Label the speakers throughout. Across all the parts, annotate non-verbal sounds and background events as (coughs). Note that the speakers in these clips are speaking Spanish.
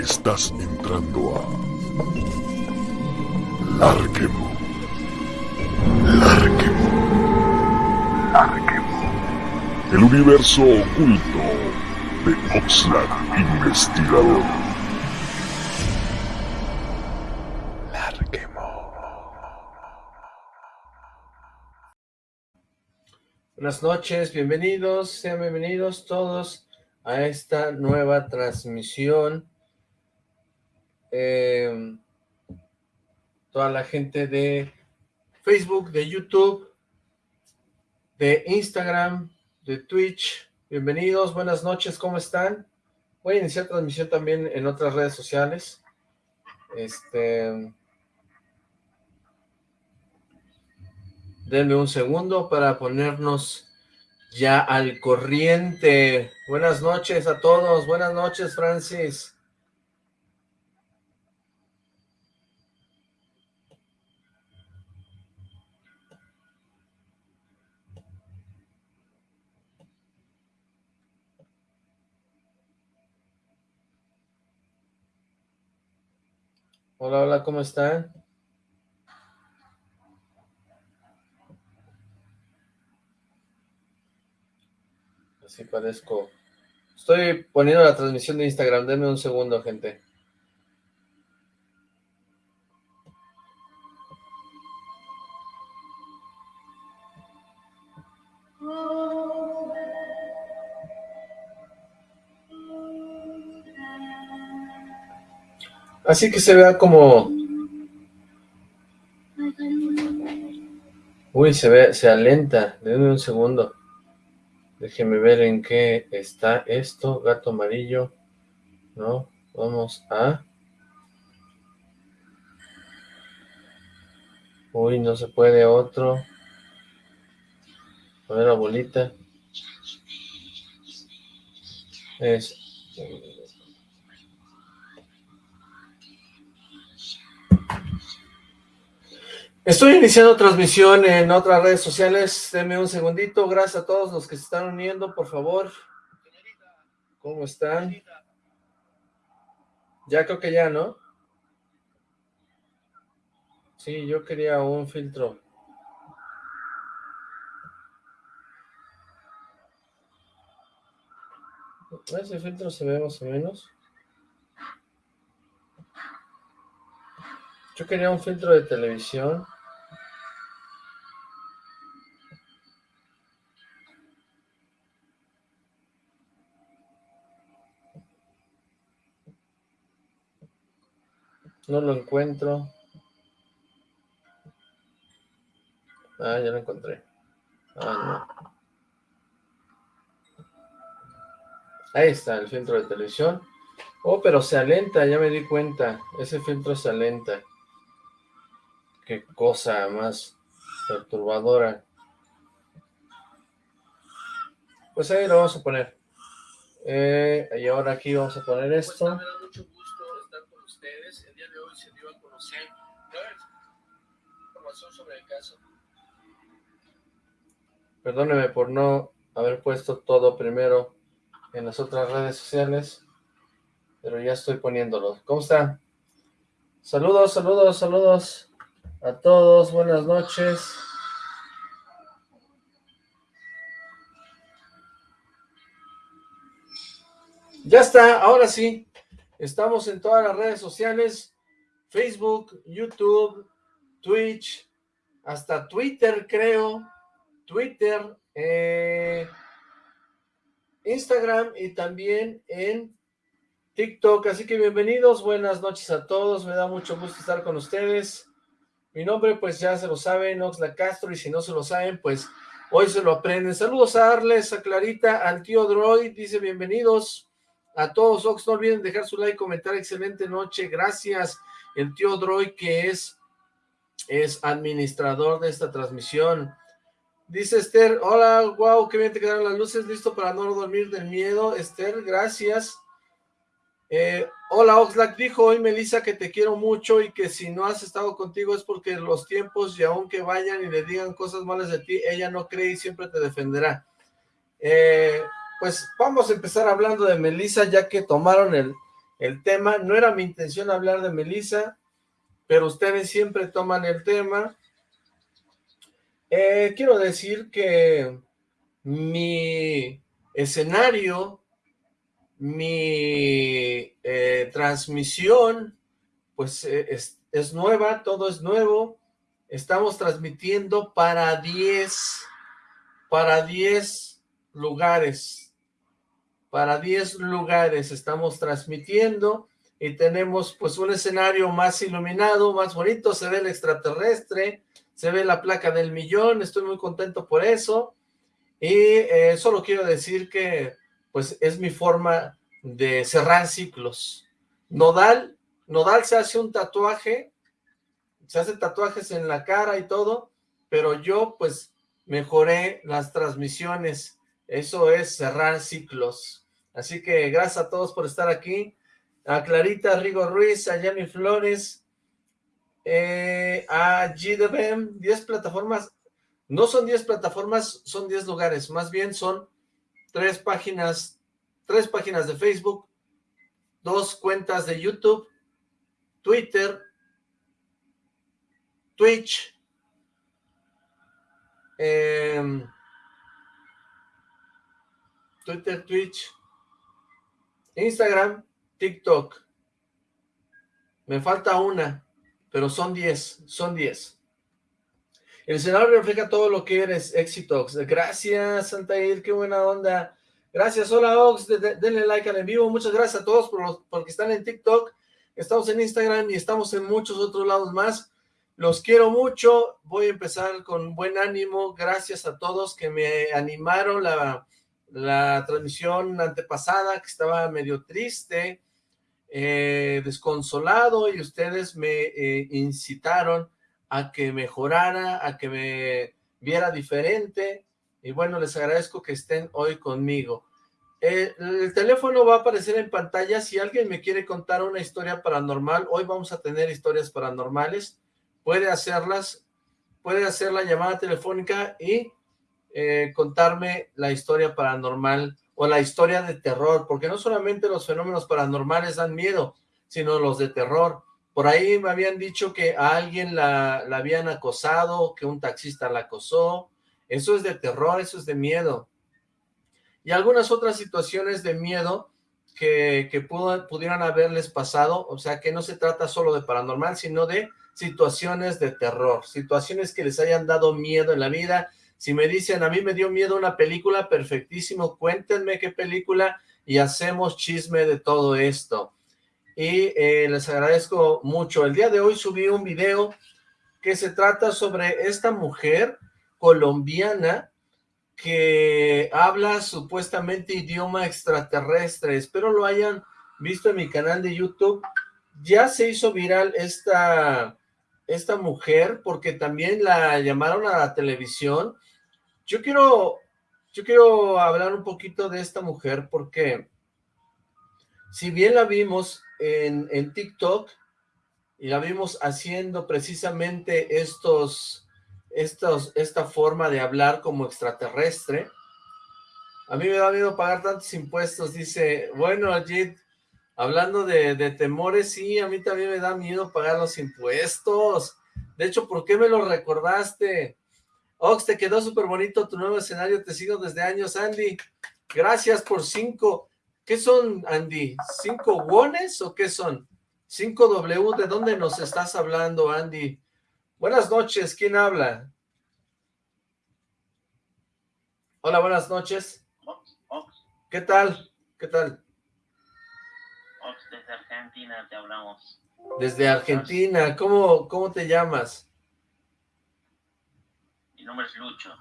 Speaker 1: Estás, entrando a Larquemo. Larquemo. Larquemo. El universo oculto de Oxlack Investigador.
Speaker 2: Buenas noches, bienvenidos, sean bienvenidos todos a esta nueva transmisión. Eh, toda la gente de Facebook, de YouTube, de Instagram, de Twitch, bienvenidos, buenas noches, ¿cómo están? Voy a iniciar transmisión también en otras redes sociales. Este... Denme un segundo para ponernos ya al corriente. Buenas noches a todos. Buenas noches, Francis. Hola, hola, ¿cómo están? Sí parezco. Estoy poniendo la transmisión de Instagram, denme un segundo, gente. Así que se vea como... Uy, se ve, se alenta, denme un segundo. Déjeme ver en qué está esto. Gato amarillo. No, vamos a... Uy, no se puede otro. A ver la bolita. Es... Estoy iniciando transmisión en otras redes sociales, denme un segundito, gracias a todos los que se están uniendo, por favor. ¿Cómo están? Ya creo que ya, ¿no? Sí, yo quería un filtro. Ese filtro se ve más o menos. Yo quería un filtro de televisión. No lo encuentro. Ah, ya lo encontré. Ah, no. Ahí está, el filtro de televisión. Oh, pero se alenta, ya me di cuenta. Ese filtro se alenta. Qué cosa más perturbadora. Pues ahí lo vamos a poner. Eh, y ahora aquí vamos a poner esto. sobre el caso. Perdóneme por no haber puesto todo primero en las otras redes sociales, pero ya estoy poniéndolo. ¿Cómo están? Saludos, saludos, saludos a todos, buenas noches. Ya está, ahora sí, estamos en todas las redes sociales, Facebook, YouTube, Twitch, hasta Twitter creo, Twitter, eh, Instagram y también en TikTok, así que bienvenidos, buenas noches a todos, me da mucho gusto estar con ustedes, mi nombre pues ya se lo saben, Oxla Castro, y si no se lo saben, pues hoy se lo aprenden, saludos a Arles, a Clarita, al tío Droid, dice bienvenidos a todos, Ox, no olviden dejar su like, comentar, excelente noche, gracias, el tío Droid que es es administrador de esta transmisión. Dice Esther, hola, wow, qué bien te quedaron las luces, listo para no dormir del miedo. Esther, gracias. Eh, hola, Oxlack, dijo hoy Melissa que te quiero mucho y que si no has estado contigo es porque los tiempos y aunque vayan y le digan cosas malas de ti, ella no cree y siempre te defenderá. Eh, pues vamos a empezar hablando de Melissa, ya que tomaron el, el tema. No era mi intención hablar de Melissa, pero ustedes siempre toman el tema. Eh, quiero decir que mi escenario, mi eh, transmisión, pues eh, es, es, nueva, todo es nuevo. Estamos transmitiendo para 10, para 10 lugares, para 10 lugares estamos transmitiendo y tenemos pues un escenario más iluminado, más bonito, se ve el extraterrestre, se ve la placa del millón, estoy muy contento por eso, y eh, solo quiero decir que pues es mi forma de cerrar ciclos. Nodal, Nodal se hace un tatuaje, se hace tatuajes en la cara y todo, pero yo pues mejoré las transmisiones, eso es cerrar ciclos. Así que gracias a todos por estar aquí, a Clarita Rigo Ruiz, a Yami Flores, eh, a GDBM, 10 plataformas, no son 10 plataformas, son 10 lugares, más bien son tres páginas, tres páginas de Facebook, dos cuentas de YouTube, Twitter, Twitch, eh, Twitter, Twitch, Instagram, TikTok. Me falta una, pero son 10, son 10. El escenario refleja todo lo que eres, éxito. Gracias, Santair, qué buena onda. Gracias, hola Ox, denle like al en vivo. Muchas gracias a todos por porque están en TikTok. Estamos en Instagram y estamos en muchos otros lados más. Los quiero mucho. Voy a empezar con buen ánimo. Gracias a todos que me animaron la, la transmisión antepasada, que estaba medio triste eh, desconsolado y ustedes me eh, incitaron a que mejorara, a que me viera diferente y bueno, les agradezco que estén hoy conmigo. Eh, el teléfono va a aparecer en pantalla, si alguien me quiere contar una historia paranormal, hoy vamos a tener historias paranormales, puede hacerlas, puede hacer la llamada telefónica y contarme la historia paranormal o la historia de terror, porque no solamente los fenómenos paranormales dan miedo, sino los de terror. Por ahí me habían dicho que a alguien la, la habían acosado, que un taxista la acosó. Eso es de terror, eso es de miedo. Y algunas otras situaciones de miedo que, que pudieran haberles pasado, o sea que no se trata solo de paranormal, sino de situaciones de terror, situaciones que les hayan dado miedo en la vida, si me dicen, a mí me dio miedo una película, perfectísimo, cuéntenme qué película y hacemos chisme de todo esto. Y eh, les agradezco mucho. El día de hoy subí un video que se trata sobre esta mujer colombiana que habla supuestamente idioma extraterrestre. Espero lo hayan visto en mi canal de YouTube. Ya se hizo viral esta, esta mujer porque también la llamaron a la televisión. Yo quiero, yo quiero hablar un poquito de esta mujer porque si bien la vimos en, en TikTok y la vimos haciendo precisamente estos, estos, esta forma de hablar como extraterrestre, a mí me da miedo pagar tantos impuestos, dice, bueno, Ajit, hablando de, de, temores, sí, a mí también me da miedo pagar los impuestos. De hecho, ¿por qué me lo recordaste? Ox, te quedó súper bonito tu nuevo escenario, te sigo desde años, Andy. Gracias por cinco. ¿Qué son, Andy? ¿Cinco wones o qué son? ¿Cinco W? ¿De dónde nos estás hablando, Andy? Buenas noches, ¿quién habla? Hola, buenas noches. ¿Qué tal? ¿Qué tal?
Speaker 3: Desde Argentina te hablamos.
Speaker 2: Desde Argentina, ¿cómo, cómo te llamas?
Speaker 3: Mi nombre es Lucho.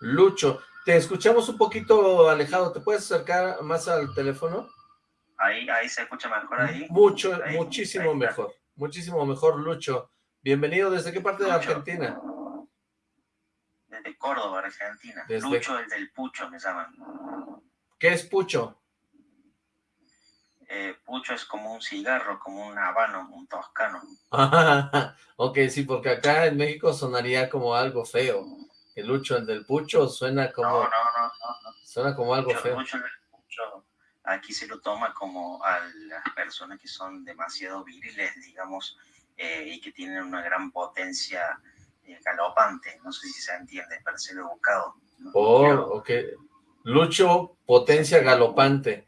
Speaker 2: Lucho, te escuchamos un poquito alejado, ¿te puedes acercar más al teléfono?
Speaker 3: Ahí, ahí se escucha mejor ahí.
Speaker 2: Mucho, muchísimo mejor, muchísimo mejor, Lucho. Bienvenido, ¿desde qué parte de Argentina?
Speaker 3: Desde Córdoba, Argentina. Lucho, el del Pucho, me llaman.
Speaker 2: ¿Qué es Pucho?
Speaker 3: Eh, pucho es como un cigarro, como un habano, un toscano. (laughs)
Speaker 2: ok, sí, porque acá en México sonaría como algo feo. El Lucho, el del Pucho, suena como...
Speaker 3: No, no, no,
Speaker 2: Suena como algo feo.
Speaker 3: aquí se lo toma como a las personas que son demasiado viriles, digamos, eh, y que tienen una gran potencia eh, galopante. No sé si se entiende, pero se lo he buscado.
Speaker 2: oh, ok. Lucho, potencia galopante.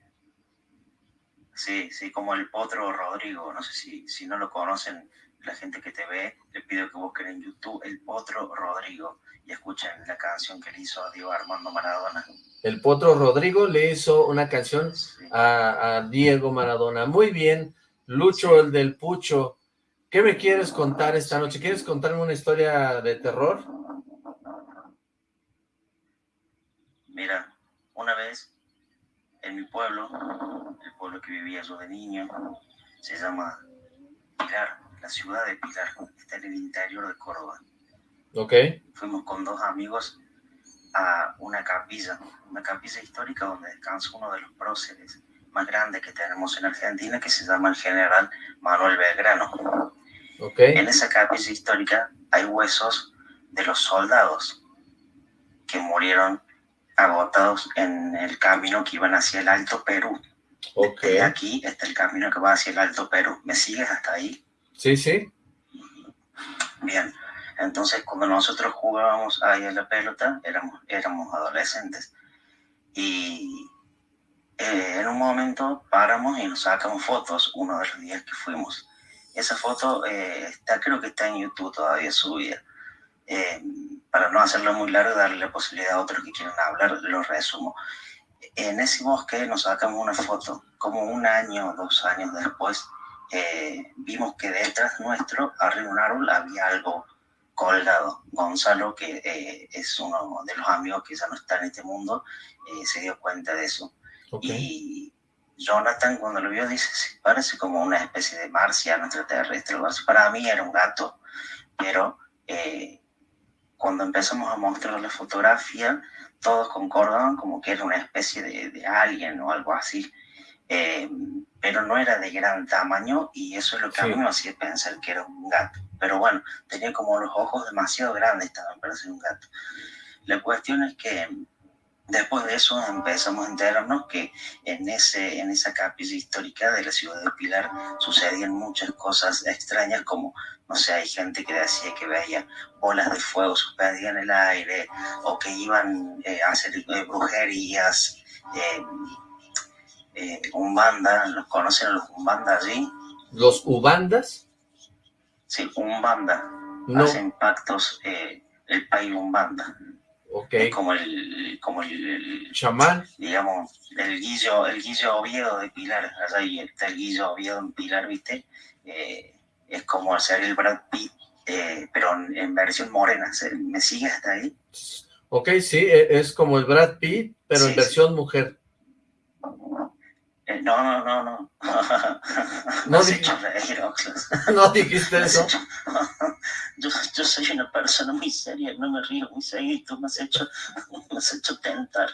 Speaker 3: Sí, sí, como el Potro Rodrigo. No sé si, si no lo conocen, la gente que te ve, le pido que busquen en YouTube el Potro Rodrigo y escuchen la canción que le hizo a Diego Armando Maradona.
Speaker 2: El Potro Rodrigo le hizo una canción a, Diego Maradona. Muy bien, Lucho, el del Pucho. ¿Qué me quieres contar esta noche? ¿Quieres contarme una historia de terror?
Speaker 3: Mira, una vez en mi pueblo, el pueblo que vivía yo de niño, se llama Pilar, la ciudad de Pilar, está en el interior de Córdoba.
Speaker 2: Ok.
Speaker 3: Fuimos con dos amigos a una capilla, una capilla histórica donde descansa uno de los próceres más grandes que tenemos en Argentina, que se llama el general Manuel Belgrano.
Speaker 2: Okay.
Speaker 3: En esa capilla histórica hay huesos de los soldados que murieron agotados en el camino que iban hacia el Alto Perú.
Speaker 2: Okay.
Speaker 3: aquí está el camino que va hacia el Alto Perú. ¿Me sigues hasta ahí?
Speaker 2: Sí, sí.
Speaker 3: Bien. Entonces, cuando nosotros jugábamos ahí a la pelota, éramos, éramos adolescentes. Y eh, en un momento paramos y nos sacamos fotos uno de los días que fuimos. Esa foto eh, está, creo que está en YouTube todavía subida. Eh, para no hacerlo muy largo, darle la posibilidad a otros que quieran hablar, lo resumo. En ese bosque nos sacamos una foto, como un año dos años después, eh, vimos que detrás nuestro, arriba de un árbol, había algo colgado. Gonzalo, que eh, es uno de los amigos que ya no está en este mundo, se dio cuenta de eso. Y Jonathan, cuando lo vio, dice, parece como una especie de marciano extraterrestre. Para mí era un gato, pero cuando empezamos a mostrar la fotografía, todos concordaban como que era una especie de, de alien o algo así, eh, pero no era de gran tamaño y eso es lo que a mí me hacía pensar que era un gato. Pero bueno, tenía como los ojos demasiado grandes también para ser un gato. La cuestión es que Después de eso empezamos a enterarnos que en, ese, en esa capilla histórica de la ciudad de Pilar sucedían muchas cosas extrañas, como, no sé, hay gente que decía que veía bolas de fuego suspendidas en el aire, o que iban eh, a hacer eh, brujerías, eh, eh, umbanda, ¿los conocen los umbanda allí?
Speaker 2: ¿Los ubandas?
Speaker 3: Sí, umbanda, no. hacen pactos el país umbanda.
Speaker 2: Okay.
Speaker 3: como el, como el,
Speaker 2: chamán,
Speaker 3: digamos, el guillo, el guillo Oviedo de Pilar, allá está el guillo Oviedo en Pilar, ¿viste? Eh, es como hacer el Brad Pitt, eh, pero en, versión morena, ¿me sigue hasta ahí?
Speaker 2: Ok, sí, e, es como el Brad Pitt, pero en versión mujer. (laughs)
Speaker 3: No, no, no, no. (laughs)
Speaker 2: No, no (laughs) dijiste eso.
Speaker 3: Yo, yo, soy una persona muy seria, no me río muy seguido, tú me has hecho, me has hecho tentar.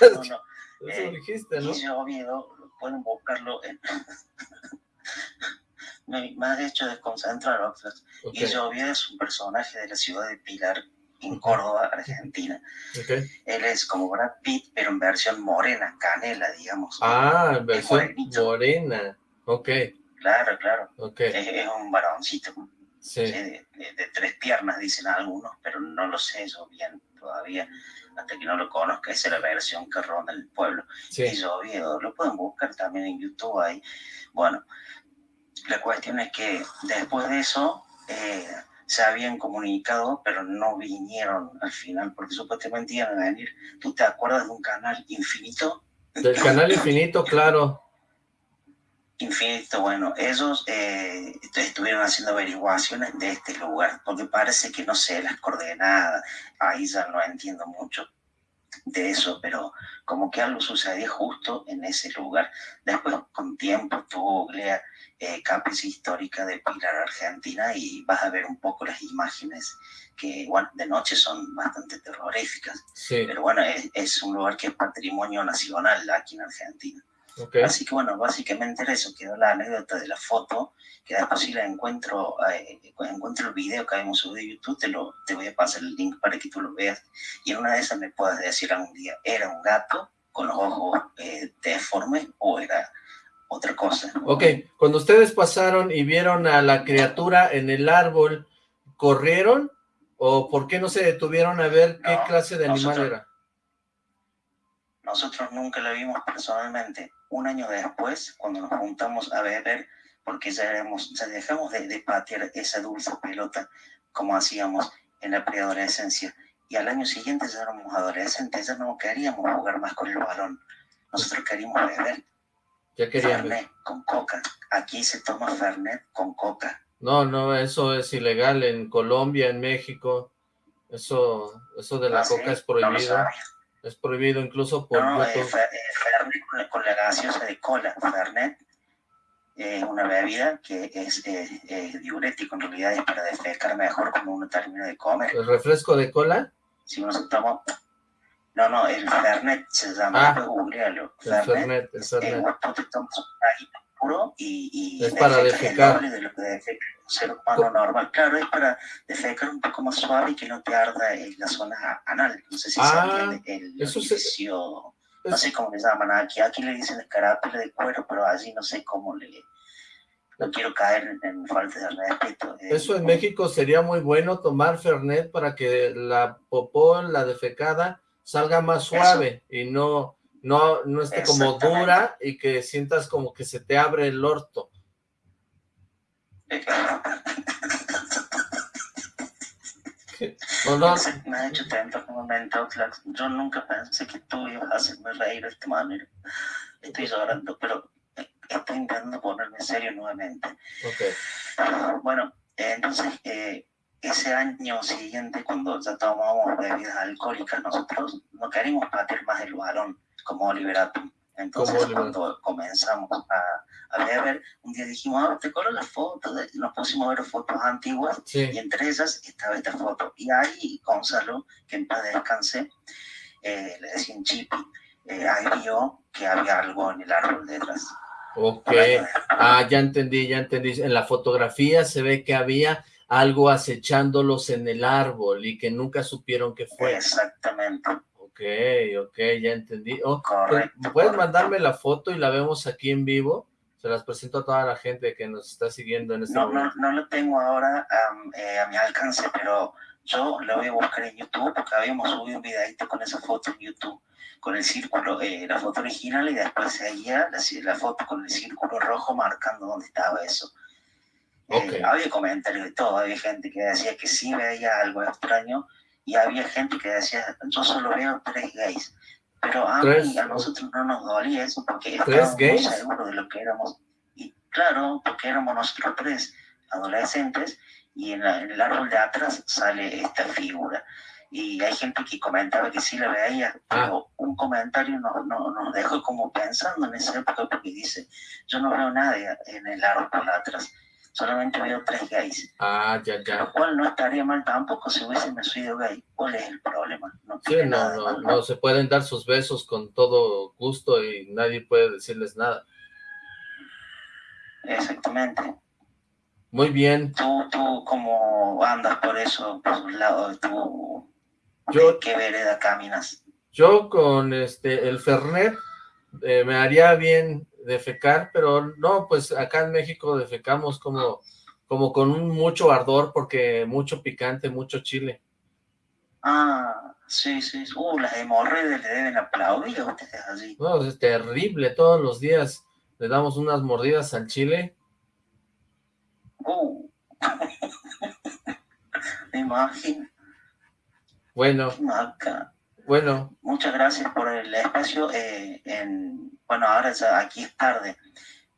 Speaker 2: no, no. Eso eh, dijiste, ¿no?
Speaker 3: yo Oviedo, pueden buscarlo en... me, me has hecho desconcentrar, Oxford. Okay. Y Oviedo es un personaje de la ciudad de Pilar, en Córdoba, Argentina. Él es como Brad Pitt, pero en versión morena, canela, digamos.
Speaker 2: Ah, en versión morena, ok.
Speaker 3: Claro, claro.
Speaker 2: Okay.
Speaker 3: Es, un varoncito. Sí. De, tres piernas, dicen algunos, pero no lo sé yo bien todavía, hasta que no lo conozca, esa es la versión que ronda el pueblo. Sí. Y yo, lo pueden buscar también en YouTube ahí. Bueno, la cuestión es que después de eso... Eh, se habían comunicado, pero no vinieron al final, porque supuestamente iban a venir. ¿Tú te acuerdas de un canal infinito?
Speaker 2: Del canal infinito, (laughs) claro.
Speaker 3: Infinito, bueno, ellos eh, estuvieron haciendo averiguaciones de este lugar, porque parece que no sé las coordenadas, ahí ya no entiendo mucho de eso, pero como que algo sucedió justo en ese lugar. Después, con tiempo, tuvo googlea eh, histórica de Pilar, Argentina, y vas a ver un poco las imágenes que, bueno, de noche son bastante terroríficas. Pero bueno, es, un lugar que es patrimonio nacional aquí en Argentina. Así que bueno, básicamente era eso, quedó la anécdota de la foto, que después si la encuentro, eh, encuentro el video que habíamos subido de YouTube, te, lo, te voy a pasar el link para que tú lo veas, y en una de esas me puedas decir algún día, ¿era un gato con los ojos eh, deformes o era otra cosa?
Speaker 2: Ok, cuando ustedes pasaron y vieron a la criatura en el árbol, ¿corrieron? ¿O por qué no se detuvieron a ver qué clase de animal era?
Speaker 3: Nosotros nunca la vimos personalmente. Un año después, cuando nos juntamos a beber, porque ya, ya dejamos de, patear esa dulce pelota como hacíamos en la preadolescencia. Y al año siguiente ya éramos adolescentes, ya no queríamos jugar más con el balón. Nosotros queríamos beber.
Speaker 2: Ya queríamos.
Speaker 3: Fernet con coca. Aquí se toma Fernet con coca.
Speaker 2: No, no, eso es ilegal en Colombia, en México. Eso, eso de la ah, coca es prohibido. es prohibido incluso por
Speaker 3: no, eh, Fernet con la, gaseosa de cola. Fernet es una bebida que es diurético, en realidad es para defecar mejor cuando uno termina de comer.
Speaker 2: ¿El refresco de cola?
Speaker 3: Si uno se toma... No, no, el Fernet se llama, ah, googlealo.
Speaker 2: El Fernet, el Fernet.
Speaker 3: Eh, y,
Speaker 2: es para defecar.
Speaker 3: De lo que defeca un ser humano normal. Claro, es para defecar un poco más suave y que no te arda en la zona anal. No sé si se ah, entiende. El eso orificio, no sé cómo le llaman aquí. Aquí le dicen escarápula de cuero, pero allí no sé cómo le... No quiero caer en, falta de respeto.
Speaker 2: Eh, eso en México sería muy bueno tomar Fernet para que la popó, la defecada, salga más suave y no no, no esté como dura y que sientas como que se te abre el orto. (laughs)
Speaker 3: ¿O no? Me ha hecho tanto momento, yo nunca pensé que tú ibas a hacerme reír de esta manera. Estoy llorando, pero estoy intentando ponerme serio nuevamente.
Speaker 2: Okay.
Speaker 3: Bueno, entonces, eh, ese año siguiente, cuando ya tomábamos bebidas alcohólicas, nosotros no queríamos bater más el balón como Oliver Atom. Entonces, cuando comenzamos a, a, ver, un día dijimos, ah, te colo las fotos, nos pusimos a ver fotos antiguas, y entre ellas estaba esta foto. Y ahí Gonzalo, que en paz descanse, eh, le decían Chipi, eh, ahí vio que había algo en el árbol detrás.
Speaker 2: Ok, ah, ya entendí, ya entendí. En la fotografía se ve que había algo acechándolos en el árbol y que nunca supieron qué fue.
Speaker 3: Exactamente.
Speaker 2: Ok, ok, ya entendí. Oh, pues, ¿Puedes mandarme la foto y la vemos aquí en vivo? Se las presento a toda la gente que nos está siguiendo en este
Speaker 3: no,
Speaker 2: momento.
Speaker 3: No, no lo tengo ahora eh, a mi alcance, pero yo lo voy a buscar en YouTube porque habíamos subido un videito con esa foto en YouTube, con el círculo, eh, la foto original y después seguía la, la foto con el círculo rojo marcando dónde estaba eso. Eh, había comentarios de todo, había gente que decía que sí veía algo extraño y había gente que decía, yo solo veo tres gays. Pero a, mí, a nosotros no nos dolía eso porque estábamos muy seguros de lo que éramos. Y claro, porque éramos nosotros tres adolescentes y en, el árbol de atrás sale esta figura. Y hay gente que comentaba que sí la veía, ah. pero un comentario nos, nos, dejó como pensando en esa época porque dice, yo no veo nadie en el árbol de atrás solamente veo tres gays.
Speaker 2: Ah, ya, ya.
Speaker 3: Lo cual no estaría mal tampoco si hubiese nacido gay. ¿Cuál es el problema?
Speaker 2: No sí, no, no, no, se pueden dar sus besos con todo gusto y nadie puede decirles nada.
Speaker 3: Exactamente.
Speaker 2: Muy bien.
Speaker 3: ¿Tú, tú cómo andas por eso, por un lado de tu... Yo, ¿Qué vereda caminas?
Speaker 2: Yo con este el Fernet eh, me haría bien defecar, pero no, pues acá en México defecamos como, como con un mucho ardor, porque mucho picante, mucho chile.
Speaker 3: Ah, sí, sí, uh, las hemorroides le deben aplaudir a ustedes así.
Speaker 2: No, es terrible, todos los días le damos unas mordidas al chile.
Speaker 3: Uh. (laughs) me imagino.
Speaker 2: Bueno. Bueno.
Speaker 3: Muchas gracias por el espacio. Eh, en, bueno, ahora ya aquí es tarde,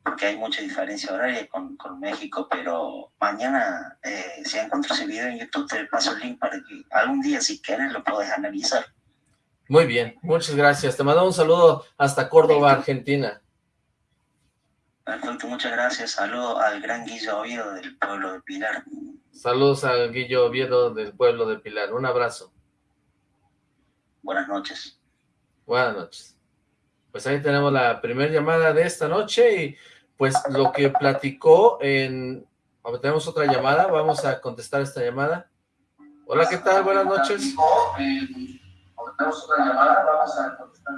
Speaker 3: porque hay mucha diferencia horaria con, con México, pero mañana, eh, si encuentro ese video en YouTube, te paso el link para que algún día, si quieres, lo puedes analizar.
Speaker 2: Muy bien, muchas gracias. Te mando un saludo hasta Córdoba, Argentina.
Speaker 3: Perfecto, muchas gracias. Saludo al gran Guillo Oviedo del pueblo de Pilar.
Speaker 2: Saludos al Guillo Oviedo del pueblo de Pilar. Un abrazo.
Speaker 3: Buenas noches.
Speaker 2: Buenas noches. Pues ahí tenemos la primera llamada de esta noche y pues lo que platicó en... Tenemos otra llamada, vamos a contestar esta llamada. Hola, ¿qué tal? Buenas noches. Tenemos otra llamada, vamos a contestar.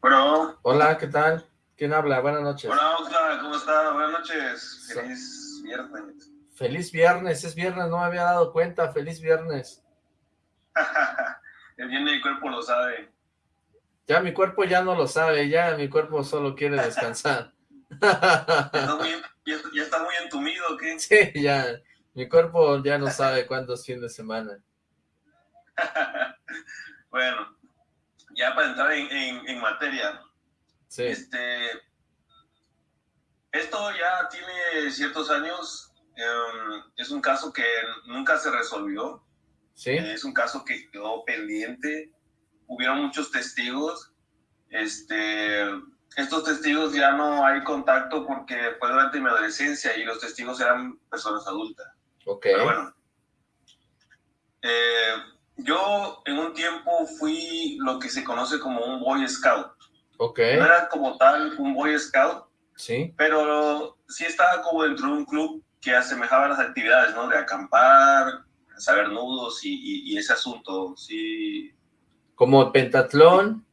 Speaker 4: Bueno.
Speaker 2: Hola, ¿qué tal? ¿Quién habla? Buenas noches.
Speaker 4: Hola, Oscar, ¿cómo está? Buenas noches. Feliz viernes.
Speaker 2: Feliz viernes, es viernes, no me había dado cuenta. Feliz viernes. (laughs)
Speaker 4: El bien mi cuerpo lo sabe.
Speaker 2: Ya mi cuerpo ya no lo sabe, ya mi cuerpo solo quiere descansar. (laughs)
Speaker 4: ¿Ya, está muy, entumido o qué? (laughs)
Speaker 2: Sí, ya. Mi cuerpo ya no sabe cuántos fines de semana.
Speaker 4: bueno, ya para entrar en, materia.
Speaker 2: Sí.
Speaker 4: Este, esto ya tiene ciertos años. Em, es un caso que nunca se resolvió.
Speaker 2: Sí.
Speaker 4: es un caso que quedó pendiente. Hubieron muchos testigos. Este, estos testigos ya no hay contacto porque fue durante mi adolescencia y los testigos eran personas adultas.
Speaker 2: Ok.
Speaker 4: Pero bueno. Eh, yo en un tiempo fui lo que se conoce como un Boy Scout.
Speaker 2: Ok.
Speaker 4: No era como tal un Boy Scout.
Speaker 2: Sí.
Speaker 4: Pero sí estaba como dentro de un club que asemejaba las actividades, ¿no? De acampar, saber nudos y, ese asunto, sí.
Speaker 2: ¿Como pentatlón?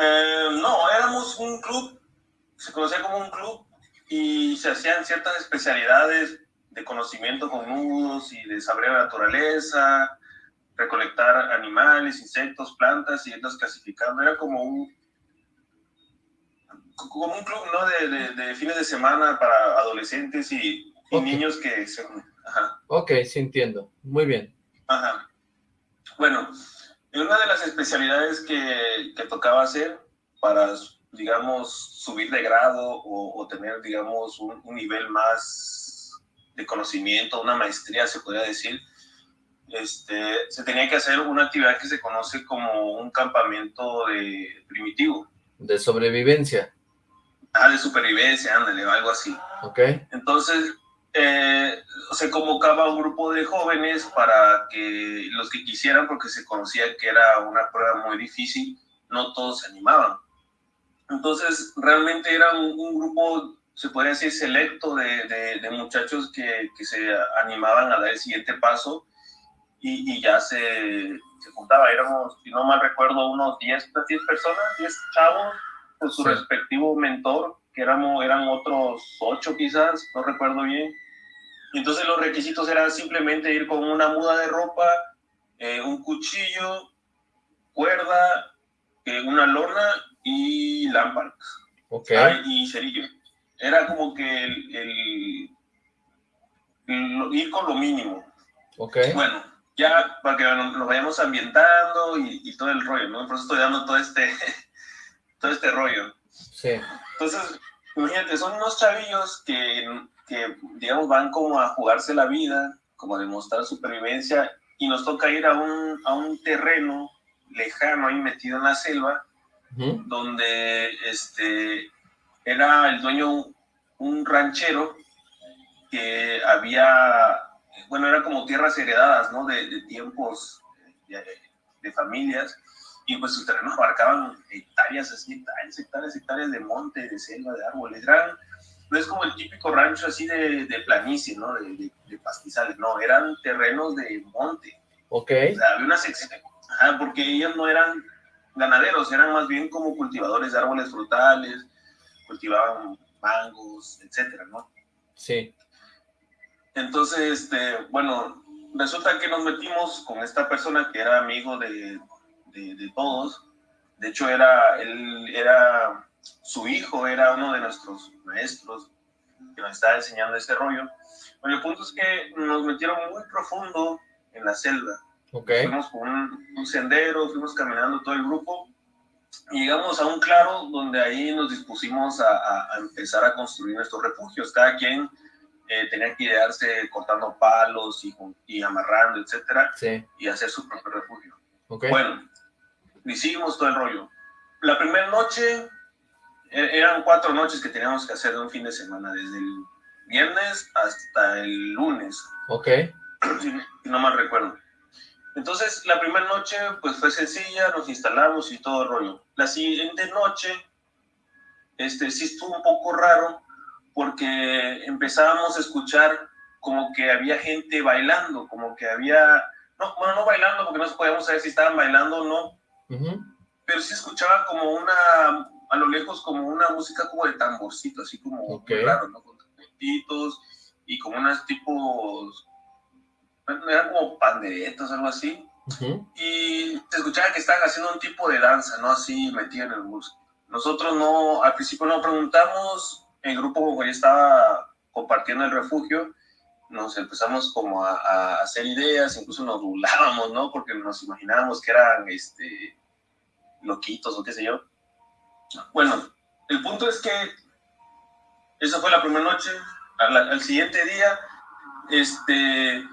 Speaker 4: Eh, no, éramos un club, se conocía como un club y se hacían ciertas especialidades de conocimiento con nudos y de saber la naturaleza, recolectar animales, insectos, plantas y entonces clasificando. Era como un, como un club ¿no? de, de, fines de semana para adolescentes y, niños que se... Ajá.
Speaker 2: Ok, sí entiendo. Muy bien.
Speaker 4: Ajá. Bueno, una de las especialidades que, que tocaba hacer para, digamos, subir de grado o, o tener, digamos, un, un nivel más de conocimiento, una maestría, se podría decir, este, se tenía que hacer una actividad que se conoce como un campamento de primitivo.
Speaker 2: De sobrevivencia.
Speaker 4: Ah, de supervivencia, ándale, algo así.
Speaker 2: Ok.
Speaker 4: Entonces, eh, se convocaba un grupo de jóvenes para que los que quisieran, porque se conocía que era una prueba muy difícil, no todos se animaban. Entonces, realmente era un grupo se podría decir, selecto de, de, muchachos que, que, se animaban a dar el siguiente paso y, y ya se, se, juntaba. Éramos, si no mal recuerdo, unos 10, 10 personas, 10 chavos con su respectivo mentor, que éramos, eran otros 8 quizás, no recuerdo bien. Y entonces los requisitos eran simplemente ir con una muda de ropa, eh, un cuchillo, cuerda, eh, una lona y lámparas.
Speaker 2: Okay.
Speaker 4: y cerillo era como que el, ir con lo mínimo.
Speaker 2: Ok.
Speaker 4: Bueno, ya para que nos, vayamos ambientando y, todo el rollo, ¿no? Por eso estoy dando todo este, todo este rollo.
Speaker 2: Sí.
Speaker 4: Entonces, imagínate, son unos chavillos que, que, digamos, van como a jugarse la vida, como a demostrar supervivencia, y nos toca ir a un, a un terreno lejano ahí metido en la selva, donde este, era el dueño un ranchero que había, bueno, eran como tierras heredadas, ¿no? De, tiempos de, familias, y pues sus terrenos abarcaban hectáreas, así, hectáreas, hectáreas, hectáreas de monte, de selva, de árboles. Eran, no es como el típico rancho así de, de planicie, ¿no? De, pastizales, no, eran terrenos de monte.
Speaker 2: Ok.
Speaker 4: O sea, había una sección, porque ellos no eran ganaderos, eran más bien como cultivadores de árboles frutales, cultivaban mangos, etcétera, ¿no?
Speaker 2: Sí.
Speaker 4: Entonces, este, bueno, resulta que nos metimos con esta persona que era amigo de, de, todos. De hecho, era, él era, su hijo era uno de nuestros maestros que nos estaba enseñando este rollo. Bueno, el punto es que nos metieron muy profundo en la selva.
Speaker 2: Okay.
Speaker 4: Fuimos por un, un, sendero, fuimos caminando todo el grupo llegamos a un claro donde ahí nos dispusimos a, empezar a construir nuestros refugios. Cada quien eh, tenía que idearse cortando palos y, y amarrando, etcétera, y hacer su propio refugio.
Speaker 2: Okay.
Speaker 4: Bueno, hicimos todo el rollo. La primera noche, e, eran cuatro noches que teníamos que hacer de un fin de semana, desde el viernes hasta el lunes.
Speaker 2: Ok.
Speaker 4: Si (clears throat) no mal recuerdo. Entonces, la primera noche, pues fue sencilla, nos instalamos y todo el rollo. La siguiente noche, este, sí estuvo un poco raro, porque empezábamos a escuchar como que había gente bailando, como que había, no, bueno, no bailando, porque no podíamos saber si estaban bailando o no, pero sí escuchaba como una, a lo lejos, como una música como de tamborcito, así como raro, ¿no? Con trompetitos y como unos tipos eran como panderetas, algo así. Y se escuchaba que estaban haciendo un tipo de danza, ¿no? Así metida en el bus. Nosotros no, al principio no preguntamos, el grupo como ya estaba compartiendo el refugio, nos empezamos como a, hacer ideas, incluso nos burlábamos, ¿no? Porque nos imaginábamos que eran, este, loquitos o qué sé yo. Bueno, el punto es que esa fue la primera noche. Al, al siguiente día, este,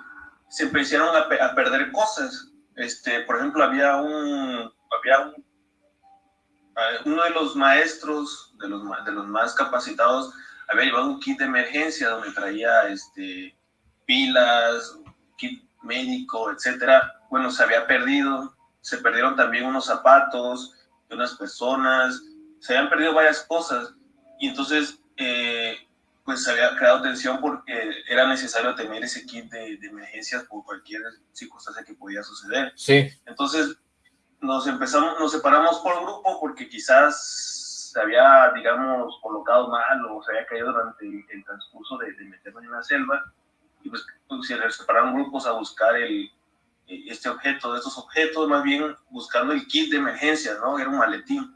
Speaker 4: se empezaron a, perder cosas. Este, por ejemplo, había un, había un, eh, uno de los maestros, de los, de los más capacitados, había llevado un kit de emergencia donde traía este, pilas, kit médico, etcétera. Bueno, se había perdido, se perdieron también unos zapatos de unas personas, se habían perdido varias cosas. Y entonces eh, pues se había creado tensión porque era necesario tener ese kit de, emergencias por cualquier circunstancia que podía suceder.
Speaker 2: Sí.
Speaker 4: Entonces nos empezamos, nos separamos por grupo porque quizás se había, digamos, colocado mal o se había caído durante el, transcurso de, meternos en la selva y pues, se separaron grupos a buscar el, este objeto, estos objetos, más bien buscando el kit de emergencia, ¿no? Era un maletín.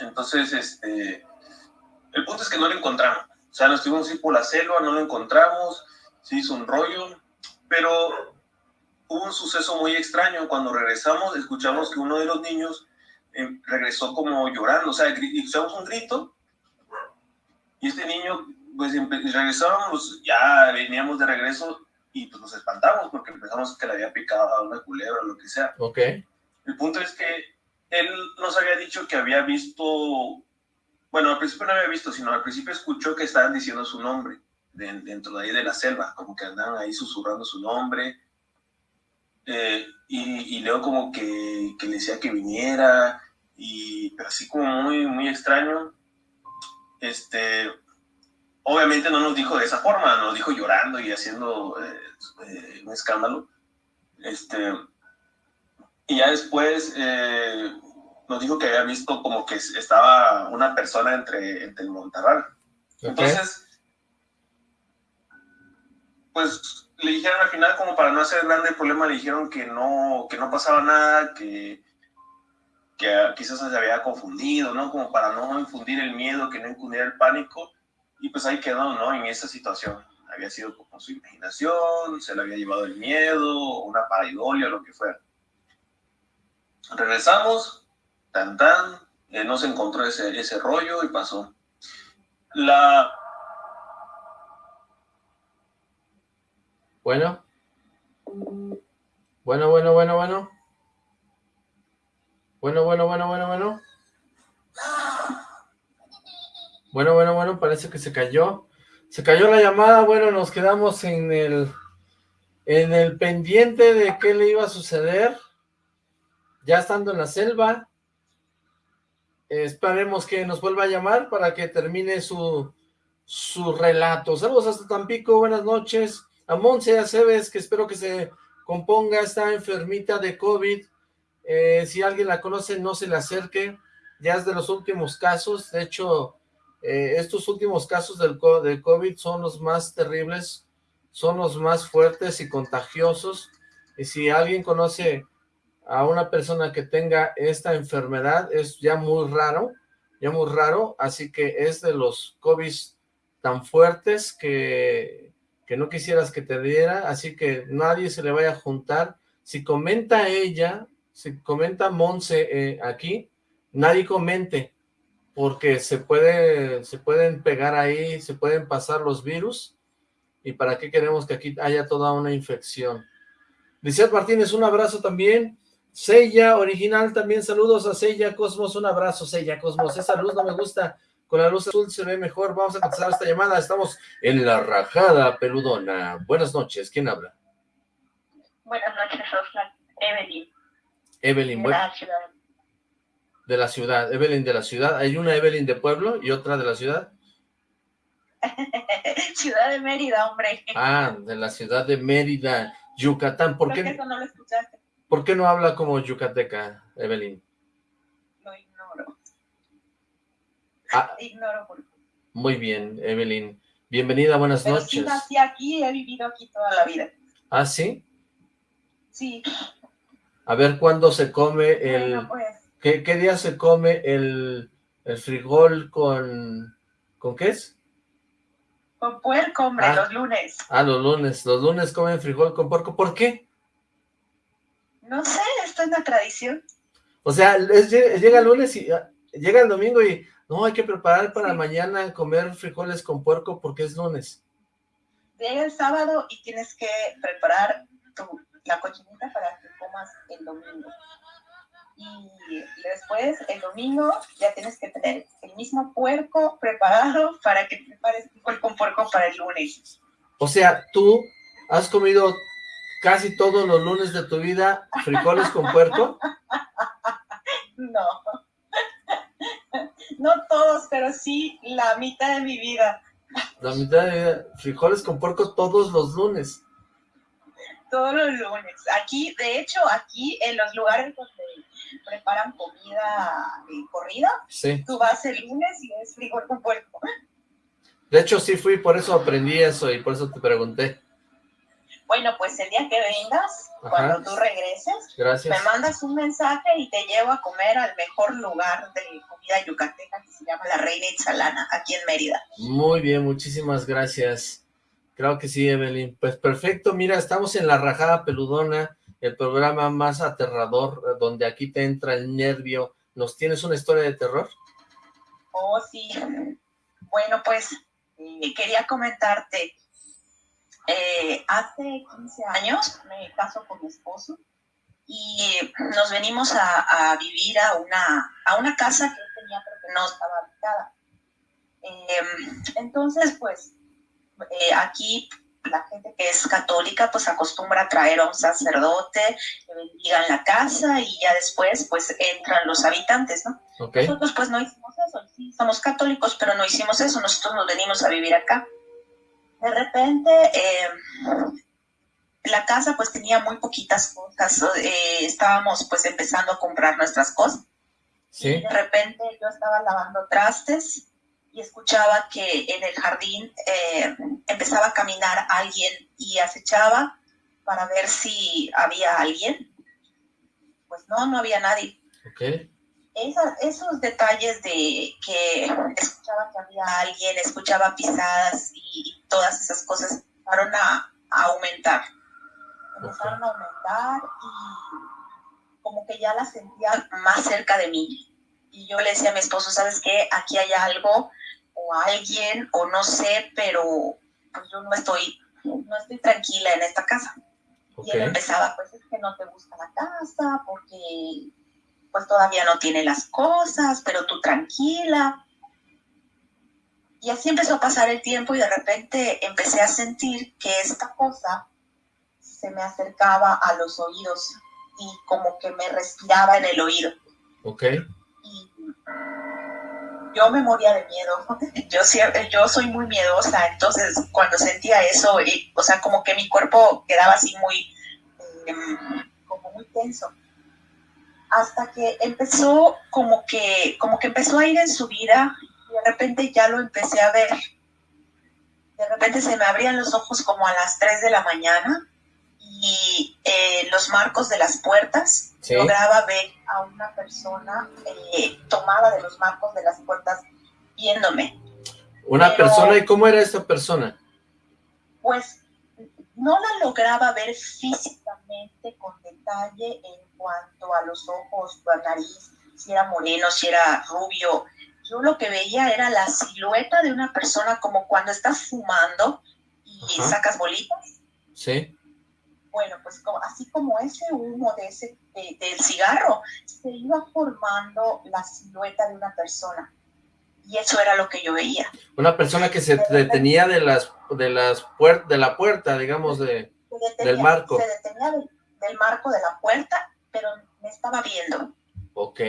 Speaker 4: Entonces, este, el punto es que no lo encontramos. O sea, nos estuvimos así por la selva, no lo encontramos, se hizo un rollo, pero hubo un suceso muy extraño. Cuando regresamos, escuchamos que uno de los niños eh, regresó como llorando, o sea, escuchamos un grito, y este niño, pues regresábamos, ya veníamos de regreso y pues nos espantamos porque pensamos que le había picado a una culebra o lo que sea.
Speaker 2: Ok.
Speaker 4: El punto es que él nos había dicho que había visto bueno, al principio no había visto, sino al principio escuchó que estaban diciendo su nombre dentro de ahí de la selva, como que andaban ahí susurrando su nombre. Eh, y, luego como que, le decía que viniera, y pero así como muy, muy extraño. Este, obviamente no nos dijo de esa forma, nos dijo llorando y haciendo eh, eh, un escándalo. Este, y ya después nos dijo que había visto como que estaba una persona entre, entre el montarral. Entonces, pues le dijeron al final, como para no hacer grande el problema, le dijeron que no, que no pasaba nada, que, que quizás se había confundido, ¿no? Como para no infundir el miedo, que no infundiera el pánico. Y pues ahí quedó, ¿no? En esa situación. Había sido como su imaginación, se le había llevado el miedo, una paraidolia, lo que fuera. Regresamos, tan tan, eh, no se encontró ese, ese rollo y pasó. La...
Speaker 2: Bueno. Bueno, bueno, bueno, bueno. Bueno, bueno, bueno, bueno, bueno. Bueno, bueno, bueno, parece que se cayó. Se cayó la llamada, bueno, nos quedamos en el en el pendiente de qué le iba a suceder. Ya estando en la selva, esperemos que nos vuelva a llamar para que termine su, su relato. Saludos hasta Tampico, buenas noches. A Monse Aceves, que espero que se componga, está enfermita de COVID. Eh, si alguien la conoce, no se le acerque. Ya es de los últimos casos. De hecho, eh, estos últimos casos del, del COVID son los más terribles, son los más fuertes y contagiosos. Y si alguien conoce a una persona que tenga esta enfermedad es ya muy raro, ya muy raro, así que es de los COVID tan fuertes que, que no quisieras que te diera, así que nadie se le vaya a juntar. Si comenta ella, si comenta Monse eh, aquí, nadie comente, porque se, puede, se pueden pegar ahí, se pueden pasar los virus, y para qué queremos que aquí haya toda una infección. Lizeth Martínez, un abrazo también. Sella original, también saludos a Sella Cosmos, un abrazo Sella Cosmos, esa luz no me gusta, con la luz azul se ve mejor, vamos a contestar esta llamada, estamos en la rajada peludona, buenas noches, ¿quién habla?
Speaker 5: Buenas noches, Oscar. Evelyn.
Speaker 2: Evelyn,
Speaker 5: ciudad.
Speaker 2: De la ciudad, Evelyn de la ciudad. ¿Hay una Evelyn de pueblo y otra de la ciudad? (laughs)
Speaker 5: ciudad de Mérida, hombre.
Speaker 2: Ah, de la ciudad de Mérida, Yucatán. ¿Por
Speaker 5: Creo
Speaker 2: qué,
Speaker 5: que no lo escuchaste.
Speaker 2: ¿Por qué no habla como yucateca, Evelyn?
Speaker 5: Lo ignoro.
Speaker 2: Ah,
Speaker 5: Ignoro por
Speaker 2: muy bien, Evelyn. Bienvenida, buenas
Speaker 5: Pero sí
Speaker 2: noches.
Speaker 5: nací aquí y he vivido aquí toda la vida.
Speaker 2: ¿Ah, sí?
Speaker 5: Sí.
Speaker 2: A ver, ¿cuándo se come el...
Speaker 5: Bueno, pues,
Speaker 2: ¿Qué, qué día se come el, el frijol con... ¿Con qué es?
Speaker 5: con puerco, hombre,
Speaker 2: Ah.
Speaker 5: los lunes.
Speaker 2: Ah, los lunes. Los lunes comen frijol con porco. ¿Por qué?
Speaker 5: No sé, esto es una tradición.
Speaker 2: O sea, es- llega el lunes y ah, llega el domingo y no, hay que preparar para
Speaker 5: Sí.
Speaker 2: mañana comer frijoles con puerco porque es lunes.
Speaker 5: Llega el sábado y tienes que preparar tu, la cochinita para que comas el domingo. Y después, el domingo, ya tienes que tener el mismo puerco preparado para que prepares frijol con puerco para el lunes.
Speaker 2: O sea, tú has comido casi todos los lunes de tu vida frijoles con puerco. (laughs)
Speaker 5: No. (laughs) No todos, pero sí la mitad de mi vida.
Speaker 2: La mitad de vida, frijoles con puerco todos los lunes.
Speaker 5: Todos los lunes. Aquí, de hecho, aquí en los lugares donde preparan comida eh, corrida,
Speaker 2: Sí.
Speaker 5: tú vas el lunes y es frijol con puerco.
Speaker 2: De hecho, sí fui, por eso aprendí eso y por eso te pregunté.
Speaker 5: Bueno, pues el día que vengas,
Speaker 2: Ajá.
Speaker 5: cuando tú regreses,
Speaker 2: Gracias.
Speaker 5: me mandas un mensaje y te llevo a comer al mejor lugar de comida yucateca que se llama La Reina Itzalana, aquí en Mérida.
Speaker 2: Muy bien, muchísimas gracias. Creo que sí, Evelyn. Pues perfecto, mira, estamos en La Rajada Peludona, el programa más aterrador, eh, donde aquí te entra el nervio. ¿Nos tienes una historia de terror?
Speaker 5: Oh, sí. Bueno, pues eh, quería comentarte. eh, hace 15 años me caso con mi esposo y nos venimos a, vivir a una, a una casa que él tenía pero que no estaba habitada. Eh, entonces, pues, eh, aquí la gente que es católica pues acostumbra a traer a un sacerdote que bendiga en la casa y ya después pues entran los habitantes, ¿no?
Speaker 2: ¿Ok?
Speaker 5: Nosotros pues no hicimos eso, sí, somos católicos, pero no hicimos eso, nosotros nos venimos a vivir acá. De repente, eh, la casa pues tenía muy poquitas cosas, eh, estábamos pues empezando a comprar nuestras cosas.
Speaker 2: Sí.
Speaker 5: De repente yo estaba lavando trastes y escuchaba que en el jardín eh, empezaba a caminar alguien y acechaba para ver si había alguien. Pues no, no había nadie
Speaker 2: Ok.
Speaker 5: esa- esos detalles de que escuchaba que había alguien, escuchaba pisadas y todas esas cosas empezaron a, a aumentar. Empezaron a aumentar y como que ya las sentía más cerca de mí. Y yo le decía a mi esposo, ¿sabes qué? Aquí hay algo o alguien o no sé, pero pues yo no estoy, no estoy tranquila en esta casa. Y él empezaba, pues es que no te gusta la casa, porque pues todavía no tiene las cosas, pero tú tranquila. Y así empezó a pasar el tiempo y de repente empecé a sentir que esta cosa se me acercaba a los oídos y como que me respiraba en el oído.
Speaker 2: Ok.
Speaker 5: Y yo me moría de miedo. (laughs) Yo, sie- yo soy muy miedosa, entonces cuando sentía eso, y, o sea, como que mi cuerpo quedaba así muy, em, como muy tenso. Hasta que empezó como que, como que empezó a ir en su vida y de repente ya lo empecé a ver. De repente se me abrían los ojos como a las 3 de la mañana y eh, los marcos de las puertas
Speaker 2: Sí.
Speaker 5: lograba ver a una persona eh, tomada de los marcos de las puertas viéndome.
Speaker 2: Una
Speaker 5: Pero-
Speaker 2: persona, ¿y cómo era esta persona?
Speaker 5: Pues no la lograba ver físicamente con detalle en cuanto a los ojos, la nariz, si era moreno, si era rubio. Yo lo que veía era la silueta de una persona como cuando estás fumando y
Speaker 2: Ajá.
Speaker 5: sacas bolitas.
Speaker 2: Sí.
Speaker 5: Bueno, pues como- así como ese humo de ese, de- del cigarro, se iba formando la silueta de una persona. Y eso era lo que yo veía.
Speaker 2: Una persona que se detenía de las de las puer- de la puerta, digamos, de
Speaker 5: detenía,
Speaker 2: Del marco.
Speaker 5: Se detenía del, del marco de la puerta, pero me estaba viendo.
Speaker 2: Ok.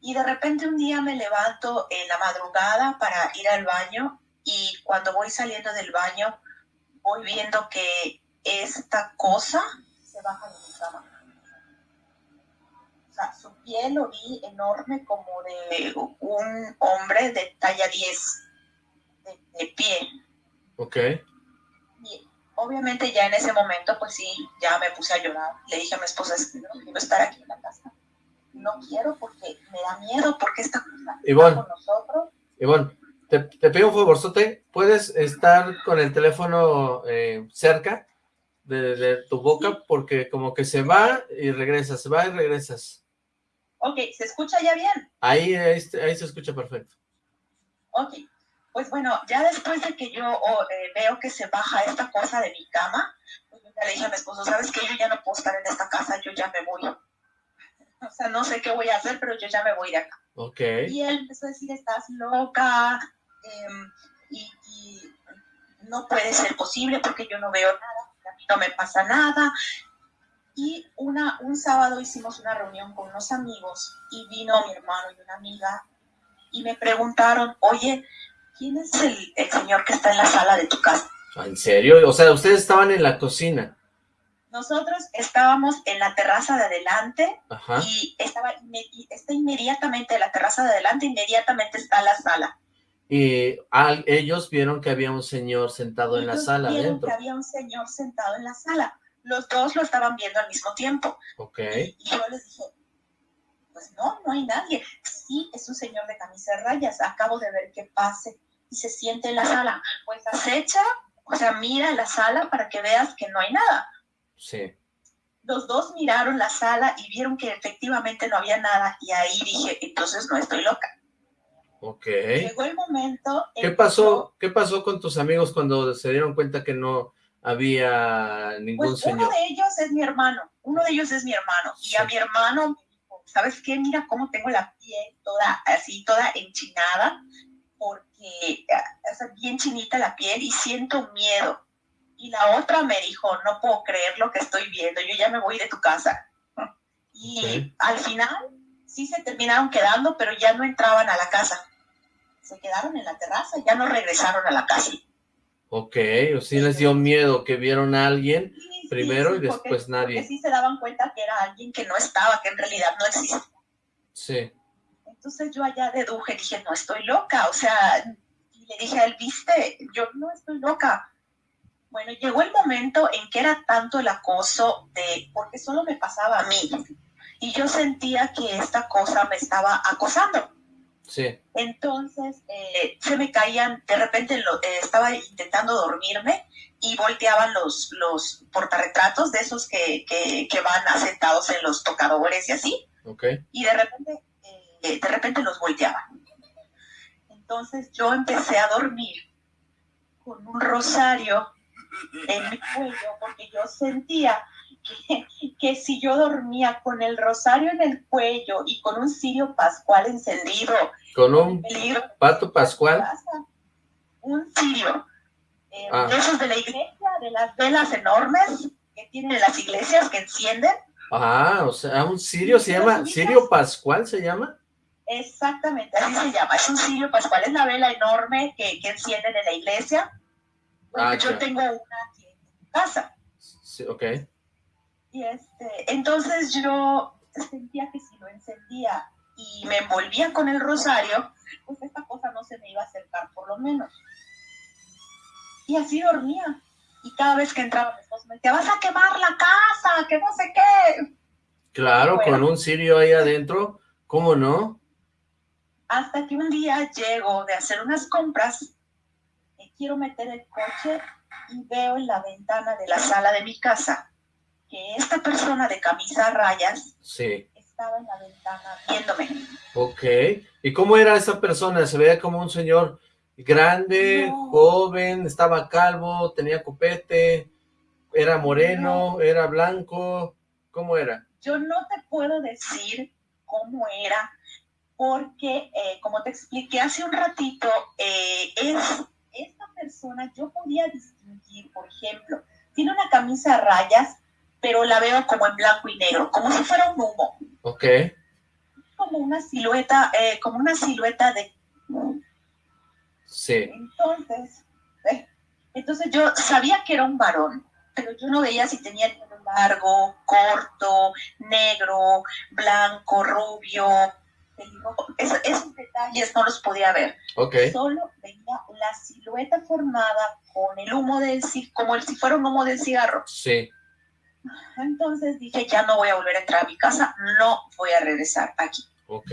Speaker 5: Y de repente un día me levanto en la madrugada para ir al baño y cuando voy saliendo del baño voy viendo que esta cosa se baja de mi cama. O sea, su piel lo vi enorme como de un hombre de talla 10 de, de pie.
Speaker 2: Ok.
Speaker 5: Y obviamente ya en ese momento, pues sí, ya me puse a llorar. Le dije a mi esposa, es que no quiero estar aquí en la casa. No quiero porque me da miedo, porque esta cosa
Speaker 2: Ivonne.
Speaker 5: está con nosotros.
Speaker 2: Ivonne, te, te pido un favorzote, ¿puedes estar con el teléfono eh, cerca de, de tu boca? Porque como que se va y regresa, se va y regresas.
Speaker 5: Ok, ¿se escucha ya bien?
Speaker 2: Ahí, ahí, ahí se escucha perfecto.
Speaker 5: Ok, pues bueno, ya después de que yo oh, eh, veo que se baja esta cosa de mi cama, pues yo ya le dije a mi esposo, ¿sabes qué? Yo ya no puedo estar en esta casa, yo ya me voy. (laughs) O sea, no sé qué voy a hacer, pero yo ya me voy de acá.
Speaker 2: Ok.
Speaker 5: Y él empezó a decir, estás loca, em, y, y no puede ser posible porque yo no veo nada, no me pasa nada. Y una, un sábado hicimos una reunión con unos amigos y vino mi hermano y una amiga y me preguntaron, oye, ¿quién es el, el señor que está en la sala de tu casa?
Speaker 2: ¿En serio? O sea, ustedes estaban en la cocina.
Speaker 5: Nosotros estábamos en la terraza de adelante
Speaker 2: Ajá.
Speaker 5: y estaba está inmediatamente la terraza de adelante, inmediatamente está la sala.
Speaker 2: Y al- ellos vieron que había un señor sentado en la
Speaker 5: Ellos
Speaker 2: sala
Speaker 5: vieron que había un señor sentado en la sala. Los dos lo estaban viendo al mismo tiempo.
Speaker 2: Ok.
Speaker 5: Y yo les dije, pues no, no hay nadie. Sí, es un señor de camisa de rayas. Acabo de ver que pase y se siente en la sala. Pues acecha, o sea, mira la sala para que veas que no hay nada.
Speaker 2: Sí.
Speaker 5: Los dos miraron la sala y vieron que efectivamente no había nada. Y ahí dije, entonces no estoy loca.
Speaker 2: Ok.
Speaker 5: Llegó el momento. en
Speaker 2: ¿Qué pasó? ¿Qué pasó con tus amigos cuando se dieron cuenta que no había ningún
Speaker 5: Pues uno
Speaker 2: señor?
Speaker 5: de ellos es mi hermano, uno de ellos es mi hermano, y a mi hermano me dijo, ¿sabes qué? Mira cómo tengo la piel toda así, toda enchinada, porque es bien chinita la piel y siento miedo. Y la otra me dijo, no puedo creer lo que estoy viendo, yo ya me voy de tu casa. (laughs) Y al final sí se terminaron quedando, pero ya no entraban a la casa. Se quedaron en la terraza, ya no regresaron a la casa.
Speaker 2: Ok, o sí les dio miedo que vieron a alguien
Speaker 5: Sí, sí,
Speaker 2: primero y
Speaker 5: sí, porque-
Speaker 2: después nadie.
Speaker 5: Porque sí se daban cuenta que era alguien que no estaba, que en realidad no existía.
Speaker 2: Sí.
Speaker 5: Entonces yo allá deduje, dije, no estoy loca, o sea, y le dije a él, viste, yo no estoy loca. Bueno, llegó el momento en que era tanto el acoso de, porque solo me pasaba a mí, y yo sentía que esta cosa me estaba acosando.
Speaker 2: Sí.
Speaker 5: Entonces eh, se me caían, de repente lo- eh, estaba intentando dormirme y volteaban los, los portarretratos de esos que, que, que van asentados en los tocadores y así,
Speaker 2: Ok.
Speaker 5: y de repente, eh, de repente los volteaban. Entonces yo empecé a dormir con un rosario en mi cuello porque yo sentía que, (laughs) que si yo dormía con el rosario en el cuello y con un cirio pascual encendido,
Speaker 2: Con un pato pascual.
Speaker 5: Un cirio. eh,
Speaker 2: Ah.
Speaker 5: de esos de la iglesia, de las velas enormes que tienen las iglesias que encienden.
Speaker 2: Ah, o sea, un sirio se llama, sirio pascual se llama.
Speaker 5: Exactamente, así se llama. Es un cirio pascual, es la vela enorme que, que encienden en la iglesia.
Speaker 2: Ah,
Speaker 5: yo tengo una aquí en mi casa.
Speaker 2: Sí, ok.
Speaker 5: Y este, entonces yo sentía que si lo encendía y me envolvía con el rosario, pues esta cosa no se me iba a acercar por lo menos. Y así dormía. Y cada vez que entraba mi esposo me decía, vas a quemar la casa, que no sé qué.
Speaker 2: Claro,
Speaker 5: Bueno.
Speaker 2: con un sirio ahí adentro, ¿cómo no?
Speaker 5: Hasta que un día llego de hacer unas compras, y quiero meter el coche y veo en la ventana de la sala de mi casa que esta persona de camisa a rayas
Speaker 2: Sí.
Speaker 5: estaba en la ventana viéndome.
Speaker 2: Ok. ¿Y cómo era esa persona? ¿Se veía como un señor grande,
Speaker 5: No.
Speaker 2: joven, estaba calvo, tenía copete, era moreno, era blanco? ¿Cómo era?
Speaker 5: Yo no te puedo decir cómo era, porque eh, como te expliqué hace un ratito, eh, es esta persona, yo podía distinguir, por ejemplo, tiene una camisa a rayas, pero la veo como en blanco y negro, como si fuera un humo.
Speaker 2: Ok.
Speaker 5: Como una silueta, eh, como una silueta de...
Speaker 2: Sí.
Speaker 5: Entonces, eh, entonces yo sabía que era un varón, pero yo no veía si tenía el pelo largo, corto, negro, blanco, rubio. Es, esos detalles no los podía ver.
Speaker 2: Ok.
Speaker 5: Solo veía la silueta formada con el humo del cigarro, como si fuera un humo del cigarro.
Speaker 2: Sí.
Speaker 5: Entonces dije, ya no voy a volver a entrar a mi casa, no voy a regresar aquí.
Speaker 2: Ok.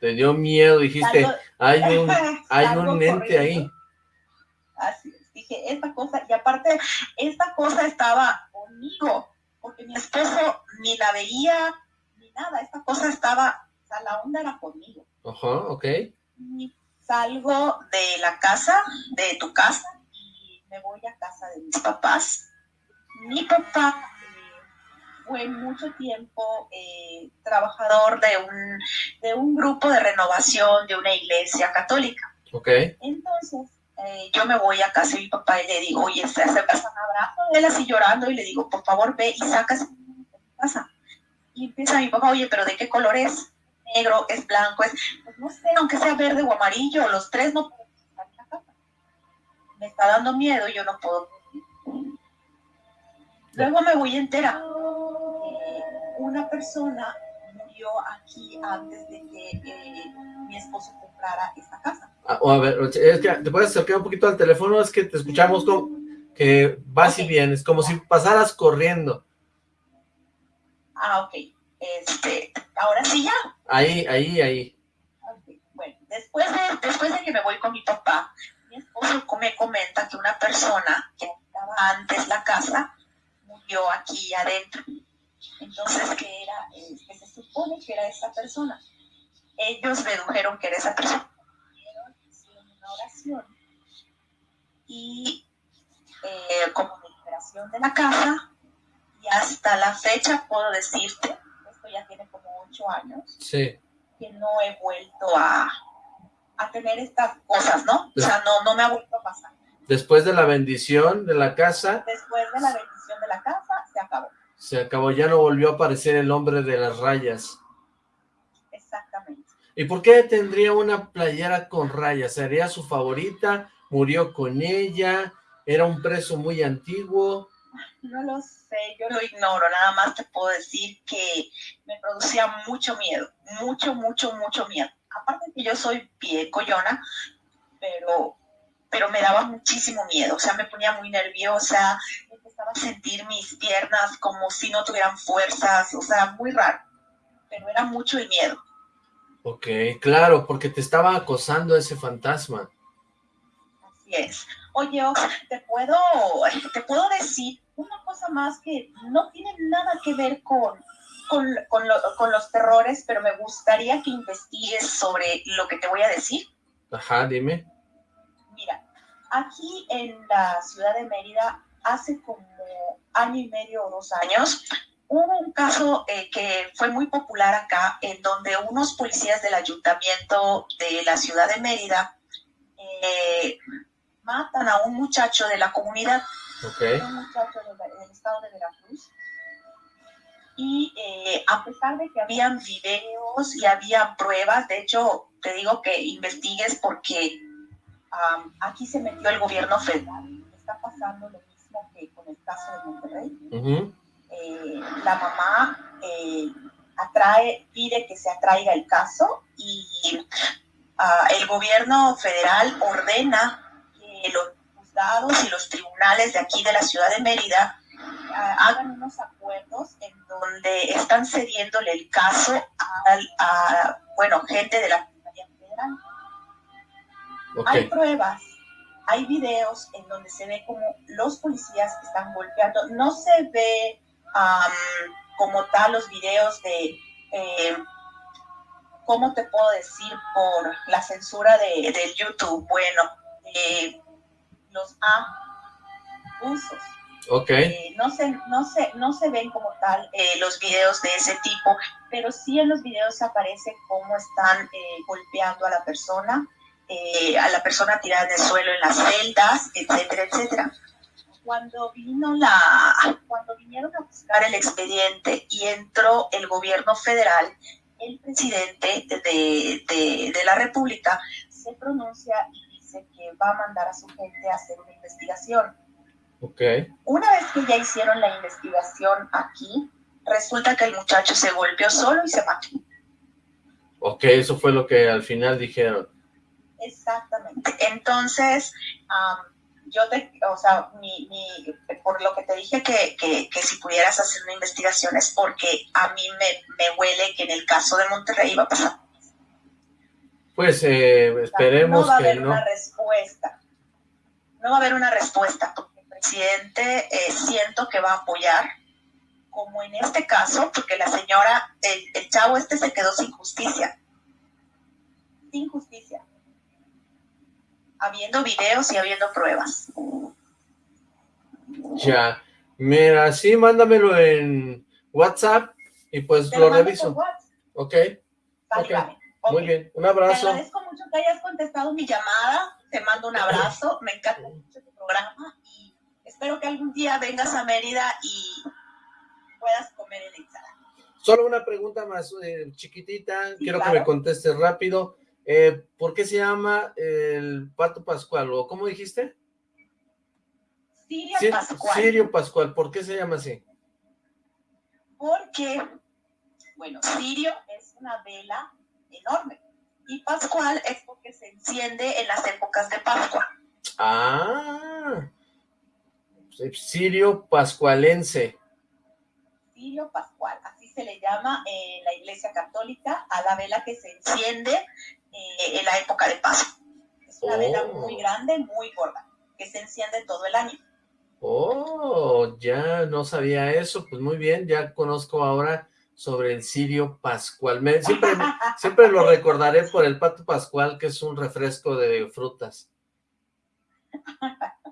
Speaker 2: Te dio miedo, dijiste,
Speaker 5: Salgo-
Speaker 2: hay (laughs) un, hay un ente
Speaker 5: corriendo.
Speaker 2: ahí.
Speaker 5: Así es, dije, esta cosa, y aparte, esta cosa estaba conmigo, porque mi esposo ni la veía, ni nada, esta cosa estaba, o sea, la onda era conmigo.
Speaker 2: Ajá, ok.
Speaker 5: Y salgo de la casa, de tu casa, y me voy a casa de mis papás. Mi papá fue mucho tiempo eh, trabajador de un, de un grupo de renovación de una iglesia católica. Entonces, eh, yo me voy a casa de mi papá y le digo, oye, se hace un abrazo de él así llorando y le digo, por favor, ve y sacas de mi casa. Y empieza mi papá, oye, pero ¿de qué color es? Negro, es blanco, es, pues no sé, aunque sea verde o amarillo, los tres no pueden estar en la casa. Me está dando miedo, yo no puedo. Luego me voy a enterar que una persona murió aquí antes de que eh, mi esposo comprara esta casa.
Speaker 2: Ah, o a ver, es que te puedes acercar un poquito al teléfono, es que te escuchamos como que vas y
Speaker 5: Ok.
Speaker 2: vienes, como si pasaras corriendo.
Speaker 5: Ah, ok. Este, ahora sí ya.
Speaker 2: Ahí, ahí, ahí.
Speaker 5: Bueno, después de, después de que me voy con mi papá, mi esposo me comenta que una persona que estaba antes la casa murió aquí adentro. Entonces, que era, que se supone que era esa persona. Ellos dedujeron que era esa persona. Hicieron una oración y eh, como de liberación de la casa y hasta la fecha puedo decirte, esto ya tiene como ocho años,
Speaker 2: Sí.
Speaker 5: que no he vuelto a, a tener estas cosas, ¿no? O sea, no, no me ha vuelto a pasar.
Speaker 2: Después de la bendición de la casa,
Speaker 5: Después de la bendición de la casa, se acabó.
Speaker 2: se acabó, ya no volvió a aparecer el hombre de las rayas.
Speaker 5: Exactamente.
Speaker 2: ¿Y por qué tendría una playera con rayas? ¿Sería su favorita? ¿Murió con ella? ¿Era un preso muy antiguo?
Speaker 5: No lo sé, yo lo ignoro. Nada más te puedo decir que me producía mucho miedo. Mucho, mucho, mucho miedo. Aparte que yo soy pie coyona, pero, pero me daba muchísimo miedo. O sea, me ponía muy nerviosa. Empezaba a sentir mis piernas como si no tuvieran fuerzas. O sea, muy raro. Pero era mucho el miedo.
Speaker 2: Ok, claro, porque te estaba acosando ese fantasma.
Speaker 5: Así es. Oye, Ox, te puedo, te puedo decir una cosa más que no tiene nada que ver con, con, con lo- con los terrores, pero me gustaría que investigues sobre lo que te voy a decir.
Speaker 2: Ajá, dime.
Speaker 5: Mira, aquí en la ciudad de Mérida, hace como año y medio o dos años, hubo un caso eh, que fue muy popular acá, en donde unos policías del ayuntamiento de la ciudad de Mérida eh, matan a un muchacho de la comunidad, un muchacho de- del estado de Veracruz. Y eh, a pesar de que habían videos y había pruebas, de hecho, te digo que investigues porque aquí se metió el gobierno federal. Está pasando lo mismo que con el caso de Monterrey. Eh, la mamá eh, atrae, pide que se atraiga el caso y ah, el gobierno federal ordena que los juzgados y los tribunales de aquí de la ciudad de Mérida ah, hagan unos acuerdos en donde están cediéndole el caso a, bueno, gente de la Fiscalía Federal. Hay pruebas, hay videos en donde se ve como los policías están golpeando. No se ve am, como tal los videos de, eh, ¿cómo te puedo decir? Por la censura de, YouTube. Bueno, eh, los abusos.
Speaker 2: ok,
Speaker 5: Eh, no, se, no, se, no se ven como tal eh, los videos de ese tipo, pero sí en los videos aparece cómo están eh, golpeando a la persona, eh, a la persona tirada en el suelo en las celdas, etcétera, etcétera. Cuando vino la, cuando vinieron a buscar el expediente y entró el gobierno federal, el presidente de, de, de la República se pronuncia y dice que va a mandar a su gente a hacer una investigación.
Speaker 2: Okay.
Speaker 5: Una vez que ya hicieron la investigación aquí, resulta que el muchacho se golpeó solo y se mató.
Speaker 2: Ok, eso fue lo que al final dijeron.
Speaker 5: Exactamente. Entonces, yo te, o sea, mi, mi, por lo que te dije que, que, que, si pudieras hacer una investigación es porque a mí me, me huele que en el caso de Monterrey va a pasar.
Speaker 2: Pues eh, esperemos
Speaker 5: no va a haber
Speaker 2: no.
Speaker 5: una respuesta. No va a haber una respuesta porque el presidente eh, siento que va a apoyar, como en este caso, porque la señora, el, el chavo este se quedó sin justicia. Sin justicia habiendo videos y habiendo pruebas.
Speaker 2: Ya, mira, sí, mándamelo en WhatsApp y pues
Speaker 5: Te
Speaker 2: lo reviso. Ok,
Speaker 5: Vale,
Speaker 2: Ok,
Speaker 5: vale.
Speaker 2: muy
Speaker 5: Ok.
Speaker 2: bien, un
Speaker 5: Te
Speaker 2: abrazo.
Speaker 5: agradezco mucho que hayas contestado mi llamada. Te mando un abrazo. Me encanta mucho tu programa y espero que algún día vengas a Mérida y puedas comer en ensalada.
Speaker 2: Solo una pregunta más eh, chiquitita,
Speaker 5: Sí,
Speaker 2: quiero
Speaker 5: claro.
Speaker 2: que me contestes rápido. Eh, ¿Por qué se llama el Pato Pascual? ¿O cómo dijiste?
Speaker 5: Siria
Speaker 2: Sí,
Speaker 5: Pascual.
Speaker 2: Sirio Pascual, ¿por qué se llama así?
Speaker 5: Porque, bueno, Sirio es una vela enorme y Pascual es porque se enciende en las épocas de Pascua.
Speaker 2: Ah, Sirio Pascualense.
Speaker 5: Sirio Pascual, así se le llama en la Iglesia Católica a la vela que se enciende eh, en la época de Pascua. Es una
Speaker 2: Oh.
Speaker 5: vela muy grande, muy gorda, que se enciende todo el año.
Speaker 2: Oh, ya no sabía eso, pues muy bien, ya conozco ahora sobre el Sirio Pascual. Me- siempre, (laughs) siempre lo recordaré por el Pato Pascual, que es un refresco de frutas. (laughs)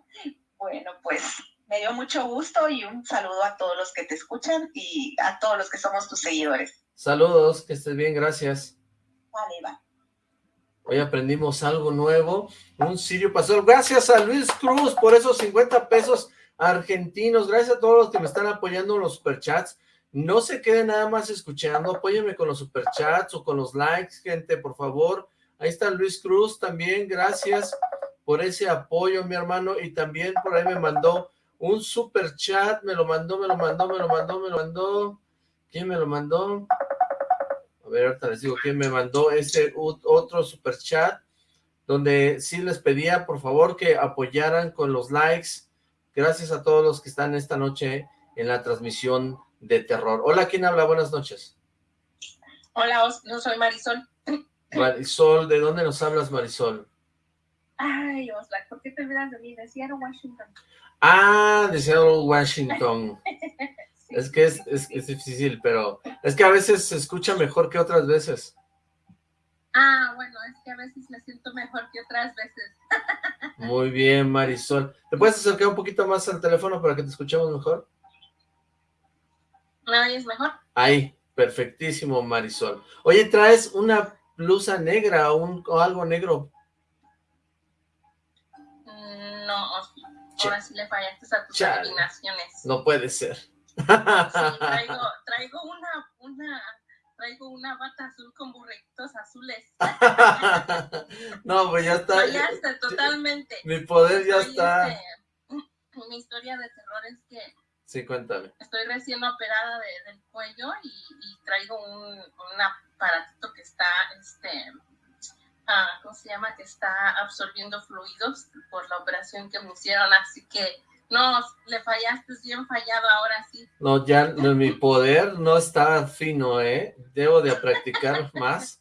Speaker 5: Bueno, pues me dio mucho gusto y un saludo a todos los que te escuchan y a todos los que somos tus seguidores.
Speaker 2: Saludos, que estés bien, gracias.
Speaker 5: Vale, va.
Speaker 2: Hoy aprendimos algo nuevo, un Sirio Pascual. Gracias a Luis Cruz por esos 50 pesos argentinos. Gracias a todos los que me están apoyando en los superchats. No se queden nada más escuchando, apóyenme con los superchats o con los likes, gente, por favor. Ahí está Luis Cruz también, gracias por ese apoyo, mi hermano. Y también por ahí me mandó un superchat, me lo mandó, me lo mandó, me lo mandó, me lo mandó. ¿Quién me lo mandó? A ver, ahorita les digo quién me mandó ese otro super chat, donde sí les pedía, por favor, que apoyaran con los likes. Gracias a todos los que están esta noche en la transmisión de terror. Hola, ¿quién habla? Buenas noches.
Speaker 6: Hola, yo soy Marisol. (laughs)
Speaker 2: Marisol, ¿de dónde nos hablas, Marisol?
Speaker 6: Ay, Oslac, ¿por qué te olvidas de mí? De Seattle, Washington.
Speaker 2: Ah, de Seattle, Washington. (laughs) Es que es, es, es difícil, pero es que a veces se escucha mejor que otras veces.
Speaker 6: Ah, bueno, es que a veces me siento mejor que otras veces. (laughs)
Speaker 2: Muy bien, Marisol. ¿Te puedes acercar un poquito más al teléfono para que te escuchemos mejor?
Speaker 6: ¿Me oyes mejor?
Speaker 2: Ahí, perfectísimo, Marisol. Oye, ¿traes una blusa negra o, un, o algo negro?
Speaker 6: Mm, No, ahora sí le fallaste a tus
Speaker 2: Chale.
Speaker 6: adivinaciones.
Speaker 2: No puede ser.
Speaker 6: Sí, traigo, traigo una, una, traigo una bata azul con burritos azules. (laughs)
Speaker 2: no, pues ya está.
Speaker 6: Fallaste totalmente.
Speaker 2: Mi poder ya está.
Speaker 6: este, mi historia de terror es que
Speaker 2: Sí, cuéntame.
Speaker 6: estoy recién operada de- del cuello y, y traigo un, un aparatito que está, este, ah, ¿cómo se llama? Que está absorbiendo fluidos por la operación que me hicieron, así que no, le fallaste, es bien fallado ahora sí.
Speaker 2: No, ya no, mi poder no está fino, ¿eh? Debo de practicar (laughs) más.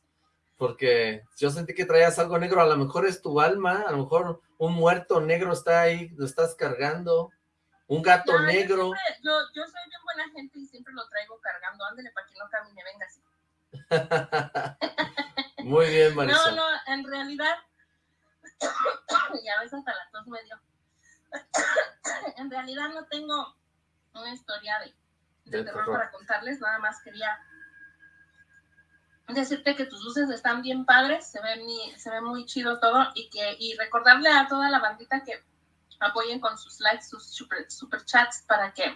Speaker 2: Porque yo sentí que traías algo negro. A lo mejor es tu alma. A lo mejor un muerto negro está ahí. Lo estás cargando. Un gato
Speaker 6: No, yo
Speaker 2: negro.
Speaker 6: siempre- Yo, yo soy bien buena gente y siempre lo traigo cargando, ándale para que no camine, venga así. (laughs)
Speaker 2: Muy bien,
Speaker 6: No,
Speaker 2: Marisol.
Speaker 6: no, en realidad, (coughs) ya ves hasta la tos me dio. (laughs) en realidad no tengo una historia de, de
Speaker 2: De
Speaker 6: terror
Speaker 2: terror.
Speaker 6: para contarles, nada más quería decirte que tus luces están bien padres, se ve, mi- se ve muy chido todo y que y recordarle a toda la bandita que apoyen con sus likes, sus super, super chats para que,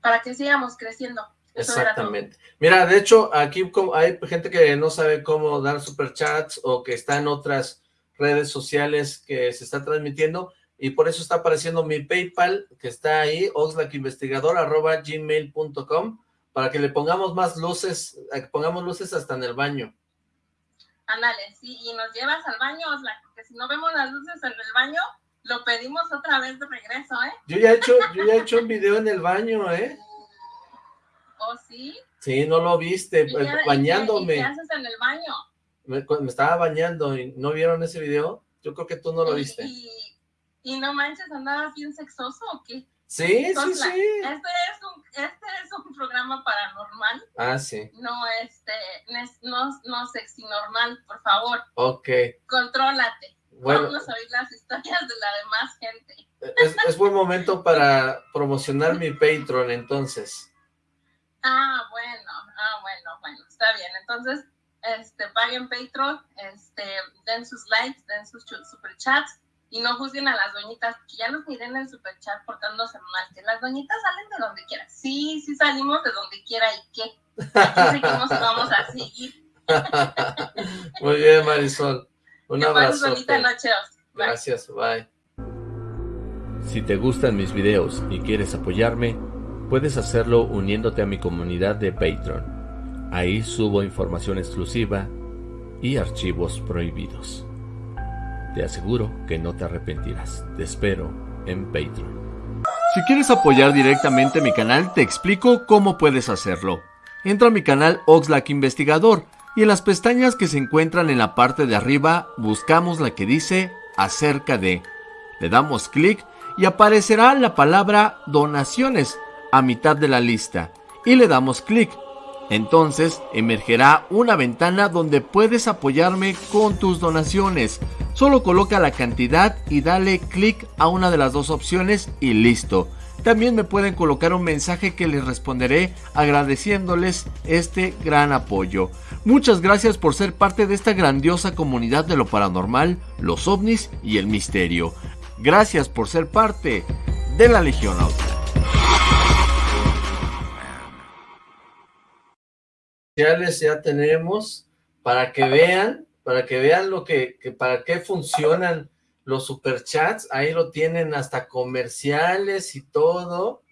Speaker 6: para que sigamos creciendo.
Speaker 2: Exactamente. Mira, de hecho, aquí hay gente que no sabe cómo dar superchats o que está en otras redes sociales que se está transmitiendo y por eso está apareciendo mi PayPal que está ahí, gmail.com para que le pongamos más luces, pongamos luces hasta en el baño.
Speaker 6: Ándale, sí, y nos llevas al baño, Oxlack, porque si no vemos las luces en el baño, lo pedimos otra vez de regreso, ¿eh?
Speaker 2: Yo ya he hecho, yo ya he hecho un video en el baño, ¿eh?
Speaker 6: ¿Oh, sí?
Speaker 2: Sí, no lo viste, bañándome.
Speaker 6: qué, haces en el baño?
Speaker 2: Me, estaba bañando y ¿no vieron ese video? Yo creo que tú no lo viste.
Speaker 6: Y, no manches, ¿andabas bien sexoso o qué?
Speaker 2: Sí, sí, sí.
Speaker 6: Este es, un, este es un programa paranormal.
Speaker 2: Ah, sí.
Speaker 6: No, este, no, no sexy normal, por favor.
Speaker 2: Ok.
Speaker 6: Contrólate. Bueno, Vamos a oír las historias de la demás gente.
Speaker 2: Es, es buen momento para promocionar mi Patreon, entonces.
Speaker 6: Ah, bueno, ah, bueno, bueno, está bien. Entonces, este, paguen Patreon, este, den sus likes, den sus superchats y no juzguen a las doñitas, que ya nos miren en el superchat portándose mal, que las doñitas salen de donde quiera. Sí, sí salimos de donde quiera y qué. Aquí seguimos y vamos a seguir. (laughs)
Speaker 2: Muy bien, Marisol. Un abrazo.
Speaker 6: bonita noche.
Speaker 2: Gracias, bye. Si te gustan mis videos y quieres apoyarme, Puedes hacerlo uniéndote a mi comunidad de Patreon. Ahí subo información exclusiva y archivos prohibidos. Te aseguro que no te arrepentirás. Te espero en Patreon. Si quieres apoyar directamente mi canal, te explico cómo puedes hacerlo. Entra a mi canal Oxlack Investigador y en las pestañas que se encuentran en la parte de arriba buscamos la que dice acerca de. Le damos clic y aparecerá la palabra donaciones a mitad de la lista y le damos clic. Entonces emergerá una ventana donde puedes apoyarme con tus donaciones. Solo coloca la cantidad y dale clic a una de las dos opciones y listo. También me pueden colocar un mensaje que les responderé agradeciéndoles este gran apoyo. Muchas gracias por ser parte de esta grandiosa comunidad de lo paranormal, los ovnis y el misterio. Gracias por ser parte de la Legión Auto. ya tenemos para que vean, para que vean lo que, para qué funcionan los superchats, ahí lo tienen hasta comerciales y todo,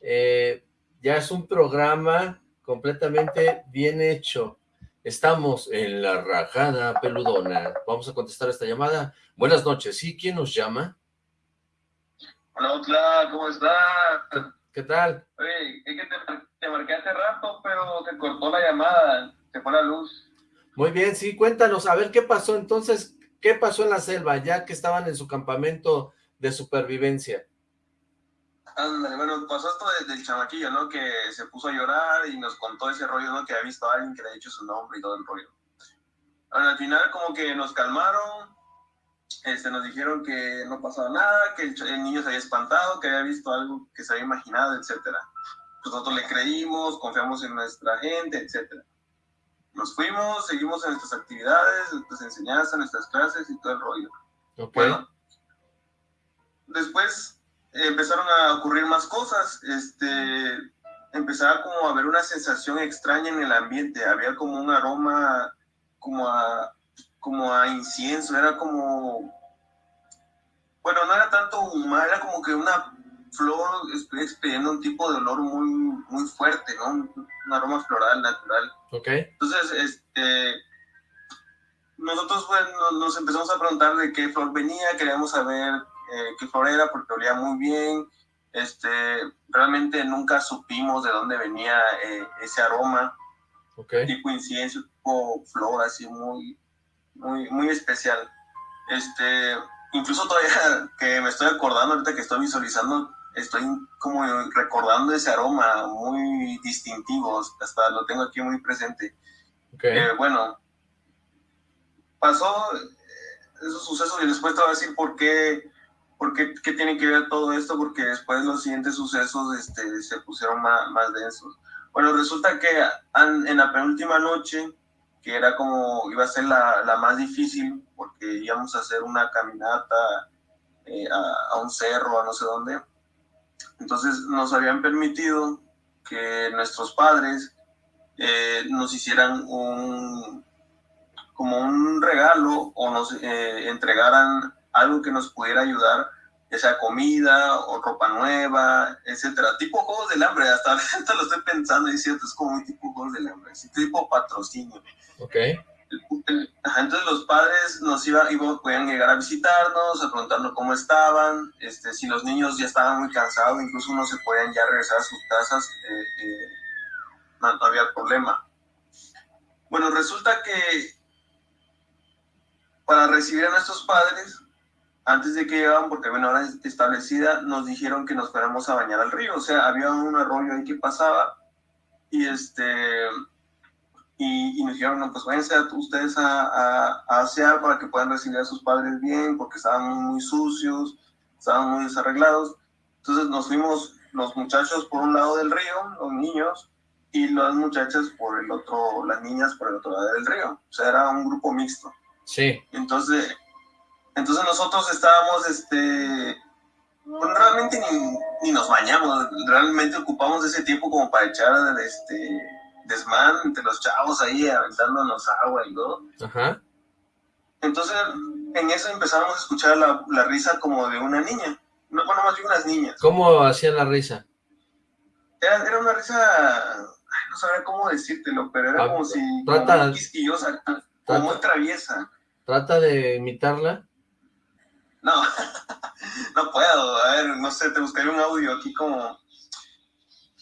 Speaker 2: eh, ya es un programa completamente bien hecho. Estamos en la rajada peludona. Vamos a contestar esta llamada. Buenas noches. ¿Sí? ¿Quién nos llama?
Speaker 4: Hola, hola, ¿cómo está?
Speaker 2: ¿Qué tal?
Speaker 4: Oye, es que te, marqué hace rato, pero se cortó la llamada, se fue la luz.
Speaker 2: Muy bien, sí, cuéntanos, a ver qué pasó entonces, qué pasó en la selva, ya que estaban en su campamento de supervivencia.
Speaker 4: Ándale, bueno, pasó esto desde el chamaquillo, ¿no? Que se puso a llorar y nos contó ese rollo, ¿no? Que había visto a alguien que le ha dicho su nombre y todo el rollo. Bueno, al final como que nos calmaron, este, nos dijeron que no pasaba nada, que el, niño se había espantado, que había visto algo que se había imaginado, etc. Nosotros le creímos, confiamos en nuestra gente, etc. Nos fuimos, seguimos en nuestras actividades, nuestras enseñanzas, nuestras clases y todo el rollo. Bueno, después empezaron a ocurrir más cosas, este, empezaba como a haber una sensación extraña en el ambiente, había como un aroma como a como a incienso, era como, bueno, no era tanto humano, era como que una flor expidiendo un tipo de olor muy, muy fuerte, ¿no? Un, aroma floral natural.
Speaker 2: Ok.
Speaker 4: Entonces, este, nosotros nos empezamos a preguntar de qué flor venía, queríamos saber eh, qué flor era porque olía muy bien. Este, realmente nunca supimos de dónde venía eh, ese aroma.
Speaker 2: Okay.
Speaker 4: Tipo incienso, tipo flor, así muy, muy, muy especial. Este, incluso todavía (laughs) que me estoy acordando, ahorita que estoy visualizando, estoy como recordando ese aroma muy distintivo, hasta lo tengo aquí muy presente.
Speaker 2: Okay.
Speaker 4: bueno, pasó esos sucesos y después te voy a decir por qué, por qué, qué tiene que ver todo esto, porque después los siguientes sucesos este, se pusieron más, más densos. Bueno, resulta que en la penúltima noche que era como, iba a ser la, la, más difícil porque íbamos a hacer una caminata eh, a, un cerro, a no sé dónde. Entonces nos habían permitido que nuestros padres eh, nos hicieran un como un regalo o nos eh, entregaran algo que nos pudiera ayudar, ya sea comida o ropa nueva, etcétera. Tipo juegos del hambre, hasta (laughs) lo estoy pensando y es cierto, es como un tipo juegos del hambre, tipo patrocinio.
Speaker 2: Ok.
Speaker 4: Entonces los padres nos iban, iban, podían llegar a visitarnos, a preguntarnos cómo estaban, este, si los niños ya estaban muy cansados, incluso no se podían ya regresar a sus casas, eh, eh, no, no había problema. Bueno, resulta que para recibir a nuestros padres, antes de que llegaban, porque había una hora establecida, nos dijeron que nos fuéramos a bañar al río. O sea, había un arroyo ahí que pasaba y este y, nos dijeron, no, pues váyanse ustedes a, a, a, asear para que puedan recibir a sus padres bien, porque estaban muy, sucios, estaban muy desarreglados. Entonces nos fuimos los muchachos por un lado del río, los niños, y las muchachas por el otro, las niñas por el otro lado del río. O sea, era un grupo mixto.
Speaker 2: Sí.
Speaker 4: Entonces, entonces nosotros estábamos, este, pues realmente ni, ni, nos bañamos, realmente ocupamos ese tiempo como para echar, este, desmán entre los chavos ahí, aventándonos agua y todo. Ajá. Entonces, en eso empezamos a escuchar la, la risa como de una niña, no, bueno, más bien unas niñas.
Speaker 2: ¿Cómo hacían la risa?
Speaker 4: Era, era una risa, no sabría cómo decírtelo, pero era ah, como si,
Speaker 2: trata,
Speaker 4: como quisquillosa, como muy traviesa.
Speaker 2: ¿Trata de imitarla?
Speaker 4: No, (laughs) no puedo. A ver, no sé, te buscaré un audio aquí como...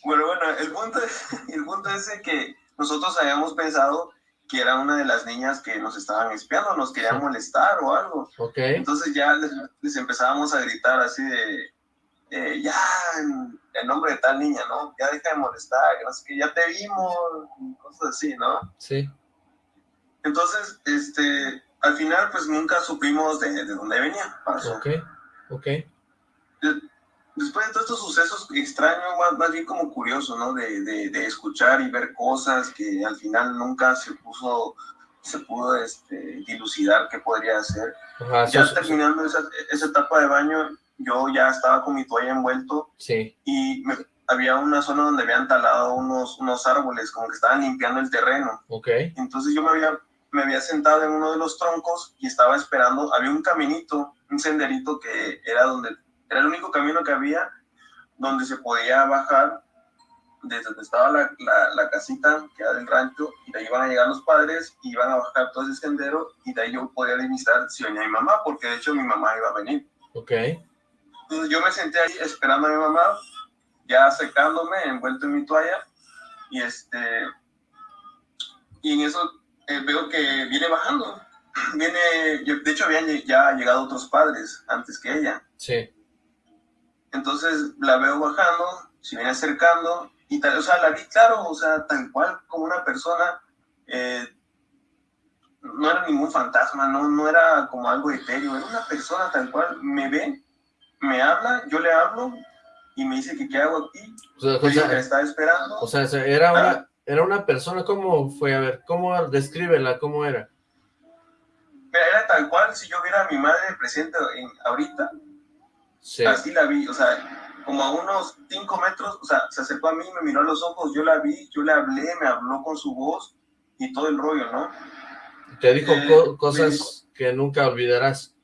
Speaker 4: Bueno, bueno, el punto, (laughs) el punto es que nosotros habíamos pensado que era una de las niñas que nos estaban espiando, nos quería molestar o algo.
Speaker 2: Ok.
Speaker 4: Entonces ya les, empezábamos a gritar así de, eh, ya, en, nombre de tal niña, ¿no? Ya deja de molestar, que no sé qué, ya te vimos, cosas así, ¿no?
Speaker 2: Sí.
Speaker 4: Entonces, este, al final pues nunca supimos de, de dónde venía.
Speaker 2: Ok, ok.
Speaker 4: Después de todos estos sucesos extraños, más, bien como curioso, ¿no? De, de, escuchar y ver cosas que al final nunca se puso, se pudo este, dilucidar qué podría hacer. ya terminando esa, esa, etapa de baño, yo ya estaba con mi toalla envuelto.
Speaker 2: Sí.
Speaker 4: Y había una zona donde habían talado unos, unos árboles, como que estaban limpiando el terreno.
Speaker 2: Ok.
Speaker 4: Entonces yo me había me había sentado en uno de los troncos y estaba esperando, había un caminito, un senderito que era donde, era el único camino que había donde se podía bajar desde donde estaba la, la, casita que era del rancho y de ahí iban a llegar los padres y iban a bajar todo ese sendero y de ahí yo podía divisar si venía mi mamá, porque de hecho mi mamá iba a venir.
Speaker 2: Ok.
Speaker 4: Entonces yo me senté ahí esperando a mi mamá, ya secándome, envuelto en mi toalla y este, y en eso eh, veo que viene bajando. (clears throat) Viene, de hecho habían ya llegado otros padres antes que ella.
Speaker 2: Sí.
Speaker 4: Entonces la veo bajando, se viene acercando y tal, o sea, la vi claro, o sea, tal cual como una persona, eh, no era ningún fantasma, no, no era como algo etéreo, era una persona tal cual, me ve, me habla, yo le hablo y me dice que qué hago aquí, o sea, o sea, que estaba esperando.
Speaker 2: O sea, era una, ah era una persona, ¿cómo fue? A ver, ¿cómo? Descríbela, ¿cómo era?
Speaker 4: Era tal cual si yo viera a mi madre presente en, ahorita. Sí. Así la vi, o sea, como a unos cinco metros, o sea, se acercó a mí, me miró a los ojos, yo la vi, yo le hablé, me habló con su voz y todo el rollo, ¿no?
Speaker 2: Te dijo eh, cosas que nunca olvidarás.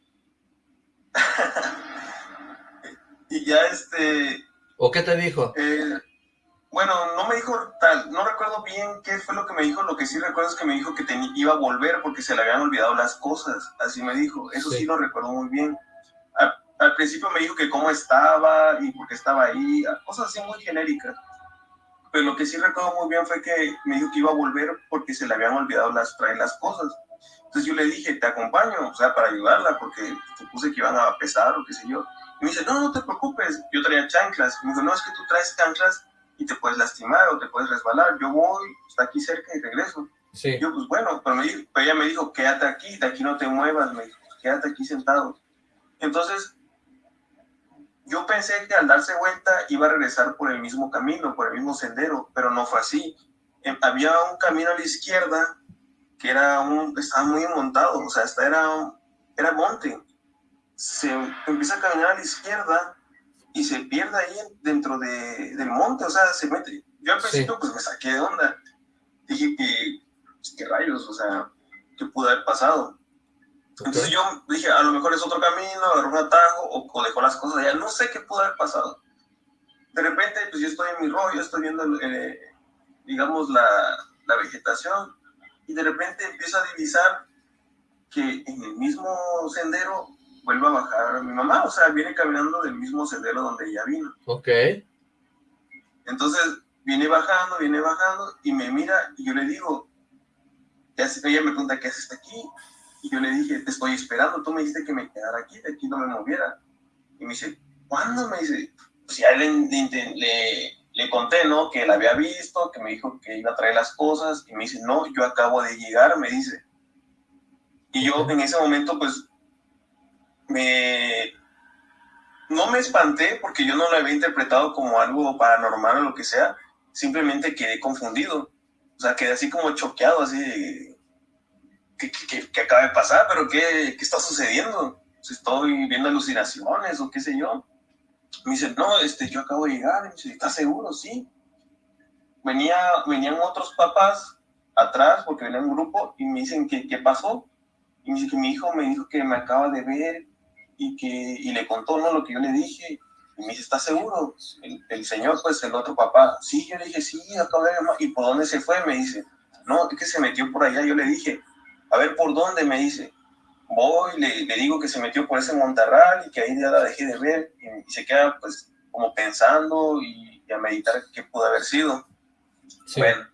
Speaker 2: (laughs)
Speaker 4: y ya este...
Speaker 2: ¿O qué te dijo?
Speaker 4: Eh, bueno, no me dijo tal, no recuerdo bien qué fue lo que me dijo, lo que sí recuerdo es que me dijo que iba a volver porque se le habían olvidado las cosas, así me dijo, eso sí, lo recuerdo muy bien. Al, principio me dijo que cómo estaba y por qué estaba ahí, cosas así muy genéricas. Pero lo que sí recuerdo muy bien fue que me dijo que iba a volver porque se le habían olvidado las, traer las cosas. Entonces yo le dije, te acompaño, o sea, para ayudarla, porque supuse que iban a pesar o qué sé yo. Y me dice, no, no te preocupes, yo traía chanclas. me dijo, no, es que tú traes chanclas y te puedes lastimar o te puedes resbalar. Yo voy, está aquí cerca y regreso.
Speaker 2: Sí.
Speaker 4: Yo, pues bueno, pero, me dijo, ella me dijo, quédate aquí, de aquí no te muevas, me dijo, quédate aquí sentado. Entonces, yo pensé que al darse vuelta iba a regresar por el mismo camino, por el mismo sendero, pero no fue así. Em, había un camino a la izquierda que era un, estaba muy montado, o sea, hasta era, era monte. se empieza a caminar a la izquierda y se pierde ahí dentro de, del monte, o sea, se mete. Yo al principio pues me saqué de onda. Dije que, pues, qué rayos, o sea, qué pudo haber pasado. Entonces yo dije, a lo mejor es otro camino, agarró un atajo o, dejó las cosas allá, no sé qué pudo haber pasado. De repente, pues yo estoy en mi rollo, estoy viendo, eh, digamos, la, la vegetación y de repente empiezo a divisar que en el mismo sendero vuelve a bajar mi mamá, o sea, viene caminando del mismo sendero donde ella vino.
Speaker 2: Ok.
Speaker 4: Entonces, viene bajando, viene bajando, y me mira, y yo le digo, ella me pregunta, ¿qué haces aquí? Y yo le dije, te estoy esperando, tú me dijiste que me quedara aquí, de aquí no me moviera. Y me dice, ¿cuándo? Me dice, pues ya le, le, le, conté, ¿no? Que la había visto, que me dijo que iba a traer las cosas, y me dice, no, yo acabo de llegar, me dice. Y yo en ese momento, pues, me... No me espanté porque yo no lo había interpretado como algo paranormal o lo que sea, simplemente quedé confundido. O sea, quedé así como choqueado, así, ¿qué, qué, acaba de pasar? ¿Pero qué, qué está sucediendo? ¿Estoy viendo alucinaciones o qué sé yo? Me dice, no, este, yo acabo de llegar. Me dice, ¿estás seguro? Sí. Venía, venían otros papás atrás porque venía un grupo y me dicen, ¿qué, qué pasó? Y me dice que mi hijo me dijo que me acaba de ver y que y le contó ¿no? lo que yo le dije. Y me dice, ¿estás seguro? El, el señor, pues el otro papá, sí, yo le dije, sí, acabo de ver, ¿y por dónde se fue? Me dice, no, es que se metió por allá. Yo le dije, a ver, ¿por dónde? Me dice, voy, le, le digo que se metió por ese montarral y que ahí ya la dejé de ver. Y, se queda, pues, como pensando y, a meditar qué pudo haber sido. Bueno,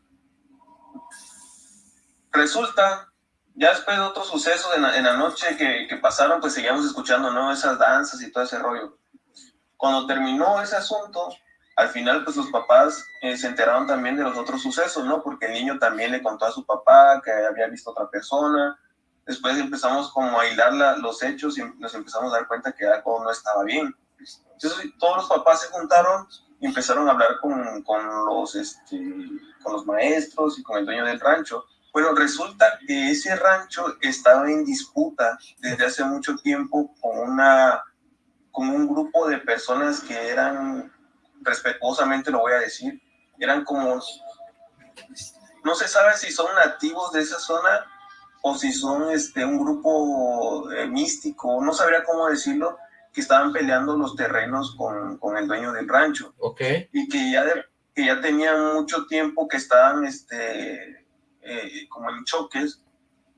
Speaker 4: resulta ya después de otros sucesos en la, noche que, que, pasaron, pues seguíamos escuchando, ¿no? Esas danzas y todo ese rollo. Cuando terminó ese asunto, al final, pues los papás eh, se enteraron también de los otros sucesos, ¿no? Porque el niño también le contó a su papá que había visto a otra persona. Después empezamos como a hilar los hechos y nos empezamos a dar cuenta que algo no estaba bien. Entonces todos los papás se juntaron y empezaron a hablar con, con los, este, con los maestros y con el dueño del rancho bueno, resulta que ese rancho estaba en disputa desde hace mucho tiempo con, una, con un grupo de personas que eran, respetuosamente lo voy a decir, eran como, no se sabe si son nativos de esa zona o si son este, un grupo eh, místico, no sabría cómo decirlo, que estaban peleando los terrenos con, con el dueño del rancho.
Speaker 2: Ok.
Speaker 4: Y que ya, que ya tenían mucho tiempo que estaban este, eh, como en choques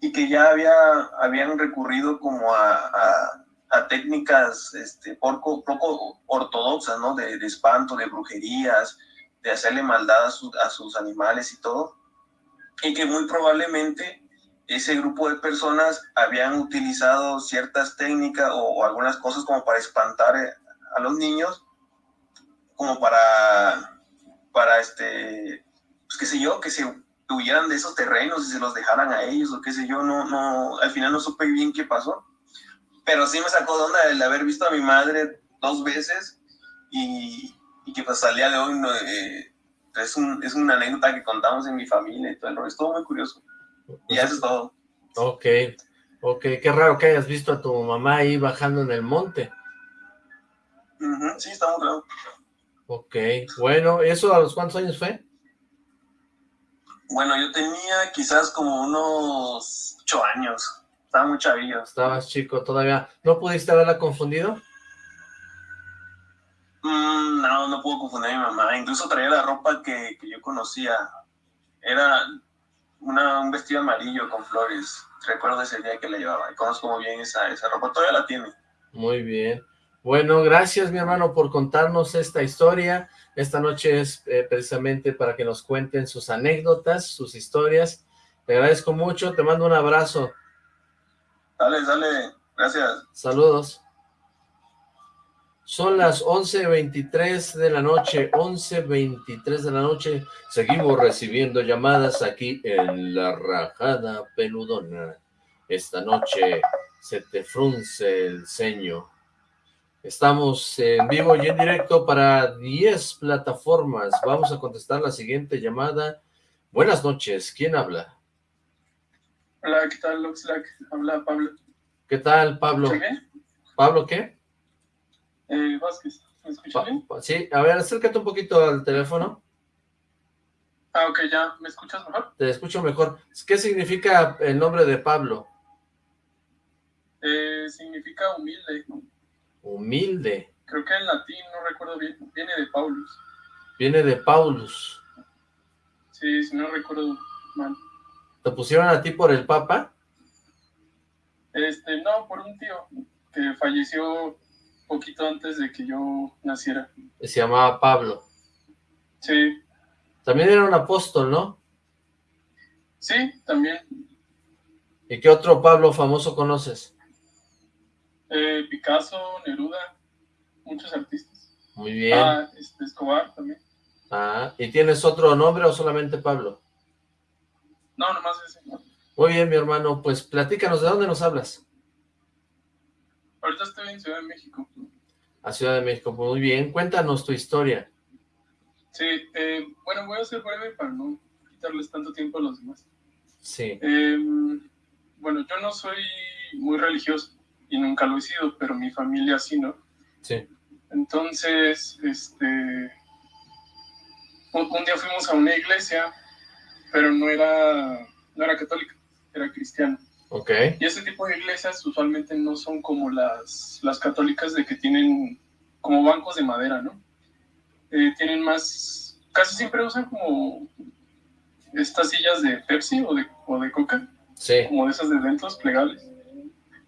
Speaker 4: y que ya había, habían recurrido como a, a, técnicas este, poco, poco ortodoxas, ¿no? De, de, espanto, de brujerías, de hacerle maldad a, a sus animales y todo. Y que muy probablemente ese grupo de personas habían utilizado ciertas técnicas o, algunas cosas como para espantar eh, a los niños, como para, para este, pues qué sé yo, que se huyeran de esos terrenos y se los dejaran a ellos o qué sé yo, no, no, al final no supe bien qué pasó, pero sí me sacó de onda el haber visto a mi madre dos veces y, y que pues al día de hoy no, eh, es, un, es una anécdota que contamos en mi familia y todo el rollo, estuvo muy curioso. Y eso es todo.
Speaker 2: Ok, ok, qué raro que hayas visto a tu mamá ahí bajando en el monte.
Speaker 4: sí, está muy raro.
Speaker 2: Ok, bueno, ¿eso a los cuántos años fue?
Speaker 4: Bueno, yo tenía quizás como unos ocho años. Estaba muy chavillo.
Speaker 2: Estabas chico todavía. ¿No pudiste haberla confundido?
Speaker 4: Mm, no, no puedo confundir a mi mamá. Incluso traía la ropa que, yo conocía. Era una, un vestido amarillo con flores. Recuerdo ese día que la llevaba. Y conozco muy bien esa, esa ropa. Todavía la tiene.
Speaker 2: Muy bien. Bueno, gracias mi hermano por contarnos esta historia. Esta noche es eh, precisamente para que nos cuenten sus anécdotas, sus historias. Te agradezco mucho, te mando un abrazo.
Speaker 4: Dale, dale, gracias.
Speaker 2: Saludos. Son las 11.23 de la noche, 11.23 de la noche. Seguimos recibiendo llamadas aquí en La Rajada Peludona. Esta noche se te frunce el ceño Estamos en vivo y en directo para 10 plataformas. Vamos a contestar la siguiente llamada. Buenas noches, ¿quién habla?
Speaker 7: Hola, ¿qué tal, Oxlack? Habla Pablo.
Speaker 2: ¿Qué tal, Pablo? ¿Pablo qué?
Speaker 7: Eh, Vázquez, ¿me escucha bien?
Speaker 2: Sí, a ver, acércate un poquito al teléfono.
Speaker 7: Ah, ok, ya, ¿me escuchas mejor?
Speaker 2: Te escucho mejor. ¿Qué significa el nombre de Pablo?
Speaker 7: Eh, significa humilde.
Speaker 2: Humilde.
Speaker 7: Creo que en latín, no recuerdo bien, viene de Paulus.
Speaker 2: Viene de Paulus.
Speaker 7: Sí, si no recuerdo mal.
Speaker 2: ¿Te pusieron a ti por el Papa?
Speaker 7: Este, no, por un tío que falleció poquito antes de que yo naciera.
Speaker 2: Se llamaba Pablo.
Speaker 7: Sí.
Speaker 2: También era un apóstol, ¿no?
Speaker 7: Sí, también.
Speaker 2: ¿Y qué otro Pablo famoso conoces?
Speaker 7: Eh, Picasso, Neruda, muchos artistas.
Speaker 2: Muy bien.
Speaker 7: Ah, este, Escobar también.
Speaker 2: Ah, ¿y tienes otro nombre o solamente Pablo?
Speaker 7: No, nomás ese.
Speaker 2: Muy bien, mi hermano, pues platícanos, ¿de dónde nos hablas?
Speaker 7: Ahorita estoy en Ciudad de México.
Speaker 2: A Ciudad de México, pues muy bien, cuéntanos tu historia.
Speaker 7: Sí, eh, bueno, voy a ser breve para no quitarles tanto tiempo a los demás.
Speaker 2: Sí.
Speaker 7: Eh, bueno, yo no soy muy religioso y nunca lo he sido, pero mi familia sí, ¿no?
Speaker 2: Sí.
Speaker 7: Entonces, este, un, un día fuimos a una iglesia, pero no era, no era católica, era cristiana.
Speaker 2: Ok.
Speaker 7: Y ese tipo de iglesias usualmente no son como las, las católicas de que tienen como bancos de madera, ¿no? Eh, tienen más, casi siempre usan como estas sillas de Pepsi o de, o de Coca,
Speaker 2: Sí.
Speaker 7: como de esas de ventos plegables.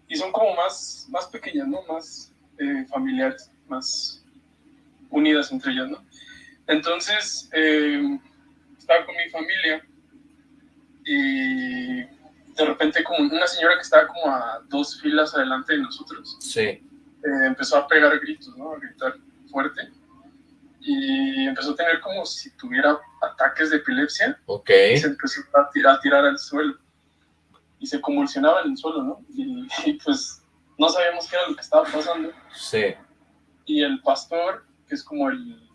Speaker 7: Y son como más, más pequeñas, ¿no? Más eh, familiares, más unidas entre ellas, ¿no? Entonces, eh, estaba con mi familia y de repente como una señora que estaba como a dos filas adelante de nosotros,
Speaker 2: Sí.
Speaker 7: eh, empezó a pegar gritos, ¿no? A gritar fuerte. Y empezó a tener como si tuviera ataques de epilepsia
Speaker 2: Ok.
Speaker 7: y se empezó a tirar, a tirar al suelo. Y se convulsionaba en el suelo, ¿no? Y, (laughs) y, pues no sabíamos qué era lo que estaba pasando.
Speaker 2: Sí.
Speaker 7: Y el pastor, que es como el,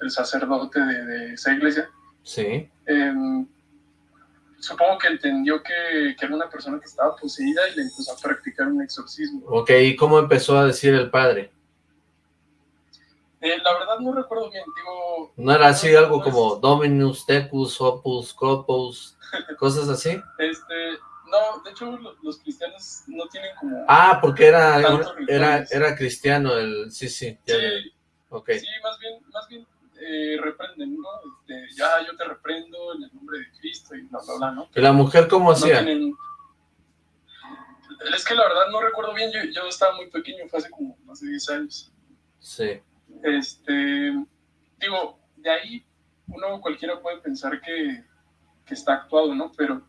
Speaker 7: el sacerdote de, de esa iglesia,
Speaker 2: Sí.
Speaker 7: em, supongo que entendió que, que era una persona que estaba poseída y le empezó a practicar un exorcismo.
Speaker 2: Ok, ¿y cómo empezó a decir el padre?
Speaker 7: Eh, la verdad no recuerdo bien, digo...
Speaker 2: ¿No era así algo
Speaker 7: no es-
Speaker 2: como Dominus, Tecus, Opus, Copus, (laughs) cosas así?
Speaker 7: Este, no, de hecho lo- los cristianos no tienen como...
Speaker 2: Ah, porque era, era, era cristiano el... Sí, sí. ya, ya.
Speaker 7: sí,
Speaker 2: Ok.
Speaker 7: sí, más bien, más bien eh, reprenden, ¿no? Este, ya yo te reprendo en el nombre de Cristo y bla, bla, bla, ¿no?
Speaker 2: ¿Y la mujer cómo
Speaker 7: No
Speaker 2: hacía?
Speaker 7: tienen... Es que la verdad no recuerdo bien, yo, yo estaba muy pequeño, fue hace como más de 10 años.
Speaker 2: Sí.
Speaker 7: Este, digo, de ahí uno cualquiera puede pensar que, que está actuado, ¿no? Pero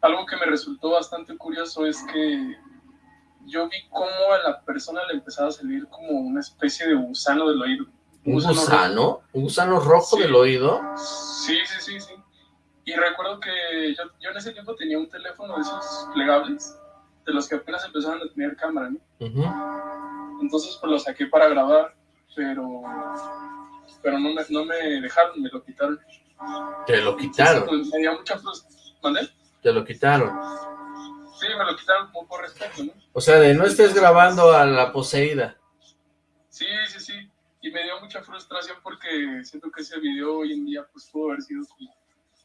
Speaker 7: algo que me resultó bastante curioso es que yo vi cómo a la persona le empezaba a salir como una especie de gusano del oído.
Speaker 2: ¿Un gusano? ¿Un gusano rojo
Speaker 7: Sí.
Speaker 2: del oído?
Speaker 7: Sí, sí, sí, sí. Y recuerdo que yo, yo en ese tiempo tenía un teléfono de esos plegables, de los que apenas empezaban a tener cámara, ¿no? Entonces pues lo saqué para grabar, pero, pero no, me, no me dejaron, me lo quitaron.
Speaker 2: Te lo quitaron,
Speaker 7: Entonces, pues, me dio mucha frustración.
Speaker 2: Te lo quitaron.
Speaker 7: Sí, me lo quitaron como por respeto, ¿no?
Speaker 2: O sea, de no estés grabando a la poseída.
Speaker 7: Sí, sí, sí. Y me dio mucha frustración porque siento que ese video hoy en día pues pudo haber sido como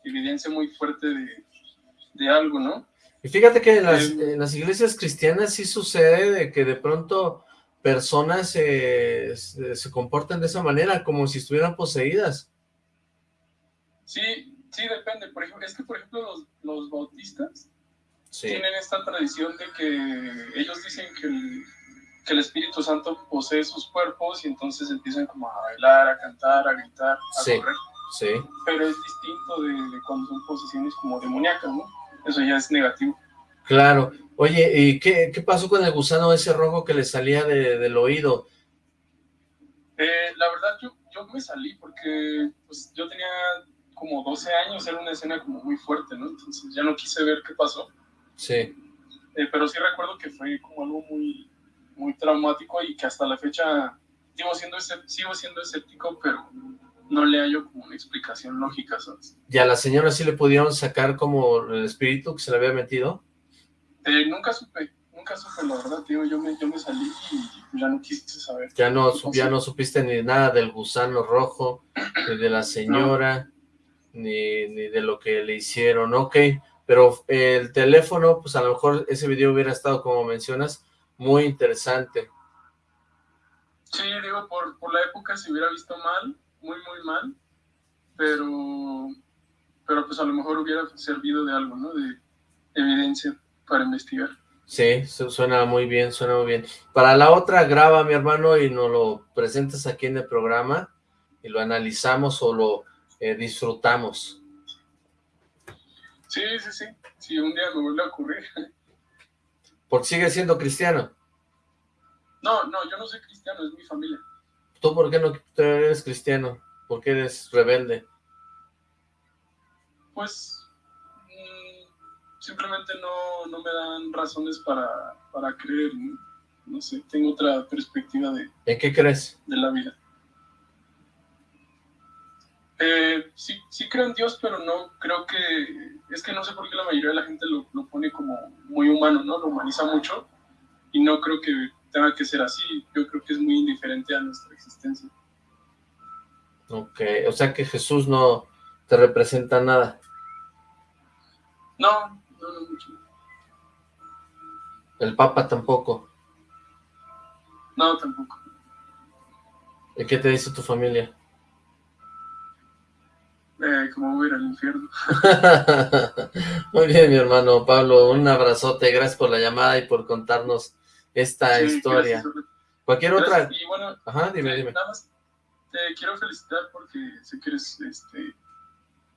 Speaker 7: evidencia muy fuerte de, de algo, ¿no?
Speaker 2: Y fíjate que en las,
Speaker 7: Eh,
Speaker 2: en las iglesias cristianas sí sucede de que de pronto personas eh, se, se comportan de esa manera, como si estuvieran poseídas.
Speaker 7: Sí, sí, depende. Por ejemplo, es que, por ejemplo, los, los bautistas
Speaker 2: Sí.
Speaker 7: tienen esta tradición de que ellos dicen que el, que el Espíritu Santo posee sus cuerpos y entonces empiezan como a bailar, a cantar, a gritar, a
Speaker 2: Sí.
Speaker 7: correr.
Speaker 2: Sí.
Speaker 7: Pero es distinto de, de cuando son posesiones como demoníacas, ¿no? Eso ya es negativo.
Speaker 2: Claro. Oye, ¿y qué, qué pasó con el gusano ese rojo que le salía de- del oído?
Speaker 7: Eh, la verdad, yo, yo me salí porque pues, yo tenía como 12 años, era una escena como muy fuerte, ¿no? Entonces ya no quise ver qué pasó.
Speaker 2: Sí.
Speaker 7: Eh, pero sí recuerdo que fue como algo muy, muy traumático y que hasta la fecha sigo siendo, sigo siendo escéptico, pero no le hallo como una explicación lógica, ¿sabes?
Speaker 2: ¿Y a la señora sí le pudieron sacar como el espíritu que se le había metido?
Speaker 7: Eh, nunca supe, nunca pero la verdad, tío, yo me, yo me salí y ya no quise saber.
Speaker 2: Ya no, ya no supiste ni nada del gusano rojo, (clears throat) ni de la señora, ni, ni de lo que le hicieron, ok. Pero el teléfono, pues a lo mejor ese video hubiera estado, como mencionas, muy interesante.
Speaker 7: Sí, digo, por, por la época se hubiera visto mal, muy, muy mal, pero, pero pues a lo mejor hubiera servido de algo, ¿no? De evidencia para investigar.
Speaker 2: Sí, suena muy bien, suena muy bien. Para la otra, graba mi hermano y nos lo presentas aquí en el programa y lo analizamos o lo eh, disfrutamos.
Speaker 7: Sí, sí, sí. Si un día me vuelve a ocurrir.
Speaker 2: ¿Por sigue siendo cristiano?
Speaker 7: No, no, yo no soy cristiano, es mi familia.
Speaker 2: ¿Tú por qué no eres cristiano? ¿Por qué eres rebelde?
Speaker 7: Pues simplemente no, no me dan razones para, para creer, ¿no? sé, tengo otra perspectiva de...
Speaker 2: ¿En qué crees?
Speaker 7: De la vida. Eh, sí, sí creo en Dios, pero no creo que... Es que no sé por qué la mayoría de la gente lo, lo pone como muy humano, ¿no? Lo humaniza mucho y no creo que tenga que ser así. Yo creo que es muy indiferente a nuestra existencia.
Speaker 2: Ok, o sea que Jesús no te representa nada.
Speaker 7: No,
Speaker 2: ¿El Papa tampoco?
Speaker 7: No, tampoco.
Speaker 2: ¿Y qué te dice tu familia?
Speaker 7: Eh, como voy a ir al infierno. (laughs)
Speaker 2: Muy bien, mi hermano Pablo, un abrazote, gracias por la llamada y por contarnos esta historia. Cualquier otra...
Speaker 7: Y bueno,
Speaker 2: Ajá, dime, dime.
Speaker 7: Nada más te quiero felicitar porque sé que eres este,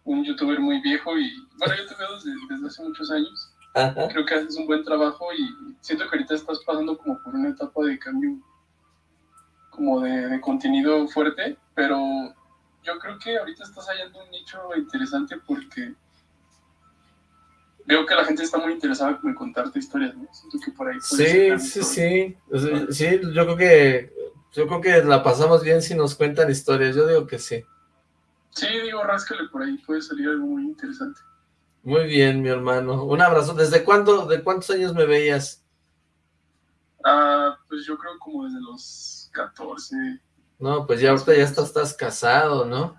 Speaker 7: un youtuber muy viejo y, bueno, yo te veo desde, hace muchos años. Creo que haces un buen trabajo y siento que ahorita estás pasando como por una etapa de cambio, como de, contenido fuerte, pero yo creo que ahorita estás hallando un nicho interesante porque veo que la gente está muy interesada en contarte historias, ¿no? Siento que por ahí...
Speaker 2: Sí, sí, sí, sí, yo creo que yo creo que la pasamos bien si nos cuentan historias, yo digo que sí.
Speaker 7: Sí, digo, ráscale por ahí, puede salir algo muy interesante.
Speaker 2: Muy bien, mi hermano. Un abrazo. ¿Desde cuándo, de cuántos años me veías?
Speaker 7: Ah, pues yo creo como desde los 14.
Speaker 2: No, pues ya ahorita ya estás, casado, ¿no?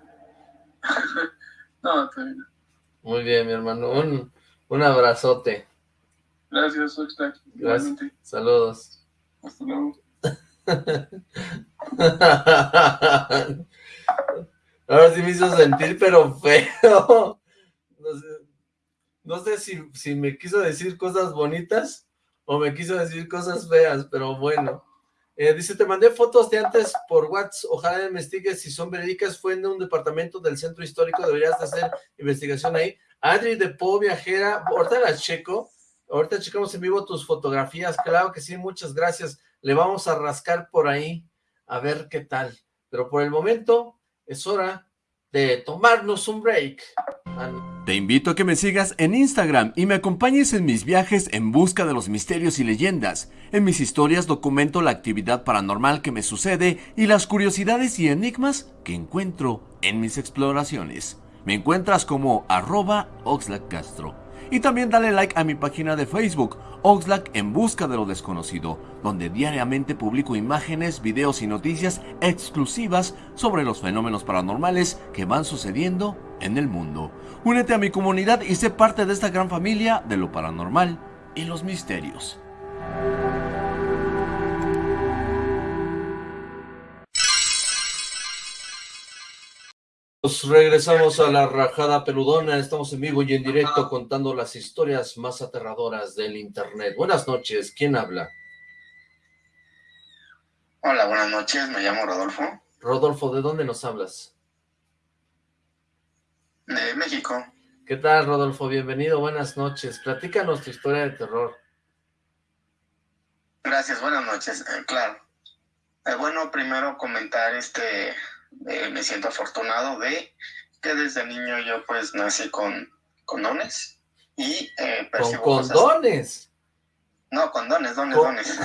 Speaker 2: (laughs)
Speaker 7: no, todavía no.
Speaker 2: Muy bien, mi hermano. Un, un abrazote.
Speaker 7: Gracias, Oxlack.
Speaker 2: Gracias. Saludos.
Speaker 7: Hasta luego. (laughs)
Speaker 2: Ahora sí me hizo sentir, pero feo. No sé, si, si me quiso decir cosas bonitas o me quiso decir cosas feas, pero bueno. Eh, dice, te mandé fotos de antes por WhatsApp, ojalá investigues. Si son verídicas, fue en un departamento del centro histórico, deberías hacer investigación ahí. Adri de Po Viajera, ahorita la checo, ahorita checamos en vivo tus fotografías, claro que sí, muchas gracias, le vamos a rascar por ahí, a ver qué tal, pero por el momento, es hora de tomarnos un break.
Speaker 8: Te invito a que me sigas en Instagram y me acompañes en mis viajes en busca de los misterios y leyendas. En mis historias documento la actividad paranormal que me sucede y las curiosidades y enigmas que encuentro en mis exploraciones. Me encuentras como arroba. Y también dale like a mi página de Facebook, Oxlack en busca de lo desconocido, donde diariamente publico imágenes, videos y noticias exclusivas sobre los fenómenos paranormales que van sucediendo en el mundo. Únete a mi comunidad y sé parte de esta gran familia de lo paranormal y los misterios.
Speaker 2: Regresamos a la rajada peludona, estamos en vivo y en directo contando las historias más aterradoras del internet. Buenas noches, ¿quién habla?
Speaker 3: Hola, buenas noches, me llamo Rodolfo.
Speaker 2: Rodolfo, ¿de dónde nos hablas?
Speaker 3: De México.
Speaker 2: ¿Qué tal, Rodolfo? Bienvenido, buenas noches. Platícanos tu historia de terror.
Speaker 3: Gracias, buenas noches, eh, claro. Eh, bueno, primero comentar este eh, me siento afortunado de que desde niño yo pues nací con condones y eh,
Speaker 2: ¿Con condones?
Speaker 3: No, condones, dones, dones.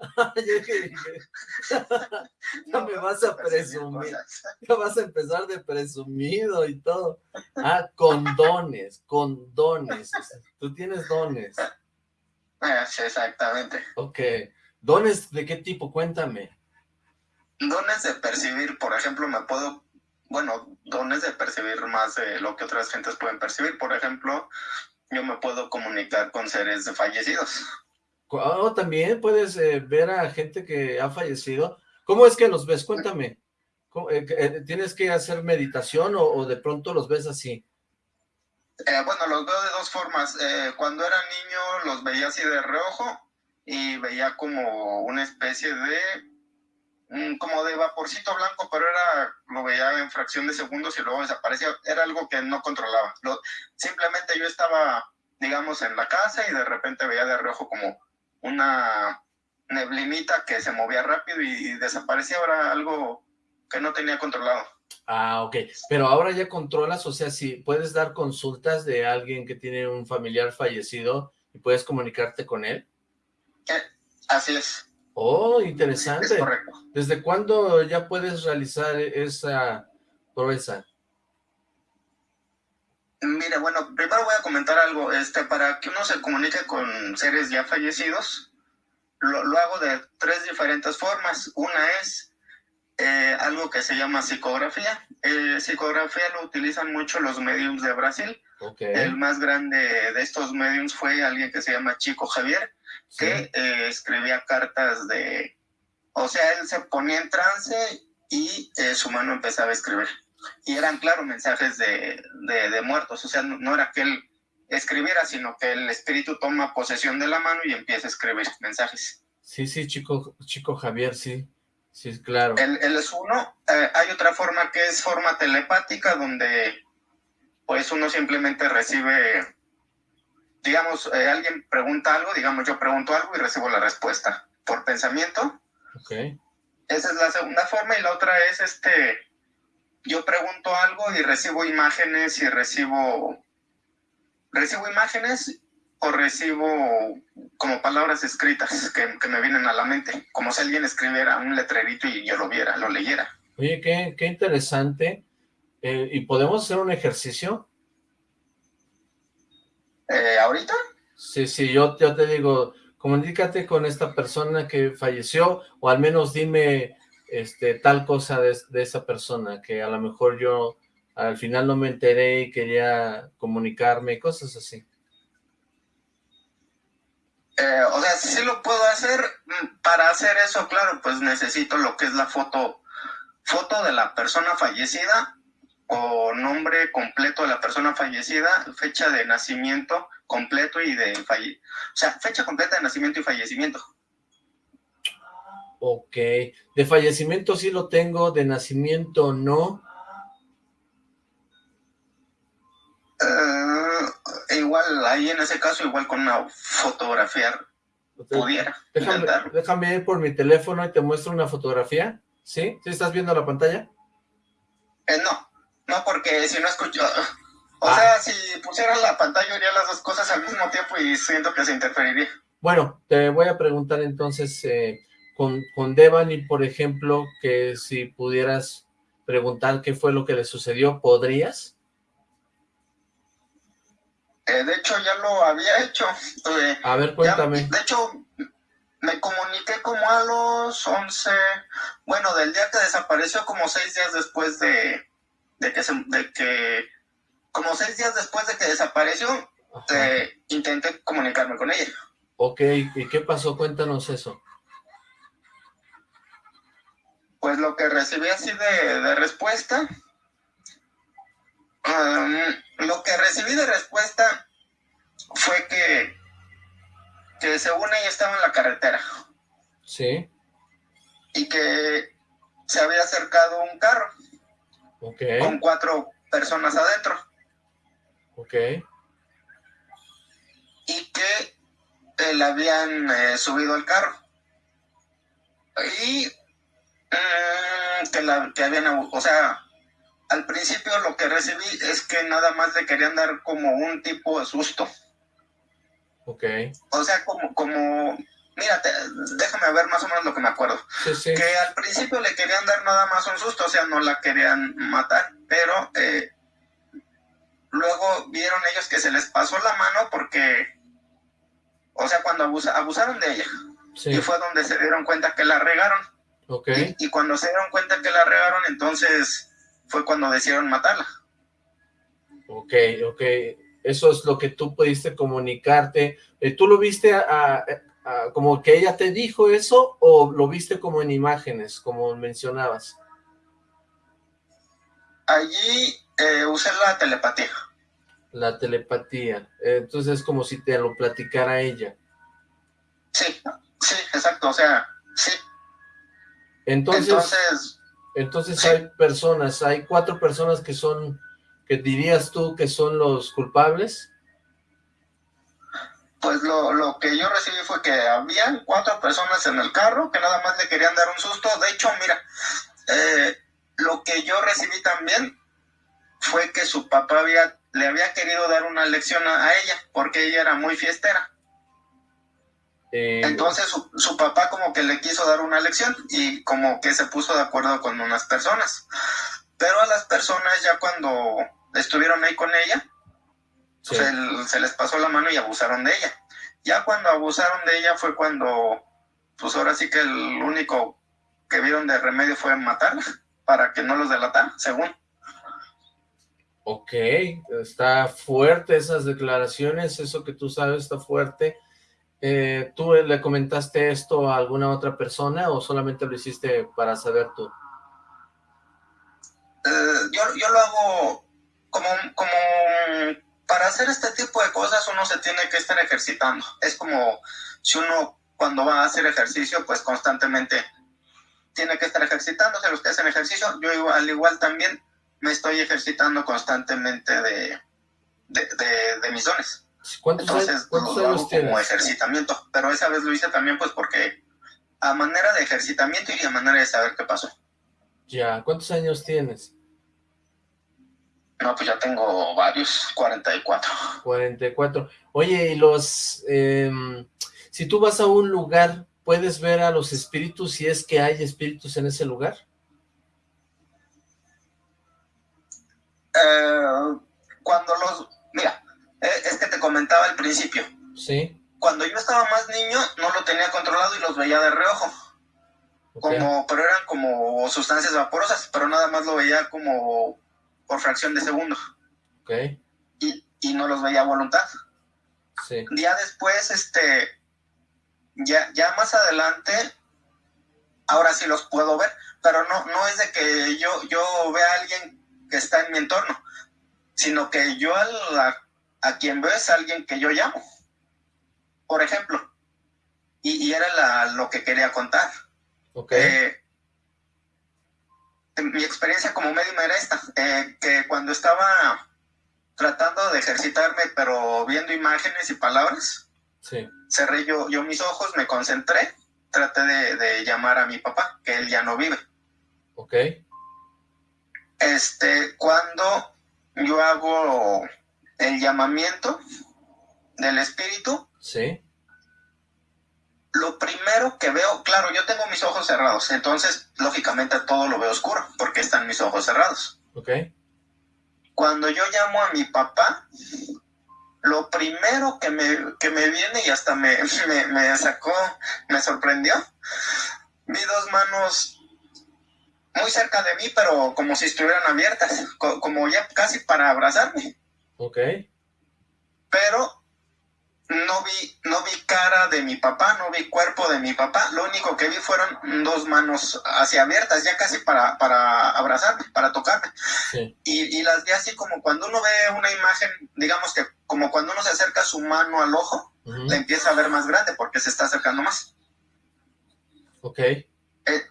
Speaker 3: (laughs)
Speaker 2: no me vas a presumir, ya vas a empezar de presumido y todo. Ah, condones, condones, tú tienes dones.
Speaker 9: Sí, exactamente.
Speaker 2: Ok. ¿Dones de qué tipo? Cuéntame.
Speaker 9: Dones de percibir, por ejemplo, me puedo, bueno, dones de percibir más de lo que otras gentes pueden percibir. Por ejemplo, yo me puedo comunicar con seres fallecidos.
Speaker 2: Oh, también puedes eh, ver a gente que ha fallecido. ¿Cómo es que los ves? Cuéntame. Eh, eh, ¿Tienes que hacer meditación o, de pronto los ves así?
Speaker 9: bueno, los veo de dos formas. cuando era niño los veía así de reojo y veía como una especie de como de vaporcito blanco, pero era lo veía en fracción de segundos y luego desaparecía. Era algo que no controlaba. simplemente yo estaba, digamos, en la casa y de repente veía de reojo como una neblinita que se movía rápido y, desaparecía. Ahora algo que no tenía controlado.
Speaker 2: Ah, ok. Pero ahora ya controlas, o sea, si puedes dar consultas de alguien que tiene un familiar fallecido y puedes comunicarte con él.
Speaker 9: Eh, así es.
Speaker 2: Oh, interesante.
Speaker 9: Es correcto.
Speaker 2: ¿Desde cuándo ya puedes realizar esa proeza?
Speaker 9: Mire, bueno, primero voy a comentar algo. Este, para que uno se comunique con seres ya fallecidos, lo, lo hago de tres diferentes formas. Una es eh, algo que se llama psicografía. Eh, psicografía lo utilizan mucho los mediums de Brasil. El más grande de estos mediums fue alguien que se llama Chico Javier, que eh, escribía cartas de... O sea, él se ponía en trance y su mano empezaba a escribir y eran, claro, mensajes de, de, muertos, o sea, no, era que él escribiera, sino que el espíritu toma posesión de la mano y empieza a escribir mensajes.
Speaker 2: Sí, sí, chico, chico Javier, sí, sí, claro.
Speaker 9: Él, es uno, eh, hay otra forma que es forma telepática, donde pues uno simplemente recibe, digamos, eh, alguien pregunta algo, digamos, yo pregunto algo y recibo la respuesta por pensamiento.
Speaker 2: Ok.
Speaker 9: Esa es la segunda forma y la otra es este yo pregunto algo y recibo imágenes y recibo, recibo imágenes o recibo como palabras escritas que, me vienen a la mente, como si alguien escribiera un letrerito y yo lo viera, lo leyera.
Speaker 2: Oye, qué, qué interesante. Eh, ¿Y podemos hacer un ejercicio?
Speaker 9: Eh, ¿Ahorita?
Speaker 2: Sí, sí, yo, yo te digo, comunícate con esta persona que falleció, o al menos dime este, tal cosa de, esa persona, que a lo mejor yo al final no me enteré y quería comunicarme, cosas así.
Speaker 9: Eh, o sea, sí lo puedo hacer. Mm, para hacer eso, claro, pues necesito lo que es la foto, foto de la persona fallecida o nombre completo de la persona fallecida, fecha de nacimiento completo y de falle o sea, fecha completa de nacimiento y fallecimiento.
Speaker 2: Ok. De fallecimiento sí lo tengo, de nacimiento no.
Speaker 9: Uh, igual, ahí en ese caso, igual con una fotografía pudiera.
Speaker 2: Déjame, déjame, ir por mi teléfono y te muestro una fotografía. ¿Sí? ¿Sí estás viendo la pantalla?
Speaker 9: Eh, no, no, porque si no escucho... O
Speaker 2: ah.
Speaker 9: sea, si pusieras la pantalla, haría las dos cosas al mismo tiempo y siento que se interferiría.
Speaker 2: Bueno, te voy a preguntar entonces... Eh, con, con Devani, por ejemplo, que si pudieras preguntar qué fue lo que le sucedió, ¿podrías?
Speaker 9: Eh, de hecho, ya lo había hecho.
Speaker 2: Eh, a ver, cuéntame.
Speaker 9: de hecho, me comuniqué como a los 11, bueno, del día que desapareció, como seis días después de, de que, de que, como seis días después de que desapareció, eh, intenté comunicarme con ella.
Speaker 2: Ok, ¿y qué pasó? Cuéntanos eso
Speaker 9: pues lo que recibí así de, respuesta, um, lo que recibí de respuesta fue que, que según ella estaba en la carretera.
Speaker 2: Sí.
Speaker 9: Y que se había acercado un carro.
Speaker 2: Ok.
Speaker 9: Con cuatro personas adentro.
Speaker 2: Ok.
Speaker 9: Y que le habían eh, subido al carro. Y Mm, que, la, que habían, o sea, al principio lo que recibí es que nada más le querían dar como un tipo de susto.
Speaker 2: Ok.
Speaker 9: O sea, como, como, mírate, déjame ver más o menos lo que me acuerdo. Que al principio le querían dar nada más un susto, o sea, no la querían matar, pero eh, luego vieron ellos que se les pasó la mano porque, o sea, cuando abusaron de ella.
Speaker 2: Sí.
Speaker 9: Y fue donde se dieron cuenta que la regaron.
Speaker 2: Ok.
Speaker 9: Y, y cuando se dieron cuenta que la regaron, entonces fue cuando decidieron matarla.
Speaker 2: Ok, ok. Eso es lo que tú pudiste comunicarte. Eh, ¿Tú lo viste a, a- a- como que ella te dijo eso o lo viste como en imágenes, como mencionabas?
Speaker 9: Allí eh, usé la telepatía.
Speaker 2: La telepatía. Entonces es como si te lo platicara ella.
Speaker 9: Sí, sí, exacto, o sea, sí.
Speaker 2: Entonces,
Speaker 9: Entonces,
Speaker 2: entonces hay personas, hay cuatro personas que son, que dirías tú que son los culpables.
Speaker 9: pues lo, lo que yo recibí fue que habían cuatro personas en el carro que nada más le querían dar un susto. De hecho, mira, eh, lo que yo recibí también fue que su papá había, le había querido dar una lección a, a ella, porque ella era muy fiestera.
Speaker 2: Eh,
Speaker 9: Entonces su, su papá como que le quiso dar una lección y como que se puso de acuerdo con unas personas. Pero a las personas ya cuando estuvieron ahí con ella,
Speaker 2: sí.
Speaker 9: se, se les pasó la mano y abusaron de ella. Ya cuando abusaron de ella fue cuando, pues ahora sí que el único que vieron de remedio fue matarla para que no los delatara, según.
Speaker 2: Ok, está fuerte esas declaraciones, eso que tú sabes está fuerte. Eh, ¿Tú le comentaste esto a alguna otra persona o solamente lo hiciste para saber tú?
Speaker 9: Eh, yo, yo lo hago como, como para hacer este tipo de cosas uno se tiene que estar ejercitando. Es como si uno cuando va a hacer ejercicio, pues constantemente tiene que estar ejercitándose. Los que hacen ejercicio, yo al igual también me estoy ejercitando constantemente de, de, de- de mis dones.
Speaker 2: ¿Cuántos,
Speaker 9: Entonces
Speaker 2: cuántos
Speaker 9: lo hago
Speaker 2: años
Speaker 9: como ejercitamiento. Pero esa vez lo hice también pues porque a manera de ejercitamiento y a manera de saber qué pasó.
Speaker 2: Ya, ¿cuántos años tienes?
Speaker 9: No, pues ya tengo varios, 44.
Speaker 2: 44. Oye, y los... em, si tú vas a un lugar, ¿puedes ver a los espíritus si es que hay espíritus en ese lugar?
Speaker 9: Eh, cuando los... Mira, es que te comentaba al principio.
Speaker 2: Sí.
Speaker 9: Cuando yo estaba más niño no lo tenía controlado y los veía de reojo. Como, pero eran como sustancias vaporosas, pero nada más lo veía como por fracción de segundo.
Speaker 2: Ok,
Speaker 9: Y, y no los veía a voluntad.
Speaker 2: sí.
Speaker 9: Ya después, este, ya, ya más adelante, ahora sí los puedo ver, pero no, no es de que yo, yo vea a alguien que está en mi entorno, sino que yo a, la- a quien veo es alguien que yo llamo, por ejemplo. Y, y era la- lo que quería contar.
Speaker 2: Ok,
Speaker 9: Eh, mi experiencia como médium era esta, eh, que cuando estaba tratando de ejercitarme, pero viendo imágenes y palabras,
Speaker 2: sí.
Speaker 9: cerré yo, yo mis ojos, me concentré, traté de, de llamar a mi papá, que él ya no vive.
Speaker 2: Ok,
Speaker 9: Este, cuando yo hago el llamamiento del espíritu,
Speaker 2: sí.
Speaker 9: lo primero que veo, claro, yo tengo mis ojos cerrados, entonces lógicamente todo lo veo oscuro, porque están mis ojos cerrados.
Speaker 2: Ok,
Speaker 9: Cuando yo llamo a mi papá, lo primero que me, que me viene y hasta me, (laughs) me, me sacó, me sorprendió, vi dos manos muy cerca de mí, pero como si estuvieran abiertas, co- como ya casi para abrazarme,
Speaker 2: ok,
Speaker 9: pero no vi, no vi cara de mi papá, no vi cuerpo de mi papá, lo único que vi fueron dos manos hacia abiertas, ya casi para, para abrazarme, para tocarme.
Speaker 2: sí.
Speaker 9: y, y las vi así como cuando uno ve una imagen, digamos que como cuando uno se acerca su mano al ojo,
Speaker 2: ujú,
Speaker 9: la empieza a ver más grande porque se está acercando más.
Speaker 2: Ok,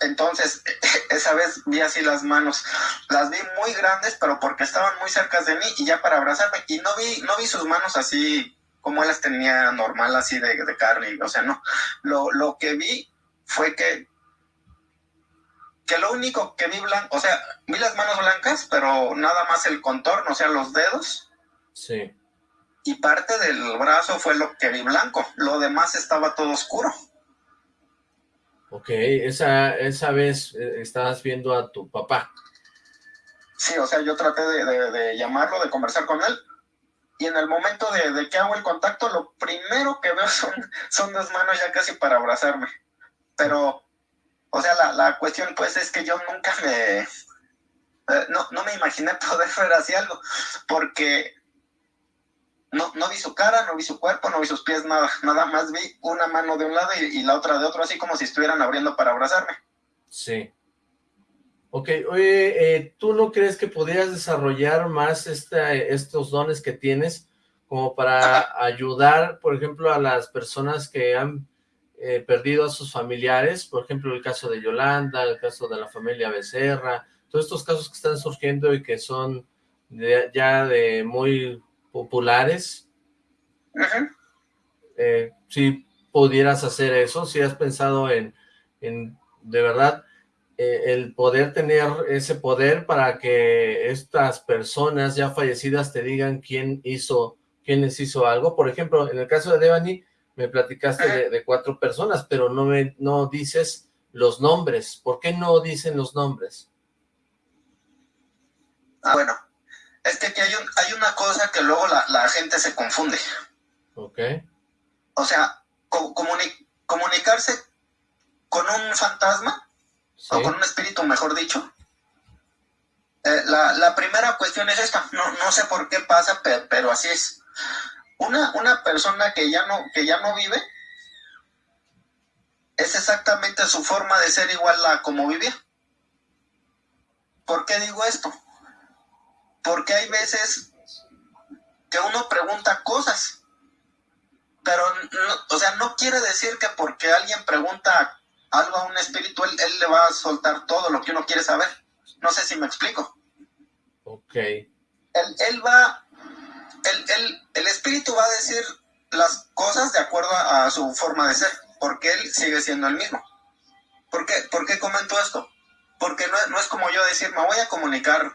Speaker 9: Entonces, (laughs) esa vez vi así las manos, las vi muy grandes, pero porque estaban muy cerca de mí y ya para abrazarme, y no vi, no vi sus manos así como él las tenía normal, así de, de carne, o sea, no. Lo, lo que vi fue que, que lo único que vi blanco, o sea, vi las manos blancas, pero nada más el contorno, o sea, los dedos,
Speaker 2: sí.
Speaker 9: y parte del brazo fue lo que vi blanco, lo demás estaba todo oscuro.
Speaker 2: Ok, esa, esa vez eh, estabas viendo a tu papá.
Speaker 9: Sí, o sea, yo traté de, de- de llamarlo, de conversar con él, y en el momento de, que hago el contacto, lo primero que veo (laughs) son, son dos manos ya casi para abrazarme. Pero, o sea, la, la cuestión pues es que yo nunca me... Eh, no, no me imaginé (laughs) poder ver así algo, porque no, no vi su cara, no vi su cuerpo, no vi sus pies, nada, nada más vi una mano de un lado y, la otra de otro, así como si estuvieran abriendo para abrazarme.
Speaker 2: Sí. Ok, oye, eh, ¿tú no crees que podrías desarrollar más estos dones que tienes como para ayudar, por ejemplo, a las personas que han eh, perdido a sus familiares? Por ejemplo, el caso de Yolanda, el caso de la familia Becerra, todos estos casos que están surgiendo y que son ya de muy populares. Eh, si pudieras hacer eso, si has pensado en, en de verdad, eh, el poder tener ese poder para que estas personas ya fallecidas te digan quién hizo, quién les hizo algo. Por ejemplo, en el caso de Devani, me platicaste de, cuatro personas, pero no, me, no dices los nombres. ¿Por qué no dicen los nombres?
Speaker 9: Ah, bueno, es que aquí hay, hay una cosa que luego la, gente se confunde.
Speaker 2: Ok.
Speaker 9: O sea, comunicarse con un fantasma, o con un espíritu, mejor dicho. Eh, la, primera cuestión es esta, no, no sé por qué pasa, pero, así es. Una, una persona que ya, no, que ya no vive, es exactamente su forma de ser igual a como vivía. ¿Por qué digo esto? Porque hay veces que uno pregunta cosas, pero, o sea, no quiere decir que porque alguien pregunta algo a un espíritu, él, le va a soltar todo lo que uno quiere saber. No sé si me explico.
Speaker 2: Ok.
Speaker 9: Él, va, el espíritu va a decir las cosas de acuerdo a, su forma de ser, porque él sigue siendo el mismo. ¿Por qué, ¿Por qué comento esto? Porque no, no es como yo decir, me voy a comunicar,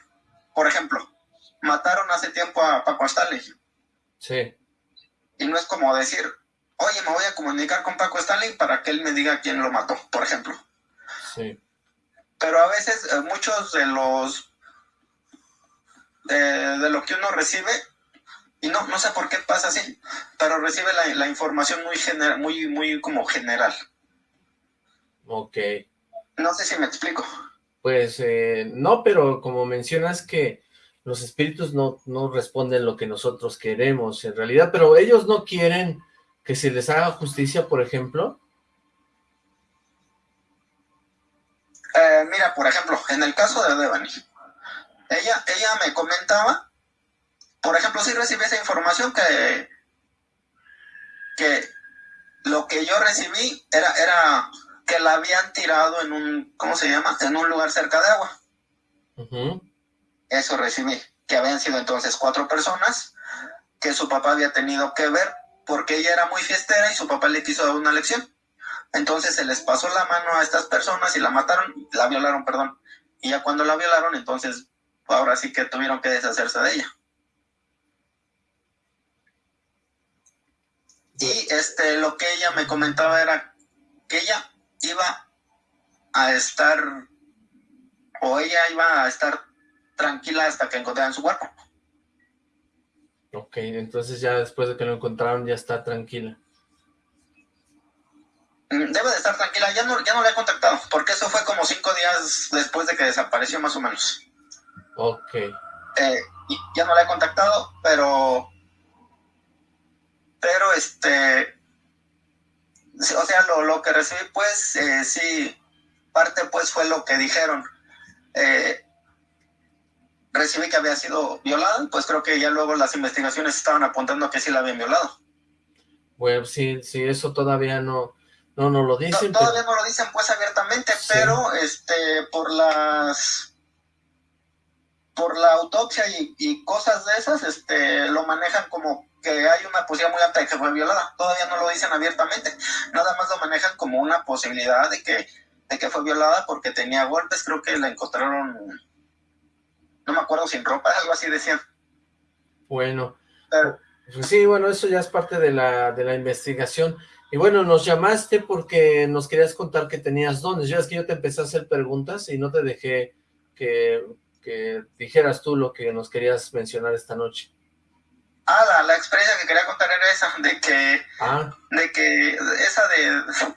Speaker 9: por ejemplo, mataron hace tiempo a Paco Stanley.
Speaker 2: Sí.
Speaker 9: Y no es como decir, oye, me voy a comunicar con Paco Stanley para que él me diga quién lo mató, por ejemplo.
Speaker 2: Sí.
Speaker 9: Pero a veces eh, muchos de los de, lo que uno recibe, y no, no sé por qué pasa así, pero recibe la, información muy general, muy, muy como general.
Speaker 2: Ok.
Speaker 9: No sé si me explico.
Speaker 2: Pues eh, no, pero como mencionas que los espíritus no, no responden lo que nosotros queremos en realidad, pero ellos no quieren que se les haga justicia, por ejemplo.
Speaker 9: Eh, mira, por ejemplo, en el caso de Devani, ella, ella me comentaba, por ejemplo, si recibí esa información que, que lo que yo recibí era, era que la habían tirado en un, ¿cómo se llama? En un lugar cerca de agua. Eso recibí, que habían sido entonces cuatro personas, que su papá había tenido que ver porque ella era muy fiestera y su papá le quiso dar una lección. Entonces se les pasó la mano a estas personas y la mataron, la violaron, perdón. Y ya cuando la violaron, entonces ahora sí que tuvieron que deshacerse de ella. Y este, lo que ella me comentaba era que ella iba a estar, o ella iba a estar tranquila hasta que encontraran su cuerpo.
Speaker 2: Ok, entonces ya después de que lo encontraron ya está tranquila.
Speaker 9: Mm, debe de estar tranquila, ya no, ya no la he contactado, porque eso fue como cinco días después de que desapareció más o menos.
Speaker 2: Ok.
Speaker 9: Eh, ya no la he contactado, pero... Pero este... O sea, lo, lo que recibí pues, eh, sí, parte pues fue lo que dijeron. Eh, recibí que había sido violada, pues creo que ya luego las investigaciones estaban apuntando a que sí la habían violado.
Speaker 2: Bueno, sí, sí, eso todavía no, no nos lo dicen.
Speaker 9: todavía no lo dicen pues abiertamente, pero este, por las, por la autopsia y, cosas de esas, este, lo manejan como que hay una posibilidad muy alta de que fue violada. Todavía no lo dicen abiertamente, nada más lo manejan como una posibilidad de que, de que fue violada porque tenía golpes, creo que la encontraron no me acuerdo, sin ropa, algo así decían.
Speaker 2: Bueno, pues sí, bueno, eso ya es parte de la, de la investigación. Y bueno, nos llamaste porque nos querías contar que tenías dones. Ya es que yo te empecé a hacer preguntas y no te dejé que, que dijeras tú lo que nos querías mencionar esta noche.
Speaker 9: Ah, la, la experiencia que quería contar era esa, de que,
Speaker 2: Ah,
Speaker 9: de que, esa de,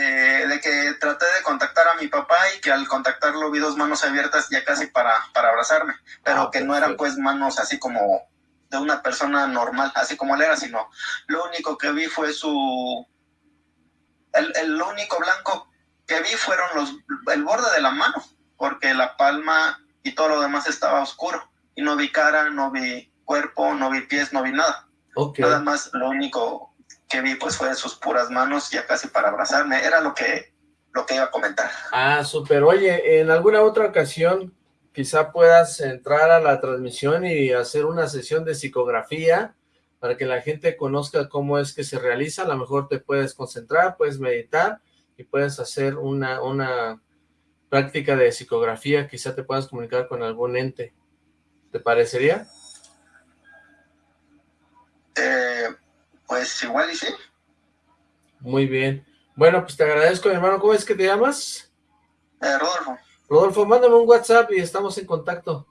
Speaker 9: de, de que traté de contactar a mi papá y que al contactarlo vi dos manos abiertas ya casi para, para abrazarme, pero
Speaker 2: Ah,
Speaker 9: que no eran pues manos así como de una persona normal, así como él era, sino lo único que vi fue su, el, el único blanco que vi fueron los, el borde de la mano, porque la palma y todo lo demás estaba oscuro, y no vi cara, no vi cuerpo, no vi pies, no vi nada. Nada más lo único que vi pues fue sus puras manos ya casi para abrazarme. Era lo que, lo que iba a comentar.
Speaker 2: Ah, súper. Oye, en alguna otra ocasión quizá puedas entrar a la transmisión y hacer una sesión de psicografía para que la gente conozca cómo es que se realiza. A lo mejor te puedes concentrar, puedes meditar y puedes hacer una, una práctica de psicografía. Quizá te puedas comunicar con algún ente. ¿Te parecería?
Speaker 9: Eh, pues igual y sí.
Speaker 2: Muy bien. Bueno, pues te agradezco, mi hermano. ¿Cómo es que te llamas?
Speaker 9: Eh, Rodolfo.
Speaker 2: Rodolfo, mándame un WhatsApp y estamos en contacto.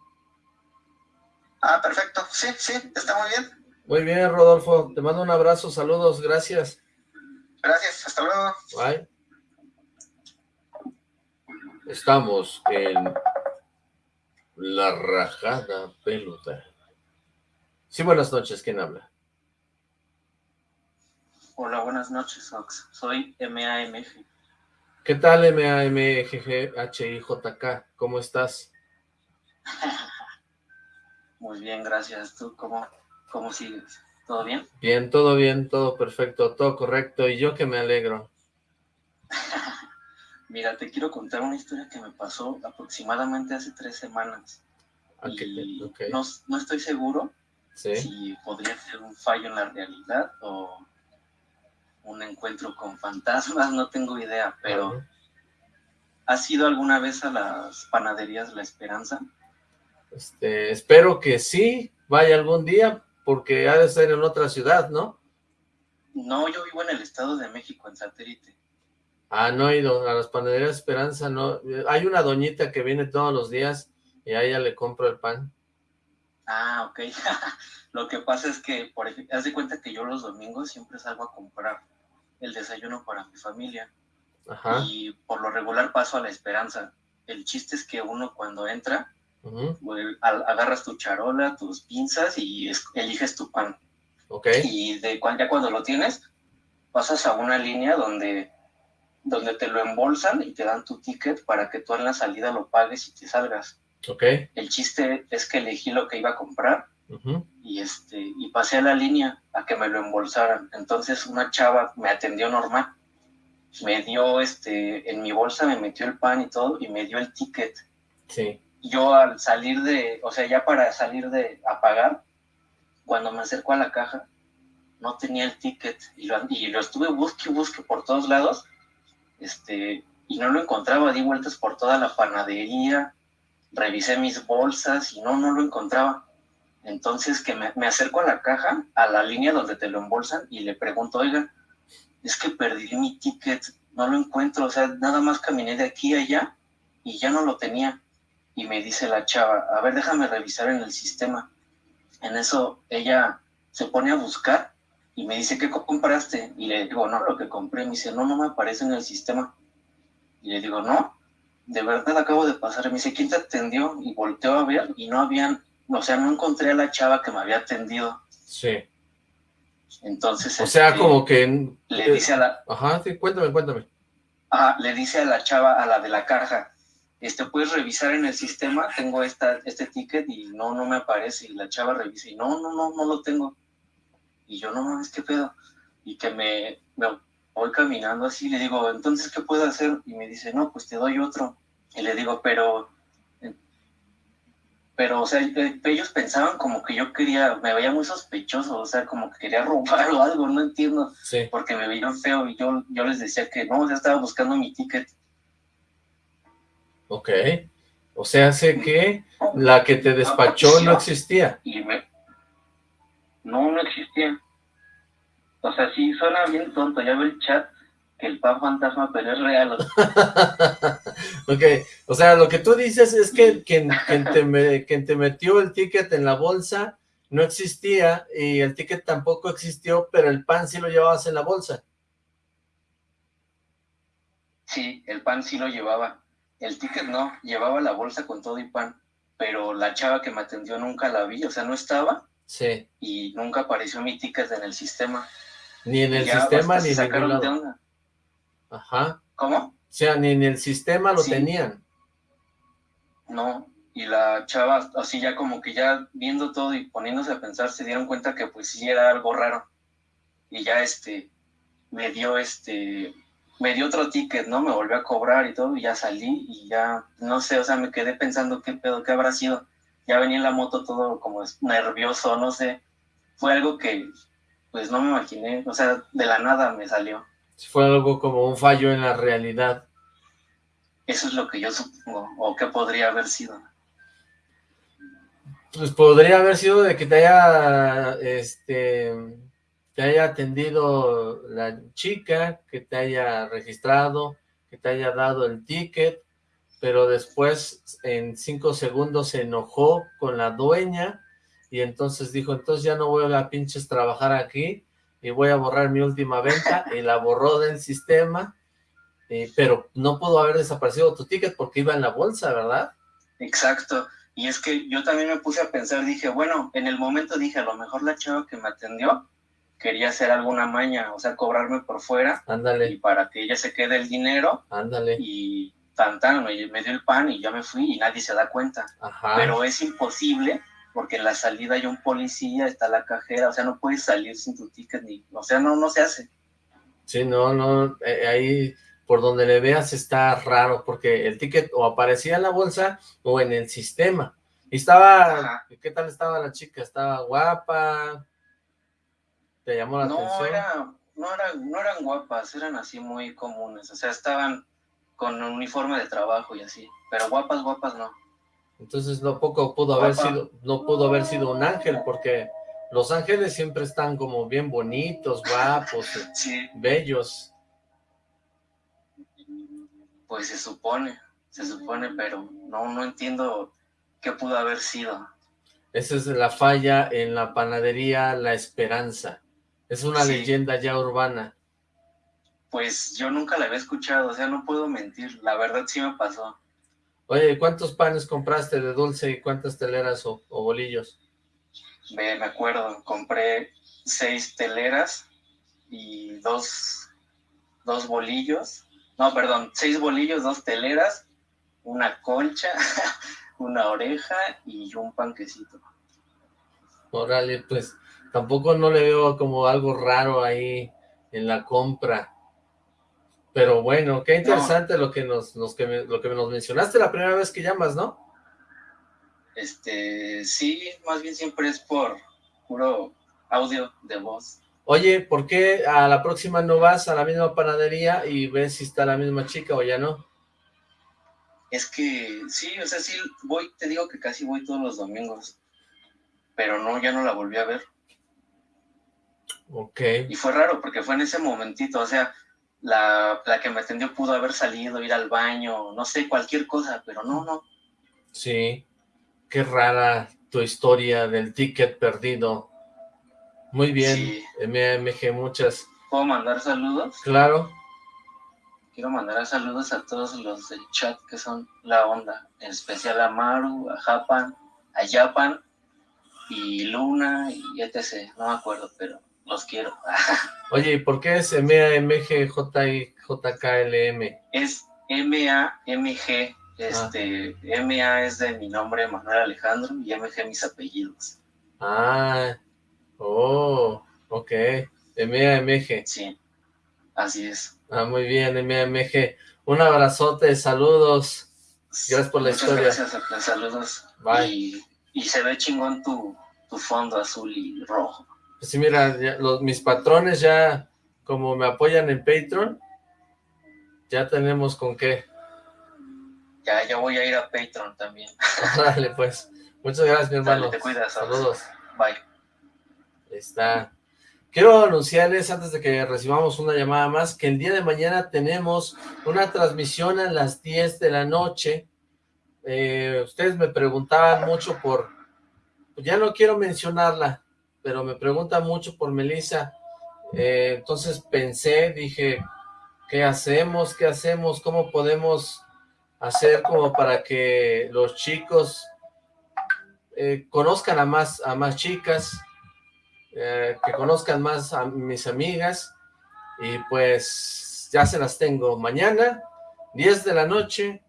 Speaker 9: Ah, perfecto. Sí, sí, está muy bien.
Speaker 2: Muy bien, Rodolfo. Te mando un abrazo, saludos, gracias.
Speaker 9: Gracias, hasta luego.
Speaker 2: Bye. Estamos en la rajada pelota. Sí, buenas noches, ¿quién habla?
Speaker 10: Hola, buenas noches, Ox. Soy MAMG.
Speaker 2: ¿Qué tal, M-A-M-G-G-H-I-J-K? ¿Cómo estás? (laughs)
Speaker 10: Muy bien, gracias. ¿Tú cómo, cómo sigues? ¿Todo bien?
Speaker 2: Bien, todo bien, todo perfecto, todo correcto, y yo que me alegro. (laughs)
Speaker 10: Mira, te quiero contar una historia que me pasó aproximadamente hace tres semanas.
Speaker 2: Ah, qué bien,
Speaker 10: Y
Speaker 2: ok.
Speaker 10: no, no estoy seguro
Speaker 2: Sí,
Speaker 10: si podría ser un fallo en la realidad o un encuentro con fantasmas, no tengo idea, pero. ¿has ido alguna vez a las panaderías La Esperanza?
Speaker 2: Este, espero que sí, vaya algún día, porque ha de ser en otra ciudad, ¿no?
Speaker 10: No, yo vivo en el Estado de México, en satélite.
Speaker 2: Ah, no he ido a las panaderías Esperanza, no. Hay una doñita que viene todos los días y a ella le compro el pan.
Speaker 10: Ah, ok. (laughs) Lo que pasa es que, por ejemplo, haz de cuenta que yo los domingos siempre salgo a comprar el desayuno para mi familia
Speaker 2: Ajá.
Speaker 10: y por lo regular paso a la esperanza. El chiste es que uno cuando entra, agarras tu charola, tus pinzas y es- eliges tu pan. Y de, ya cuando lo tienes, pasas a una línea donde, donde te lo embolsan y te dan tu ticket para que tú en la salida lo pagues y te salgas. El chiste es que elegí lo que iba a comprar y este y pasé a la línea a que me lo embolsaran. Entonces una chava me atendió normal. Me dio este en mi bolsa me metió el pan y todo y me dio el ticket.
Speaker 2: Sí,
Speaker 10: Yo al salir de, o sea, ya para salir de a pagar, cuando me acerco a la caja no tenía el ticket y lo, y lo estuve busque y busque por todos lados. Este, y no lo encontraba, di vueltas por toda la panadería, revisé mis bolsas y no, no lo encontraba. Entonces que me, acerco a la caja, a la línea donde te lo embolsan y le pregunto, oiga, es que perdí mi ticket, no lo encuentro, o sea, nada más caminé de aquí a allá y ya no lo tenía. Y me dice la chava, a ver, déjame revisar en el sistema. En eso ella se pone a buscar y me dice, ¿qué compraste? Y le digo, no, lo que compré. Me dice, no, no me aparece en el sistema. Y le digo, no, de verdad acabo de pasar. Me dice, ¿quién te atendió? Y volteó a ver y no habían, o sea, no encontré a la chava que me había atendido.
Speaker 2: sí.
Speaker 10: Entonces,
Speaker 2: O sea,
Speaker 10: este,
Speaker 2: como que...
Speaker 10: le dice a la,
Speaker 2: Ajá, sí, cuéntame, cuéntame.
Speaker 10: ah, le dice a la chava, a la de la caja, este, puedes revisar en el sistema, tengo esta, este ticket y no, no me aparece. Y la chava revisa y no, no, no, no lo tengo. Y yo, no mames, ¿qué pedo? Y que me, me voy caminando así, le digo, entonces, ¿qué puedo hacer? Y me dice, no, pues te doy otro. Y le digo, pero, pero, o sea, eh, ellos pensaban como que yo quería, me veía muy sospechoso, o sea, como que quería (laughs) robar o algo, no entiendo
Speaker 2: Sí,
Speaker 10: porque me veían feo y yo, yo les decía que no, ya estaba buscando mi ticket.
Speaker 2: ok. O sea, sé que la que te despachó no existía.
Speaker 10: Y me... No, no existía. O sea, sí, suena bien tonto, ya ve el chat el pan fantasma, pero es real. (laughs)
Speaker 2: Ok, o sea, lo que tú dices es que quien, quien te me- quien te metió el ticket en la bolsa no existía y el ticket tampoco existió, pero el pan sí lo llevabas en la bolsa.
Speaker 10: Sí, el pan sí lo llevaba. El ticket no, llevaba la bolsa con todo y pan, pero la chava que me atendió nunca la vi, o sea, no estaba.
Speaker 2: Sí.
Speaker 10: Y nunca apareció mi ticket en el sistema.
Speaker 2: Ni en el sistema ni en ningún lado. Ajá.
Speaker 10: ¿Cómo?
Speaker 2: O sea, ni en el sistema lo tenían.
Speaker 10: No, y la chava, así ya como que ya viendo todo y poniéndose a pensar, se dieron cuenta que pues sí era algo raro. Y ya este, me dio este, me dio otro ticket, ¿no? Me volvió a cobrar y todo, y ya salí y ya, no sé, o sea, me quedé pensando qué pedo, qué habrá sido. Ya venía en la moto todo como nervioso, no sé. Fue algo que, pues no me imaginé, o sea, de la nada me salió.
Speaker 2: Fue algo como un fallo en la realidad.
Speaker 10: Eso es lo que yo supongo, o qué podría haber sido.
Speaker 2: Pues podría haber sido de que te haya, este, te haya atendido la chica, que te haya registrado, que te haya dado el ticket, pero después en cinco segundos se enojó con la dueña y entonces dijo, entonces ya no voy a pinches trabajar aquí y voy a borrar mi última venta y la borró del sistema, eh, pero no pudo haber desaparecido tu ticket porque iba en la bolsa, ¿verdad?
Speaker 10: Exacto, y es que yo también me puse a pensar, dije, bueno, en el momento dije, a lo mejor la chava que me atendió quería hacer alguna maña, o sea, cobrarme por fuera.
Speaker 2: Ándale.
Speaker 10: Y para que ella se quede el dinero.
Speaker 2: Ándale.
Speaker 10: Y tan tan, me, dio el pan y ya me fui y nadie se da cuenta.
Speaker 2: Ajá.
Speaker 10: Pero es imposible porque en la salida hay un policía, está la cajera, o sea, no puedes salir sin tu ticket, ni, o sea, no, no se hace.
Speaker 2: Sí, no, no, eh, ahí por donde le veas está raro, porque el ticket o aparecía en la bolsa o en el sistema. Y estaba, ¿qué tal estaba la chica? ¿Estaba guapa? ¿Te llamó la
Speaker 10: no,
Speaker 2: atención?
Speaker 10: Era, no, era, no eran guapas, eran así muy comunes, o sea, estaban con un uniforme de trabajo y así, pero guapas, guapas no.
Speaker 2: Entonces no poco pudo haber sido, no pudo haber sido un ángel, porque los ángeles siempre están como bien bonitos, guapos, (laughs) bellos.
Speaker 10: Pues se supone, se supone, pero no, no entiendo qué pudo haber sido.
Speaker 2: Esa es la falla en la panadería La Esperanza. Es una
Speaker 10: Sí.
Speaker 2: leyenda ya urbana.
Speaker 10: Pues yo nunca la había escuchado, o sea, no puedo mentir, la verdad sí me pasó.
Speaker 2: Oye, ¿cuántos panes compraste de dulce y cuántas teleras o, o bolillos?
Speaker 10: Me, me acuerdo, compré seis teleras y dos, dos bolillos. No, perdón, seis bolillos, dos teleras, una concha, (laughs) una oreja y un panquecito.
Speaker 2: Órale, pues tampoco no le veo como algo raro ahí en la compra. Pero bueno, qué interesante lo que nos, nos- que lo que nos mencionaste la primera vez que llamas, ¿no?
Speaker 10: Este, sí, más bien siempre es por puro audio de voz.
Speaker 2: Oye, ¿por qué a la próxima no vas a la misma panadería y ves si está la misma chica o ya no?
Speaker 10: Es que sí, o sea, sí voy, te digo que casi voy todos los domingos, pero no, ya no la volví a ver.
Speaker 2: Ok.
Speaker 10: Y fue raro porque fue en ese momentito, o sea, la, la que me atendió pudo haber salido, ir al baño, no sé, cualquier cosa, pero no, no.
Speaker 2: Sí, qué rara tu historia del ticket perdido. Muy bien,
Speaker 10: Sí.
Speaker 2: MMG, muchas.
Speaker 10: ¿Puedo mandar saludos?
Speaker 2: Claro,
Speaker 10: Quiero mandar saludos a todos los del chat que son la onda, en especial a Maru, a Japan, a Japan y Luna y etc. No me acuerdo, pero los quiero. (laughs)
Speaker 2: Oye, ¿y por qué es MAMGJKLM?
Speaker 10: es M-A-M-G. Este, M-A es de mi nombre, Manuel Alejandro, y M-G mis apellidos.
Speaker 2: Ah, oh, ok, MAMG.
Speaker 10: Sí, así es.
Speaker 2: Ah, muy bien, MAMG. Un abrazote, saludos. Gracias por la
Speaker 10: Muchas
Speaker 2: historia.
Speaker 10: gracias, saludos.
Speaker 2: Bye.
Speaker 10: Y, y se ve chingón tu, tu fondo azul y rojo.
Speaker 2: Sí, mira, ya los, mis patrones ya, como me apoyan en Patreon, ya tenemos con qué.
Speaker 10: Ya, ya voy a ir a Patreon también. (laughs)
Speaker 2: Dale, pues. Muchas gracias, mi hermano.
Speaker 10: Dale, te cuidas.
Speaker 2: Saludos.
Speaker 10: Bye.
Speaker 2: Ahí está. Quiero anunciarles, antes de que recibamos una llamada más, que el día de mañana tenemos una transmisión a las 10 de la noche. Eh, ustedes me preguntaban mucho por, ya no quiero mencionarla, pero me pregunta mucho por Melissa. Eh, entonces pensé, dije, ¿qué hacemos? ¿Qué hacemos? ¿Cómo podemos hacer como para que los chicos eh, conozcan a más, a más chicas, eh, que conozcan más a mis amigas, y pues ya se las tengo mañana, 10 de la noche,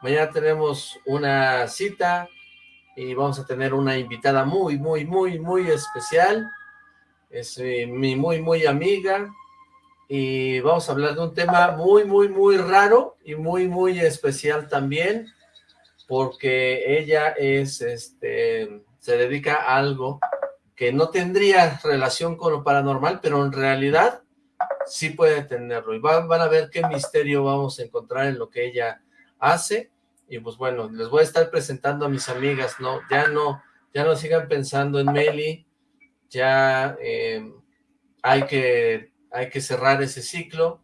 Speaker 2: mañana tenemos una cita, y vamos a tener una invitada muy, muy, muy, muy especial, es mi muy, muy amiga, y vamos a hablar de un tema muy, muy, muy raro y muy, muy especial también, porque ella es, este, se dedica a algo que no tendría relación con lo paranormal, pero en realidad sí puede tenerlo, y van, van a ver qué misterio vamos a encontrar en lo que ella hace, y pues bueno, les voy a estar presentando a mis amigas, ¿no? Ya no, ya no sigan pensando en Meli, ya eh, hay, que, hay que cerrar ese ciclo,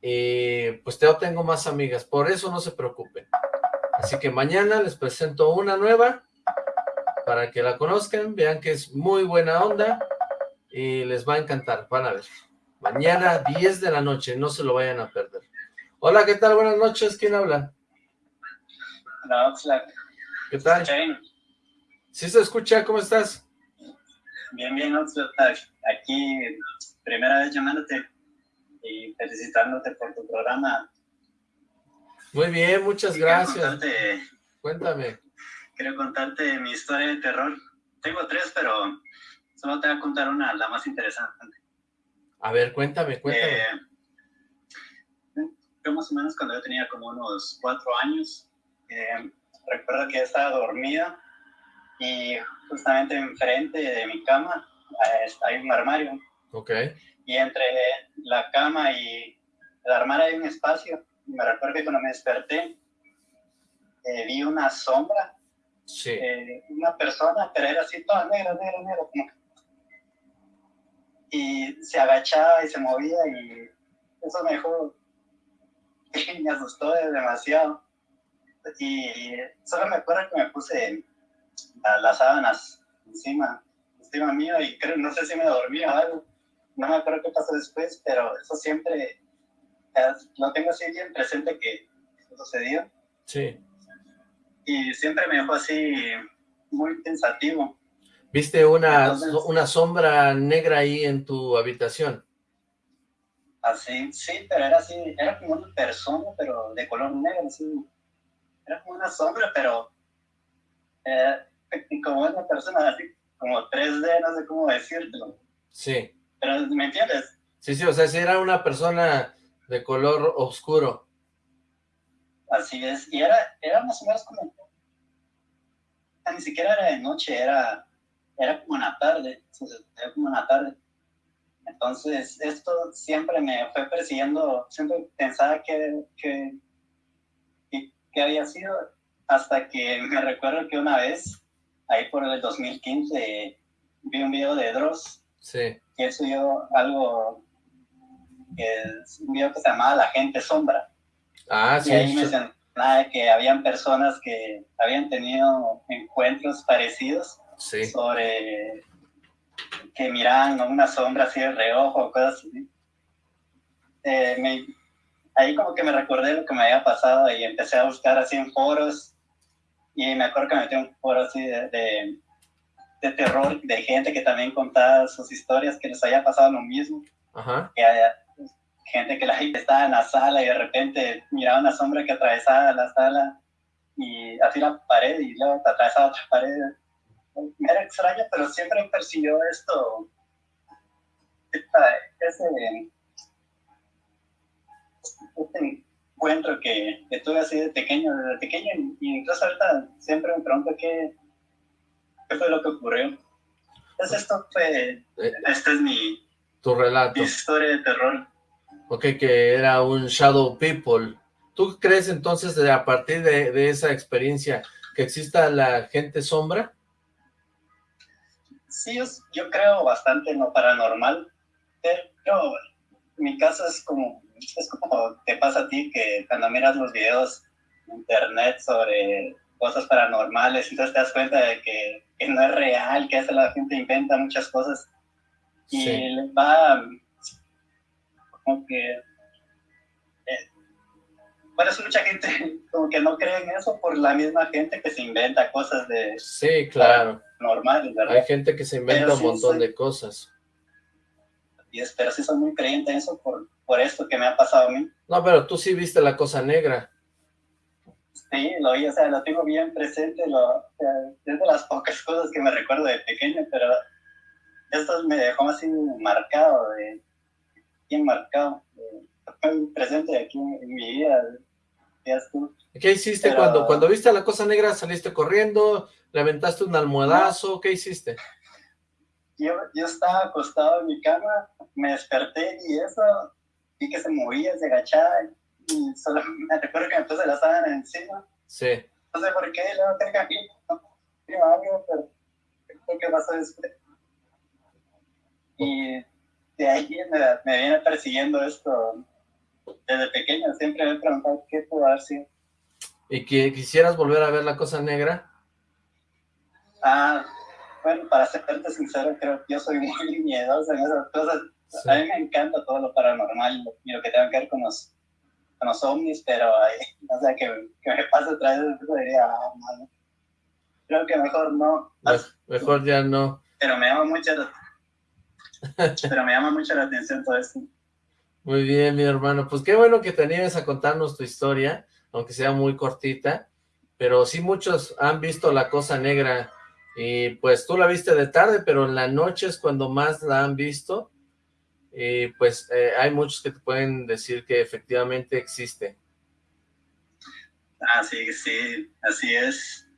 Speaker 2: y pues yo tengo más amigas, por eso no se preocupen. Así que mañana les presento una nueva, para que la conozcan, vean que es muy buena onda, y les va a encantar, van a ver. Mañana 10 de la noche, no se lo vayan a perder. Hola, ¿qué tal? Buenas noches, ¿quién habla?
Speaker 11: Hola, Oxlack.
Speaker 2: ¿Qué tal? ¿Sí se escucha? ¿Cómo estás?
Speaker 11: Bien, bien, Oxlack. Aquí, primera vez llamándote y felicitándote por tu programa.
Speaker 2: Muy bien, muchas gracias. Cuéntame.
Speaker 11: Quiero contarte mi historia de terror. Tengo tres, pero solo te voy a contar una, la más interesante.
Speaker 2: A ver, cuéntame, cuéntame.
Speaker 11: Eh, yo más o menos cuando yo tenía como unos cuatro años, eh, recuerdo que estaba dormida y justamente enfrente de mi cama eh, hay un armario.
Speaker 2: Ok.
Speaker 11: Y entre la cama y el armario hay un espacio. Me recuerdo que cuando me desperté, eh, vi una sombra.
Speaker 2: Sí.
Speaker 11: una persona, pero era así toda negra, negra, negra. Y se agachaba y se movía y eso me dejó, (laughs) me asustó demasiado y solo me acuerdo que me puse las sábanas encima, encima mío y creo, no sé si me dormí o algo. No me acuerdo qué pasó después, pero eso siempre lo tengo así bien presente que sucedió.
Speaker 2: Sí.
Speaker 11: Y siempre me dejó así muy pensativo.
Speaker 2: ¿Viste una, una sombra negra ahí en tu habitación?
Speaker 11: Así, sí, pero era así, era como una persona, pero de color negro, así, era como una sombra, pero eh, como una persona así, como 3D, no sé cómo decirlo.
Speaker 2: Sí.
Speaker 11: Pero, ¿me entiendes?
Speaker 2: Sí, sí, o sea, si era una persona de color oscuro.
Speaker 11: Así es, y era, era más o menos como, ni siquiera era de noche, era, era como una tarde, era como una tarde. Entonces, esto siempre me fue persiguiendo, siempre pensaba que, que había sido, hasta que (laughs) me recuerdo que una vez, ahí por el 2015, vi un video de Dross,
Speaker 2: sí.
Speaker 11: que subió algo, que un video que se llamaba La Gente Sombra.
Speaker 2: Ah, sí.
Speaker 11: Y ahí mencionaba que habían personas que habían tenido encuentros parecidos
Speaker 2: sí.
Speaker 11: sobre que miraban una sombra así de reojo cosas así. Eh, me, ahí como que me recordé lo que me había pasado y empecé a buscar así en foros y me acuerdo que me metí en un foro así de, de, terror, de gente que también contaba sus historias, que les había pasado lo mismo.
Speaker 2: Ajá.
Speaker 11: Que había gente que la gente estaba en la sala y de repente miraba una sombra que atravesaba la sala y así la pared y luego atravesaba otra pared. Me era extraño, pero siempre persiguió esto, ese este encuentro que, que, tuve así de pequeño, desde pequeño, y incluso ahorita siempre me pregunto qué, qué fue lo que ocurrió. Entonces esto fue, eh, este es mi,
Speaker 2: tu relato.
Speaker 11: historia de terror.
Speaker 2: Ok, que era un Shadow People. ¿Tú crees entonces de, a partir de, de esa experiencia que exista la gente sombra?
Speaker 11: Sí, yo, yo creo bastante en lo paranormal, pero mi caso es como es como te pasa a ti que cuando miras los videos en internet sobre cosas paranormales, entonces te das cuenta de que que no es real, que esa la gente inventa muchas cosas y
Speaker 2: Sí.
Speaker 11: les va como que eh, por eso mucha gente (laughs) como que no cree en eso por la misma gente que se inventa cosas de
Speaker 2: Sí, claro.
Speaker 11: normales, ¿verdad?
Speaker 2: Hay gente que se inventa
Speaker 11: Pero
Speaker 2: un
Speaker 11: sí
Speaker 2: montón
Speaker 11: soy-
Speaker 2: de cosas.
Speaker 11: Y es- pero sí soy muy creyente en eso por, por esto que me ha pasado a mí.
Speaker 2: No, pero tú sí viste la cosa negra.
Speaker 11: Sí, lo oí, o sea, lo tengo bien presente, lo, o sea, es de las pocas cosas que me recuerdo de pequeño, pero esto me dejó así marcado, de, bien marcado, de- presente aquí en, en mi vida, tú.
Speaker 2: ¿Qué hiciste
Speaker 11: Pero-
Speaker 2: cuando, cuando viste la cosa negra? ¿Saliste corriendo? ¿Le aventaste un almohadazo? ¿Qué hiciste?
Speaker 11: Yo, yo estaba acostado en mi cama, me desperté y eso, vi que se movía, se agachaba, y solo (laughs) me recuerdo que me puse la sábana encima,
Speaker 2: Sí.
Speaker 11: no sé por qué, luego que aquí, no, pero creo que pasó después. Y de ahí me, me viene persiguiendo esto desde pequeño, siempre me he preguntado qué pudo haber sido.
Speaker 2: ¿Y que quisieras volver a ver la cosa negra?
Speaker 11: Ah, bueno, para serte sincero, creo que yo soy muy (laughs) miedoso en esas cosas.
Speaker 2: Sí.
Speaker 11: A mí me encanta todo lo paranormal y lo que tenga que ver con los, con los ovnis, pero (laughs) o sea, que, que me pase otra vez, diría, ah. Creo que mejor no,
Speaker 2: Me- Mejor ya no.
Speaker 11: pero me llama mucho la, (laughs) pero me llama mucho la atención todo esto.
Speaker 2: Muy bien, mi hermano. Pues qué bueno que te animes a contarnos tu historia, aunque sea muy cortita. Pero sí muchos han visto la cosa negra y pues tú la viste de tarde, pero en la noche es cuando más la han visto. Y pues eh, hay muchos que te pueden decir que efectivamente existe.
Speaker 11: Ah, sí, sí, así es.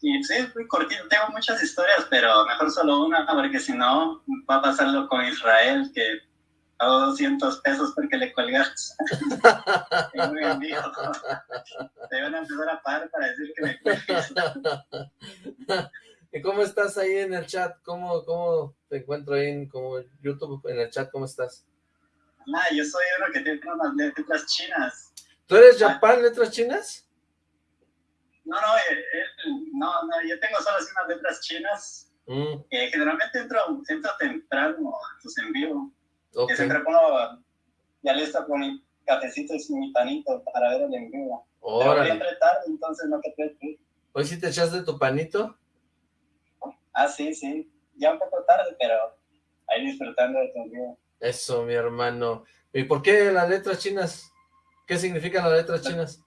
Speaker 11: Y sí, es muy cortito, tengo muchas historias, pero mejor solo una, porque si no, va a pasarlo con Israel, que pago 200 pesos porque le colgas. Es (laughs) muy envío. Te van a empezar a pagar para decir que me cuelgues. (laughs)
Speaker 2: ¿Y cómo estás ahí en el chat? ¿Cómo, cómo te encuentro ahí en como YouTube, en el chat? ¿Cómo estás?
Speaker 11: Ah, yo soy uno que tiene unas letras chinas.
Speaker 2: ¿Tú eres Japan Letras Chinas?
Speaker 11: No, no, eh, eh, no, no, yo tengo solo así unas letras chinas.
Speaker 2: Mm,
Speaker 11: Eh, generalmente entro, entro temprano a tus en vivo. siempre pongo ya listo con mi cafecito y mi panito para ver el en vivo. Pero voy
Speaker 2: Órale.
Speaker 11: entre tarde, entonces no te puedes ir.
Speaker 2: ¿Hoy sí te echaste tu panito?
Speaker 11: Ah, sí, sí. Ya un poco tarde, pero ahí disfrutando de tu vivo.
Speaker 2: Eso, mi hermano. ¿Y por qué las letras chinas? ¿Qué significan las letras chinas?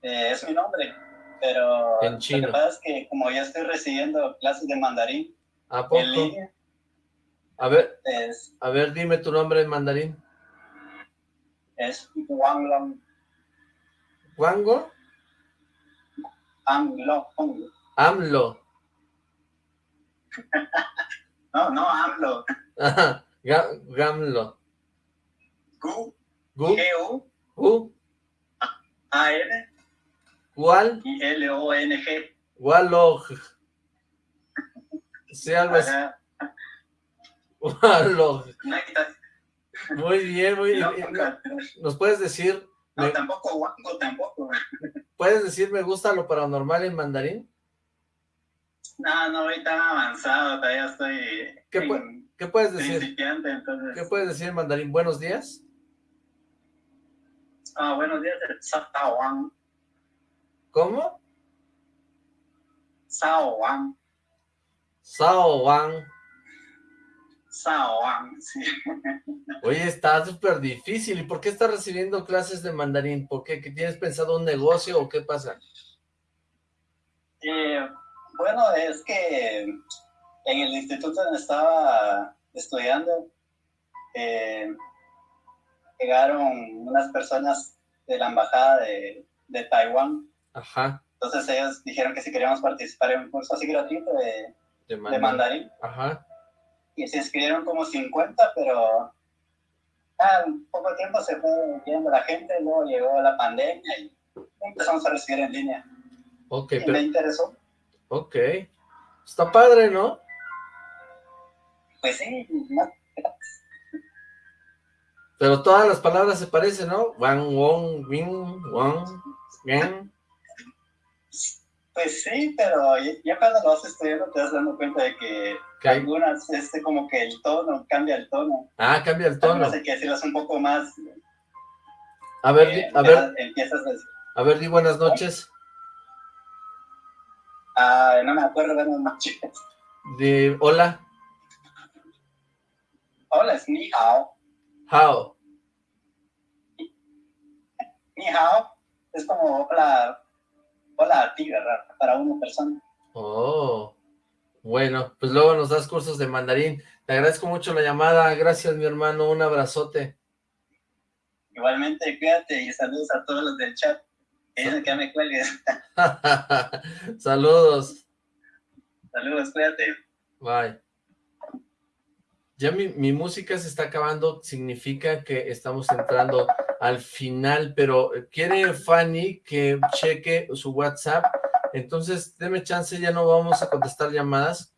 Speaker 11: Eh, es mi nombre, pero
Speaker 2: En
Speaker 11: lo
Speaker 2: chino.
Speaker 11: que pasa es que como ya estoy recibiendo clases de mandarín
Speaker 2: ¿A poco?
Speaker 11: en línea,
Speaker 2: A ver,
Speaker 11: es,
Speaker 2: a ver, dime tu nombre en mandarín.
Speaker 11: es Wang Long,
Speaker 2: ¿Wango?
Speaker 11: Ang Long.
Speaker 2: AMLO. (laughs)
Speaker 11: No, no, AMLO.
Speaker 2: Ajá, Ga- Gamlo.
Speaker 11: Q,
Speaker 2: ¿Gu?
Speaker 11: G, U,
Speaker 2: ¿Gu?
Speaker 11: A, N
Speaker 2: ¿Cuál?
Speaker 11: y L, O, N, G.
Speaker 2: Walog. (laughs) Sí, algo así. Walog. Muy bien, muy bien. ¿Nos puedes decir,
Speaker 11: no,
Speaker 2: me-
Speaker 11: tampoco Wango, tampoco.
Speaker 2: puedes decir me gusta lo paranormal en mandarín?
Speaker 11: No, no voy tan avanzado, todavía estoy
Speaker 2: ¿Qué
Speaker 11: en
Speaker 2: ¿Qué puedes decir?
Speaker 11: entonces.
Speaker 2: ¿Qué puedes decir en mandarín? ¿Buenos días?
Speaker 11: Ah, buenos días, Sao Wang.
Speaker 2: ¿Cómo?
Speaker 11: Sao Wang.
Speaker 2: Sao Wang.
Speaker 11: Sao Wang, sí. (laughs)
Speaker 2: Oye, está súper difícil. ¿Y por qué estás recibiendo clases de mandarín? ¿Por qué? ¿Que ¿Tienes pensado un negocio o qué pasa?
Speaker 11: Eh, bueno, es que en el instituto donde estaba estudiando, eh, llegaron unas personas de la embajada de, de Taiwán.
Speaker 2: Ajá,
Speaker 11: Entonces ellos dijeron que si queríamos participar en un curso así gratuito de,
Speaker 2: de
Speaker 11: de
Speaker 2: mandarín. Ajá.
Speaker 11: y se inscribieron como 50, pero ah, en poco tiempo se fue yendo la gente, luego llegó la pandemia y empezamos a recibir en línea.
Speaker 2: Ok,
Speaker 11: Y me
Speaker 2: pero,
Speaker 11: interesó.
Speaker 2: Ok. Está padre, ¿no?
Speaker 11: Pues sí, no,
Speaker 2: Pero todas las palabras se parecen, ¿no? Wang, wong, wing, wang, gang.
Speaker 11: Pues sí, pero ya cuando lo vas estudiando te das dando cuenta de que algunas, este, como que el tono, cambia el tono.
Speaker 2: Ah, cambia el tono.
Speaker 11: Hay que decirlas un poco más.
Speaker 2: A ver,
Speaker 11: eh,
Speaker 2: a ver.
Speaker 11: Empiezas
Speaker 2: a, a ver, di buenas noches.
Speaker 11: Ah, no me acuerdo, buenas noches.
Speaker 2: De, hola.
Speaker 11: Hola, es ni hao.
Speaker 2: How.
Speaker 11: Ni hao es como hola, hola a ti, ¿verdad? Para una persona.
Speaker 2: Oh, bueno, pues luego nos das cursos de mandarín. Te agradezco mucho la llamada. Gracias, mi hermano. Un abrazote.
Speaker 11: Igualmente, cuídate y saludos a todos los del chat. Que que me cuelgues. (laughs)
Speaker 2: saludos.
Speaker 11: Saludos, cuídate.
Speaker 2: Bye. Ya mi, mi, música se está acabando, significa que estamos entrando al final, pero quiere Fanny que cheque su WhatsApp, entonces deme chance, ya no vamos a contestar llamadas,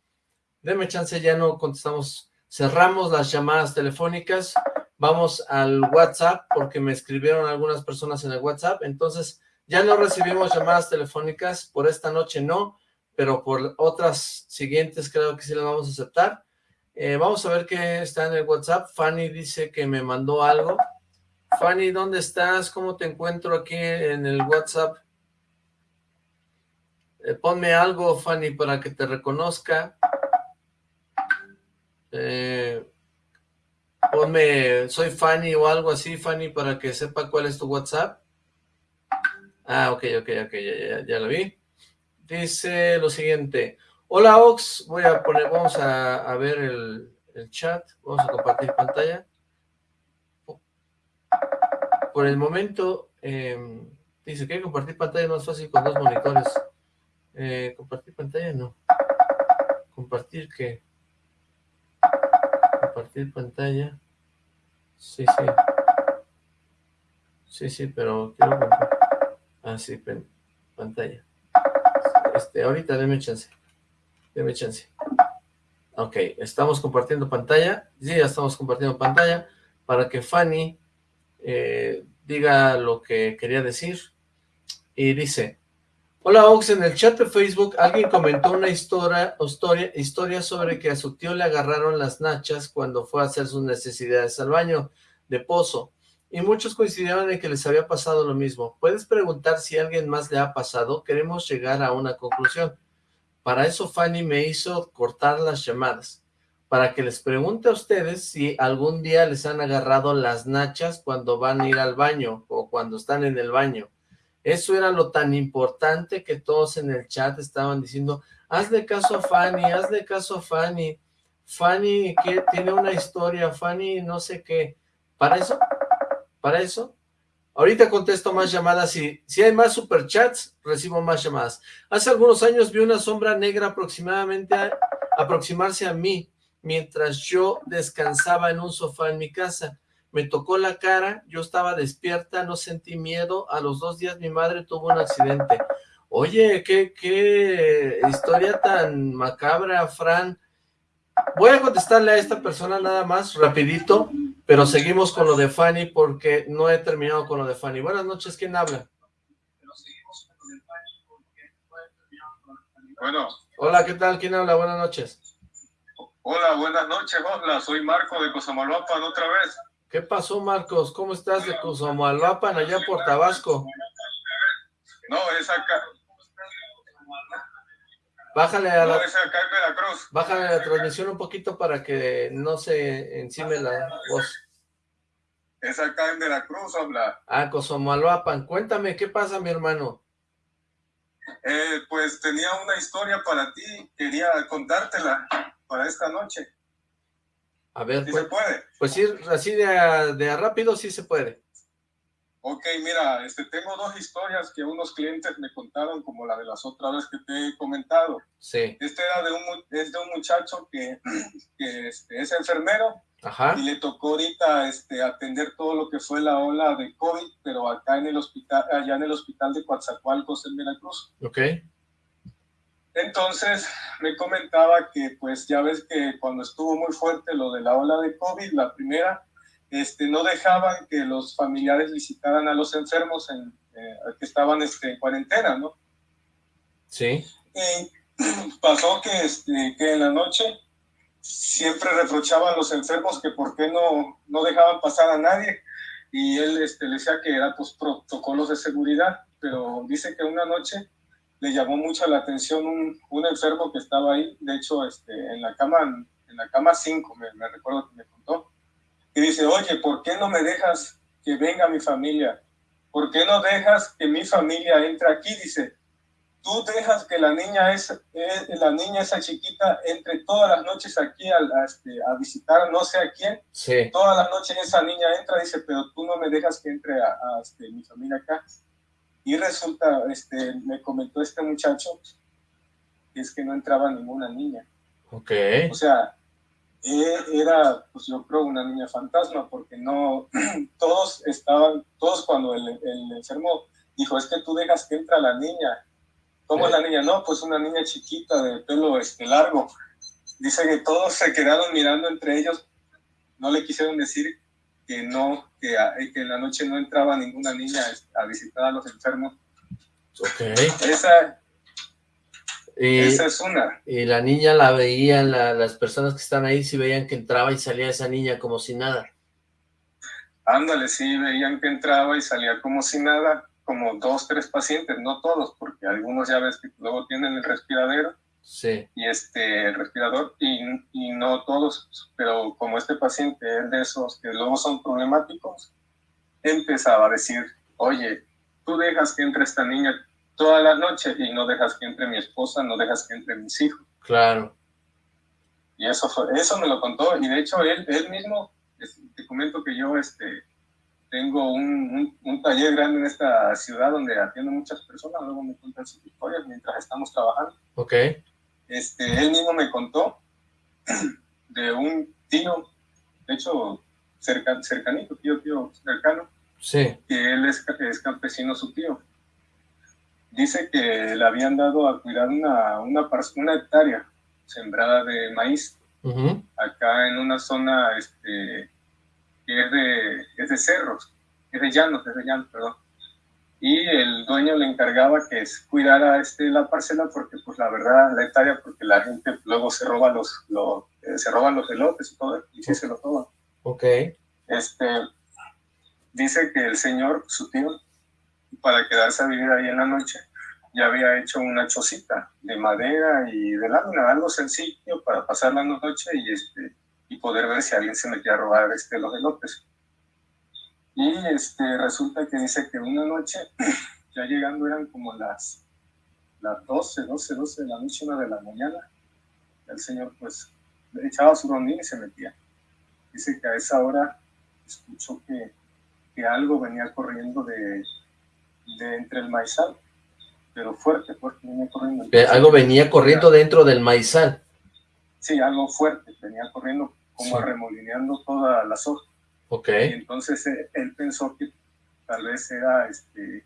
Speaker 2: deme chance, ya no contestamos, cerramos las llamadas telefónicas, vamos al WhatsApp, porque me escribieron algunas personas en el WhatsApp, entonces ya no recibimos llamadas telefónicas, por esta noche no, pero por otras siguientes creo que sí las vamos a aceptar, eh, vamos a ver qué está en el WhatsApp. Fanny dice que me mandó algo. Fanny, ¿dónde estás? ¿Cómo te encuentro aquí en el WhatsApp? Eh, ponme algo, Fanny, para que te reconozca. Eh, ponme, soy Fanny o algo así, Fanny, para que sepa cuál es tu WhatsApp. Ah, ok, ok, ok, ya, ya, ya lo vi. Dice lo siguiente. Hola Ox, voy a poner, vamos a, ver el, chat, vamos a compartir pantalla. Por el momento, em, dice que compartir pantalla más fácil con dos monitores. Eh, compartir pantalla no. Compartir qué? Compartir pantalla. Sí, sí. Sí, sí, pero quiero compartir. Ah, sí, pantalla. Este, ahorita déme chance. Deme chance. Ok, estamos compartiendo pantalla. Sí, ya estamos compartiendo pantalla para que Fanny eh, diga lo que quería decir. Y dice, Hola Ox, en el chat de Facebook alguien comentó una historia, historia, historia sobre que a su tío le agarraron las nachas cuando fue a hacer sus necesidades al baño de pozo. Y muchos coincidieron en que les había pasado lo mismo. ¿Puedes preguntar si alguien más le ha pasado? Queremos llegar a una conclusión. Para eso Fanny me hizo cortar las llamadas, para que les pregunte a ustedes si algún día les han agarrado las nachas cuando van a ir al baño o cuando están en el baño. Eso era lo tan importante que todos en el chat estaban diciendo, hazle caso a Fanny, hazle caso a Fanny, Fanny que tiene una historia, Fanny no sé qué. Para eso, para eso, Ahorita contesto más llamadas y si hay más superchats, recibo más llamadas. Hace algunos años vi una sombra negra aproximadamente aproximarse a mí mientras yo descansaba en un sofá en mi casa. Me tocó la cara, yo estaba despierta, no sentí miedo. A los dos días mi madre tuvo un accidente. Oye, qué, qué historia tan macabra, Fran. Voy a contestarle a esta persona nada más, rapidito, pero seguimos con lo de Fanny porque no he terminado con lo de Fanny. Buenas noches, ¿quién habla?
Speaker 12: Bueno.
Speaker 2: Hola, ¿qué tal? ¿Quién habla? Buenas noches.
Speaker 12: Hola, buenas noches, Osla. Soy Marco de Cosamalvapan otra vez.
Speaker 2: ¿Qué pasó, Marcos? ¿Cómo estás de Cosamalvapan allá por Tabasco?
Speaker 12: No, es acá.
Speaker 2: Bájale a la...
Speaker 12: Veracruz.
Speaker 2: Bájale la transmisión un poquito para que no se encime la voz.
Speaker 12: Es acá en Veracruz, habla.
Speaker 2: Ah, Cosomalvapan. Cuéntame, ¿qué pasa, mi hermano?
Speaker 12: Eh, pues tenía una historia para ti, quería contártela para esta noche.
Speaker 2: A ver,
Speaker 12: ¿Sí
Speaker 2: pues,
Speaker 12: se puede?
Speaker 2: Pues sí, así de, de rápido sí se puede.
Speaker 12: Ok, mira, este, tengo dos historias que unos clientes me contaron, como la de las otras veces que te he comentado.
Speaker 2: Sí.
Speaker 12: Este era de un, es de un muchacho que, (clears throat) que este, es enfermero
Speaker 2: Ajá.
Speaker 12: y le tocó ahorita este, atender todo lo que fue la ola de COVID, pero acá en el hospital, allá en el hospital de Coatzacoalcos en Veracruz.
Speaker 2: Ok.
Speaker 12: Entonces me comentaba que pues ya ves que cuando estuvo muy fuerte lo de la ola de COVID, la primera, este, no dejaban que los familiares visitaran a los enfermos en, eh, que estaban este, en cuarentena, ¿no?
Speaker 2: Sí.
Speaker 12: Y (clears throat) pasó que, este, que en la noche siempre reprochaban a los enfermos que por qué no, no dejaban pasar a nadie y él este, le decía que era pues protocolos de seguridad, pero dice que una noche le llamó mucho la atención un, un enfermo que estaba ahí, de hecho este, en la cama en la cama 5, me, me recuerdo que me contó, y dice, oye, ¿por qué no me dejas que venga mi familia? ¿Por qué no dejas que mi familia entre aquí? Dice, tú dejas que la niña, es, eh, la niña esa chiquita entre todas las noches aquí a, este, a, visitar no sé a quién.
Speaker 2: Sí.
Speaker 12: Todas las noches esa niña entra, dice, pero tú no me dejas que entre a, este, mi familia acá. Y resulta, este, me comentó este muchacho, que es que no entraba ninguna niña.
Speaker 2: Ok.
Speaker 12: O sea, era, pues yo creo, una niña fantasma, porque no, (clears throat) todos estaban, todos cuando el, el enfermo dijo, es que tú dejas que entra la niña, ¿Cómo es la niña? No, pues una niña chiquita de pelo este, largo. Dice que todos se quedaron mirando entre ellos. No le quisieron decir que no, que, que en la noche no entraba ninguna niña a visitar a los enfermos.
Speaker 2: Ok.
Speaker 12: Esa,
Speaker 2: y,
Speaker 12: esa es una.
Speaker 2: Y la niña la veían, la, las personas que están ahí, sí veían que entraba y salía esa niña como si nada.
Speaker 12: Ándale, sí, veían que entraba y salía como si nada como dos, tres pacientes, no todos, porque algunos ya ves que luego tienen el respiradero
Speaker 2: sí.
Speaker 12: y este el respirador y, y, no todos, pero como este paciente es de esos que luego son problemáticos, empezaba a decir, oye, tú dejas que entre esta niña toda la noche y no dejas que entre mi esposa, no dejas que entre mis hijos.
Speaker 2: Claro.
Speaker 12: Y eso fue, eso me lo contó y de hecho él, él mismo, te comento que yo este tengo un, un, taller grande en esta ciudad donde atiendo muchas personas, luego me cuentan sus historias mientras estamos trabajando.
Speaker 2: Ok.
Speaker 12: Este, él mismo me contó (clears throat) de un tío, de hecho, cerca, cercanito, tío, tío, cercano,
Speaker 2: sí.
Speaker 12: que él es, es campesino su tío. Dice que le habían dado a cuidar una, una, una hectárea sembrada de maíz,
Speaker 2: uh -huh.
Speaker 12: acá en una zona este, que es de, es de cerros, es de llanos, es de llanos, perdón. Y el dueño le encargaba que cuidara este, la parcela porque, pues la verdad, la hectárea, porque la gente luego se roba los, los eh, se roban los elotes y todo, y sí se lo roban.
Speaker 2: Ok.
Speaker 12: Este, dice que el señor, su tío, para quedarse a vivir ahí en la noche, ya había hecho una chocita de madera y de lámina, algo sencillo para pasar la noche y este, y poder ver si alguien se metía a robar este, los elotes. Y este, resulta que dice que una noche, (clears throat) ya llegando eran como las, las 12, 12, 12 de la noche, una de la mañana, el señor pues echaba su rondín y se metía. Dice que a esa hora escuchó que, que algo venía corriendo de, de entre el maizal, pero fuerte, fuerte, venía corriendo.
Speaker 2: Algo venía corriendo dentro del maizal.
Speaker 12: Sí, algo fuerte, venía corriendo como sí. remolineando toda la soja.
Speaker 2: Ok.
Speaker 12: Y entonces eh, él pensó que tal vez era este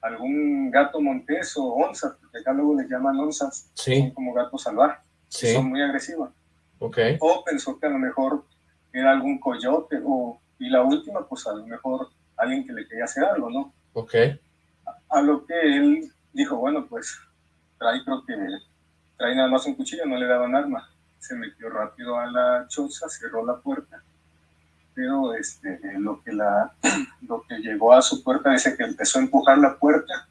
Speaker 12: algún gato montés o onza, porque acá luego le llaman onzas,
Speaker 2: sí.
Speaker 12: son como gatos salvajes,
Speaker 2: sí.
Speaker 12: son muy agresivas.
Speaker 2: Ok.
Speaker 12: O pensó que a lo mejor era algún coyote, o, y la última, pues a lo mejor alguien que le quería hacer algo, ¿no?
Speaker 2: Ok.
Speaker 12: A, a lo que él dijo, bueno, pues trae, creo que trae nada más un cuchillo, no le daban arma se metió rápido a la choza, cerró la puerta, pero este, lo, que la, (clears throat) lo que llegó a su puerta dice que empezó a empujar la puerta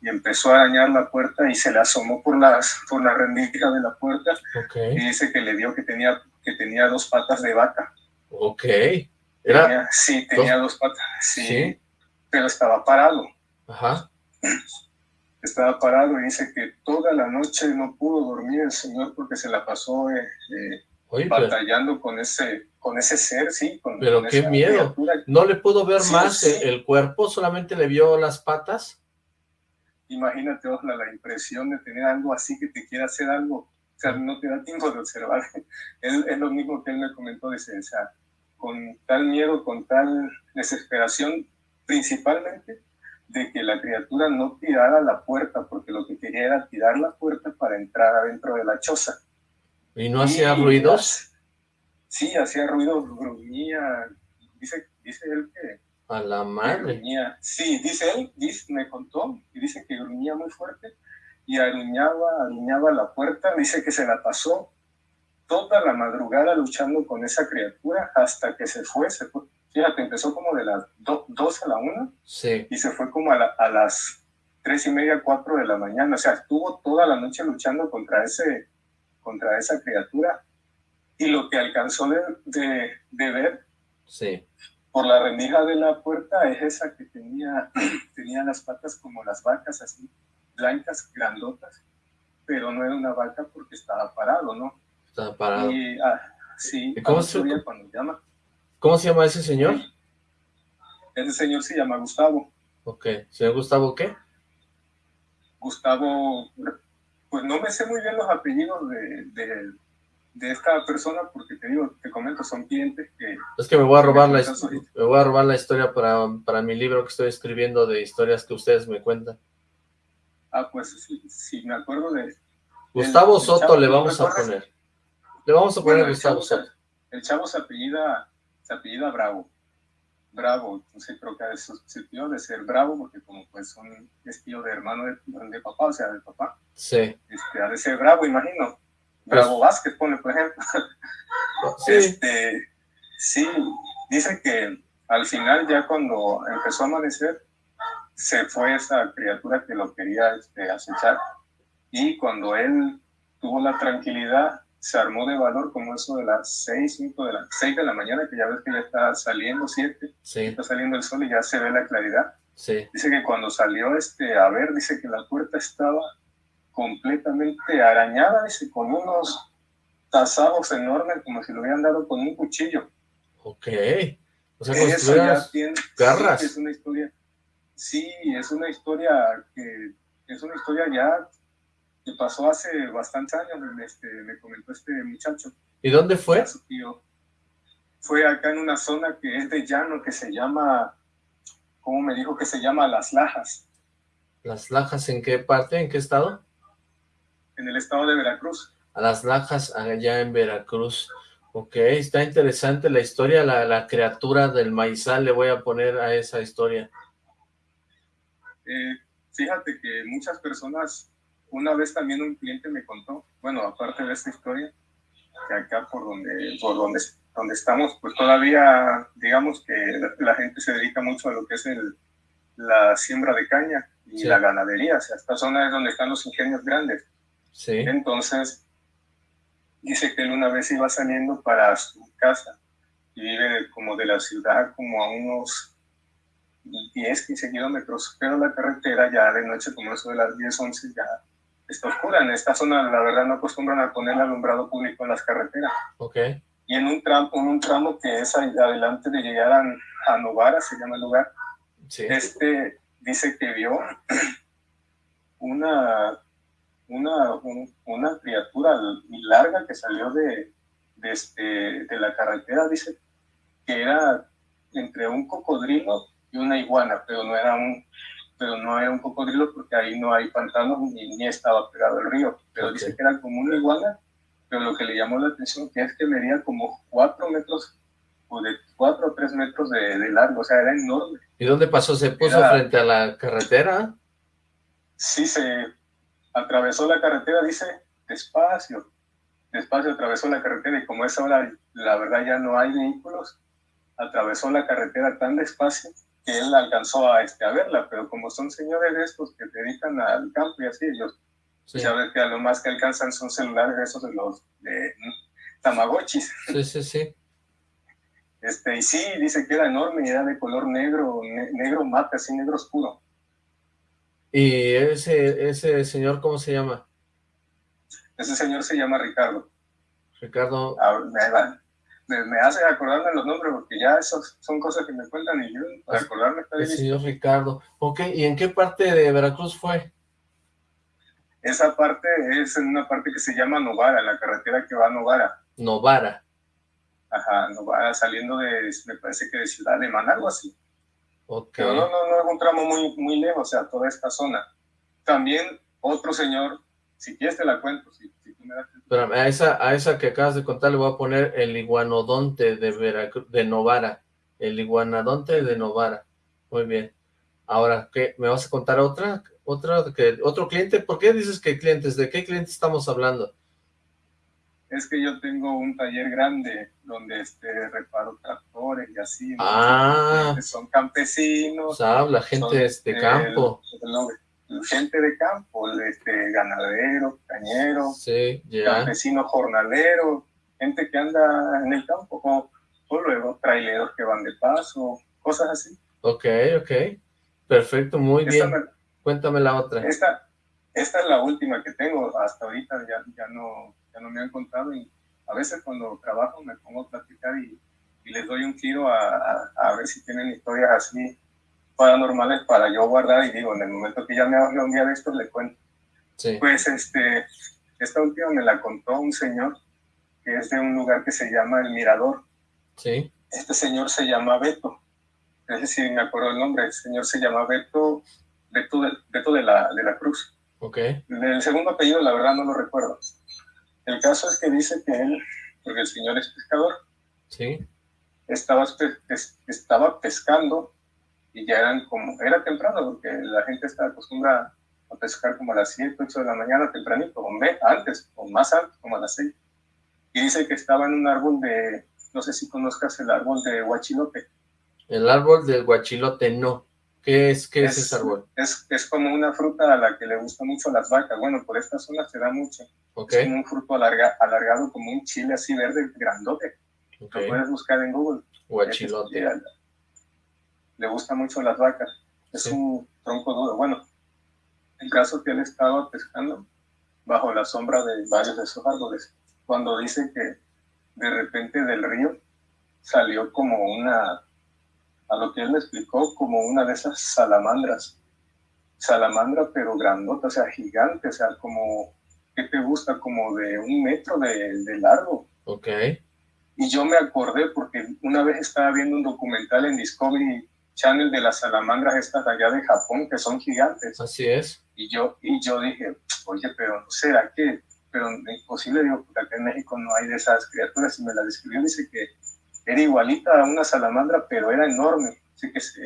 Speaker 12: y empezó a arañar la puerta y se le asomó por, las, por la rendija de la puerta
Speaker 2: okay.
Speaker 12: y dice que le vio que tenía, que tenía dos patas de vaca.
Speaker 2: Ok.
Speaker 12: ¿Era? Tenía, sí, tenía dos, dos patas, sí, sí, pero estaba parado.
Speaker 2: Ajá
Speaker 12: estaba parado y dice que toda la noche no pudo dormir el señor porque se la pasó eh, eh,
Speaker 2: Oye,
Speaker 12: batallando pero, con ese con ese ser, sí. Con,
Speaker 2: pero
Speaker 12: con
Speaker 2: qué miedo. Criatura. ¿No le pudo ver
Speaker 12: sí,
Speaker 2: más
Speaker 12: sí.
Speaker 2: el cuerpo? ¿Solamente le vio las patas?
Speaker 12: Imagínate, Osla, la impresión de tener algo así que te quiera hacer algo. O sea, no te da tiempo de observar. (laughs) es, es lo mismo que él me comentó, dice, o sea, con tal miedo, con tal desesperación, principalmente de que la criatura no tirara la puerta, porque lo que quería era tirar la puerta para entrar adentro de la choza.
Speaker 2: ¿Y no hacía ruidos?
Speaker 12: Sí, hacía ruidos, gruñía, dice, dice él que...
Speaker 2: A la madre.
Speaker 12: Gruñía. Sí, dice él, dice, me contó, y dice que gruñía muy fuerte, y aruñaba, aruñaba la puerta. Dice que se la pasó toda la madrugada luchando con esa criatura hasta que se fue. Se fue. Fíjate, empezó como de las 2 a la 1
Speaker 2: sí.
Speaker 12: y se fue como a, a las tres y media, cuatro de la mañana. O sea, estuvo toda la noche luchando contra, ese, contra esa criatura. Y lo que alcanzó de, de, de ver
Speaker 2: sí.
Speaker 12: por la rendija de la puerta es esa que tenía, (clears throat) tenía las patas como las vacas, así, blancas, grandotas. Pero no era una vaca porque estaba parado, ¿no?
Speaker 2: Estaba parado.
Speaker 12: Y, ah, sí,
Speaker 2: ¿Y cómo se,
Speaker 12: cuando llama.
Speaker 2: ¿Cómo se llama ese señor?
Speaker 12: Ese señor se llama Gustavo.
Speaker 2: Ok. ¿Señor Gustavo qué?
Speaker 12: Gustavo, pues no me sé muy bien los apellidos de, de, de, esta persona porque te digo, te comento, son clientes que...
Speaker 2: Es que me voy a robar, la, me voy a robar la historia para, para mi libro que estoy escribiendo de historias que ustedes me cuentan.
Speaker 12: Ah, pues sí, sí me acuerdo de...
Speaker 2: Gustavo el, Soto el chavo, le vamos a poner. Le vamos a poner
Speaker 12: bueno,
Speaker 2: Gustavo Soto.
Speaker 12: El chavo se apellida, se apellida Bravo. Bravo, entonces creo que es su tío de ser bravo, porque como pues un es tío de hermano de, de, papá, o sea, de papá.
Speaker 2: Sí.
Speaker 12: Este, ha de ser bravo, imagino. Bravo pues, Vázquez, pone, por ejemplo. (laughs)
Speaker 2: Sí.
Speaker 12: Este, sí, dice que al final ya cuando empezó a amanecer, se fue esa criatura que lo quería este, acechar. Y cuando él tuvo la tranquilidad, se armó de valor como eso de las 6, 5 de la, 6 de la mañana, que ya ves que ya está saliendo, 7,
Speaker 2: sí.
Speaker 12: está saliendo el sol y ya se ve la claridad.
Speaker 2: Sí.
Speaker 12: Dice que cuando salió este, a ver, dice que la puerta estaba completamente arañada, dice, con unos tasados enormes, como si lo hubieran dado con un cuchillo.
Speaker 2: Ok. O sea,
Speaker 12: Eso ya tiene,
Speaker 2: garras.
Speaker 12: Sí, es una historia, sí, es una historia que, es una historia ya que pasó hace bastantes años, este, me comentó este muchacho.
Speaker 2: ¿Y dónde fue?
Speaker 12: Su tío. Fue acá en una zona que es de llano, que se llama, ¿cómo me dijo que se llama? Las Lajas.
Speaker 2: ¿Las Lajas en qué parte? ¿En qué estado?
Speaker 12: En el estado de Veracruz.
Speaker 2: A Las Lajas, allá en Veracruz. Ok, está interesante la historia, la, la criatura del maizal, le voy a poner a esa historia.
Speaker 12: Eh, fíjate que muchas personas una vez también un cliente me contó, bueno, aparte de esta historia, que acá por donde, por donde, donde estamos, pues todavía, digamos que la, la gente se dedica mucho a lo que es el, la siembra de caña y
Speaker 2: Sí.
Speaker 12: la ganadería, o sea, esta zona es donde están los ingenios grandes.
Speaker 2: Sí,
Speaker 12: Entonces, dice que él una vez iba saliendo para su casa y vive como de la ciudad como a unos 10, 15 kilómetros, pero la carretera ya de noche, como eso de las 10, 11, ya está oscura. En esta zona, la verdad, no acostumbran a poner alumbrado público en las carreteras.
Speaker 2: ok,
Speaker 12: Y en un tramo, en un tramo que es adelante de llegar a, a Novara, se llama el lugar,
Speaker 2: sí,
Speaker 12: este dice que vio (clears throat) una, una, un- una criatura larga que salió de, de, este, de la carretera, dice que era entre un cocodrilo y una iguana, pero no era un, pero no era un cocodrilo porque ahí no hay pantanos ni, ni estaba pegado el río, pero dice que era como una iguana, pero lo que le llamó la atención que es que medía como cuatro metros o de cuatro o tres metros de, de largo, o sea, era enorme.
Speaker 2: ¿Y dónde pasó? ¿Se puso
Speaker 12: Era-
Speaker 2: frente a la carretera?
Speaker 12: sí se atravesó la carretera, dice, despacio, despacio atravesó la carretera y como es ahora, la verdad ya no hay vehículos, atravesó la carretera tan despacio que él alcanzó a, este, a verla, pero como son señores estos que se dedican al campo y así, ellos
Speaker 2: Sí,
Speaker 12: ya ves que a lo más que alcanzan son celulares esos de los de Tamagotchis.
Speaker 2: sí, sí, sí. (laughs)
Speaker 12: Este, y sí, dice que era enorme y era de color negro, ne- negro mate, así negro oscuro.
Speaker 2: ¿Y ese, ese señor cómo se llama?
Speaker 12: Ese señor se llama Ricardo.
Speaker 2: Ricardo,
Speaker 12: Ah, va- me, me hace acordarme los nombres porque ya esos son cosas que me cuentan y yo para acordarme está bien.
Speaker 2: señor Ricardo. Ok, ¿y en qué parte de Veracruz fue?
Speaker 12: Esa parte es en una parte que se llama Novara, la carretera que va a Novara.
Speaker 2: Novara.
Speaker 12: Ajá, Novara saliendo de, me parece que de Ciudad Alemán, algo así.
Speaker 2: Ok.
Speaker 12: Pero no, no, no es un tramo muy, muy lejos, o sea, toda esta zona. También otro señor, si quieres te la cuento, si, si tú me das el-
Speaker 2: Espérame, a esa, a esa que acabas de contar le voy a poner el iguanodonte de Veracruz, de Novara. El iguanodonte de Novara. Muy bien. Ahora, ¿qué? ¿Me vas a contar otra? ¿Otro, que, ¿Otro cliente? ¿Por qué dices que clientes? ¿De qué cliente estamos hablando?
Speaker 12: Es que yo tengo un taller grande donde este, reparo tractores y así.
Speaker 2: Ah.
Speaker 12: Son campesinos.
Speaker 2: habla gente de este campo.
Speaker 12: Gente de campo, este, ganadero, cañero,
Speaker 2: sí,
Speaker 12: campesino jornalero, gente que anda en el campo, o, luego traileros que van de paso, cosas así.
Speaker 2: Ok, ok. Perfecto, muy bien. Cuéntame la otra.
Speaker 12: Esta, esta es la última que tengo. Hasta ahorita ya, ya, no, ya no me han contado. Y a veces cuando trabajo me pongo a platicar y, y les doy un tiro a, a, ver si tienen historias así paranormales para yo guardar. Y digo, en el momento que ya me hable un día de esto, le cuento.
Speaker 2: Sí.
Speaker 12: Pues este, esta última me la contó un señor que es de un lugar que se llama El Mirador.
Speaker 2: Sí.
Speaker 12: Este señor se llama Beto. Es decir, me acuerdo el nombre. El señor se llama Beto Beto, de, de, la, de la Cruz.
Speaker 2: Ok.
Speaker 12: El segundo apellido, la verdad, no lo recuerdo. El caso es que dice que él, porque el señor es pescador,
Speaker 2: sí.
Speaker 12: estaba, estaba pescando y ya eran como, era temprano, porque la gente está acostumbrada a pescar como a las 7, 8 de la mañana, tempranito, o antes, o más antes, como a las 6. Y dice que estaba en un árbol de, no sé si conozcas el árbol de guachilote.
Speaker 2: El árbol del guachilote, no. ¿Qué es, qué es, ese árbol?
Speaker 12: Es, es como una fruta a la que le gusta mucho las vacas. Bueno, por esta zona se da mucho.
Speaker 2: Okay.
Speaker 12: Es como un fruto alarga, alargado, como un chile así verde, grandote. Lo puedes buscar en Google.
Speaker 2: Guachilote.
Speaker 12: Le gusta mucho las vacas. Es un tronco duro. Bueno, el caso que él estaba pescando bajo la sombra de varios de esos árboles, cuando dice que de repente del río salió como una a lo que él me explicó como una de esas salamandras. Salamandra, pero grandota, o sea, gigante, o sea, como, ¿qué te gusta? Como de un metro de, largo.
Speaker 2: Ok.
Speaker 12: Y yo me acordé porque una vez estaba viendo un documental en Discovery Channel de las salamandras estas allá de Japón, que son gigantes.
Speaker 2: Así es.
Speaker 12: Y yo, y yo dije, oye, pero no será que, pero es imposible, digo, porque acá en México no hay de esas criaturas. Y me la describió, dice que era igualita a una salamandra, pero era enorme, así que se,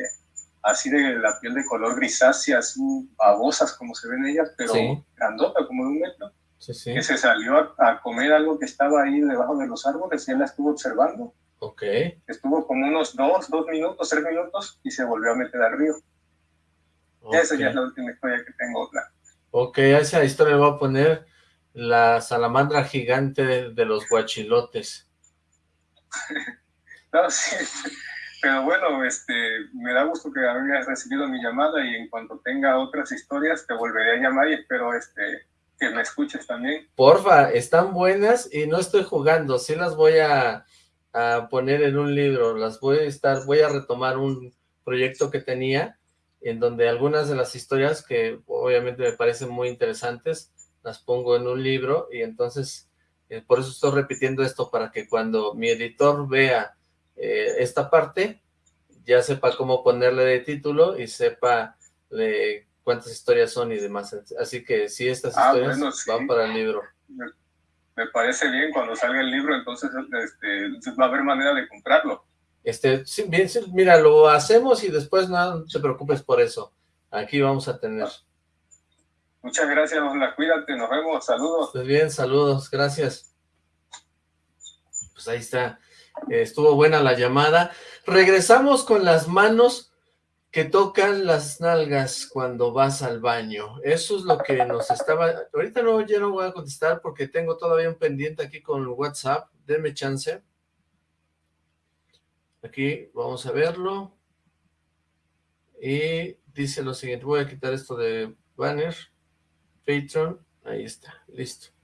Speaker 12: así de la piel de color grisácea, así babosas como se ven ellas, pero grandota, como de un metro, que se salió a, comer algo que estaba ahí debajo de los árboles y él la estuvo observando.
Speaker 2: Ok.
Speaker 12: Estuvo como unos dos, dos minutos, tres minutos y se volvió a meter al río. Esa ya es la última historia que tengo.
Speaker 2: Ok, a esa historia le voy a poner la salamandra gigante de, de los guachilotes. (laughs)
Speaker 12: No, sí, pero bueno, este, me da gusto que hayas recibido mi llamada y en cuanto tenga otras historias te volveré a llamar y espero este, que me escuches también.
Speaker 2: Porfa, están buenas y no estoy jugando, sí las voy a, a poner en un libro, las voy a estar, voy a retomar un proyecto que tenía en donde algunas de las historias que obviamente me parecen muy interesantes, las pongo en un libro y entonces eh, por eso estoy repitiendo esto para que cuando mi editor vea eh, esta parte, ya sepa cómo ponerle de título y sepa cuántas historias son y demás. Así que si estas ah, historias van para el libro.
Speaker 12: Me, parece bien, cuando salga el libro, entonces este, va a haber manera de comprarlo.
Speaker 2: Este, bien, mira, lo hacemos y después no, te preocupes por eso. Aquí vamos a tener.
Speaker 12: Muchas gracias, la cuídate, nos vemos, saludos.
Speaker 2: Pues bien, saludos, gracias. Pues ahí está. Estuvo buena la llamada. Regresamos con las manos que tocan las nalgas cuando vas al baño. Eso es lo que nos estaba... Ahorita no, ya no voy a contestar porque tengo todavía un pendiente aquí con WhatsApp. Denme chance. Aquí vamos a verlo. Y dice lo siguiente. Voy a quitar esto de banner. Patreon. Ahí está. Listo.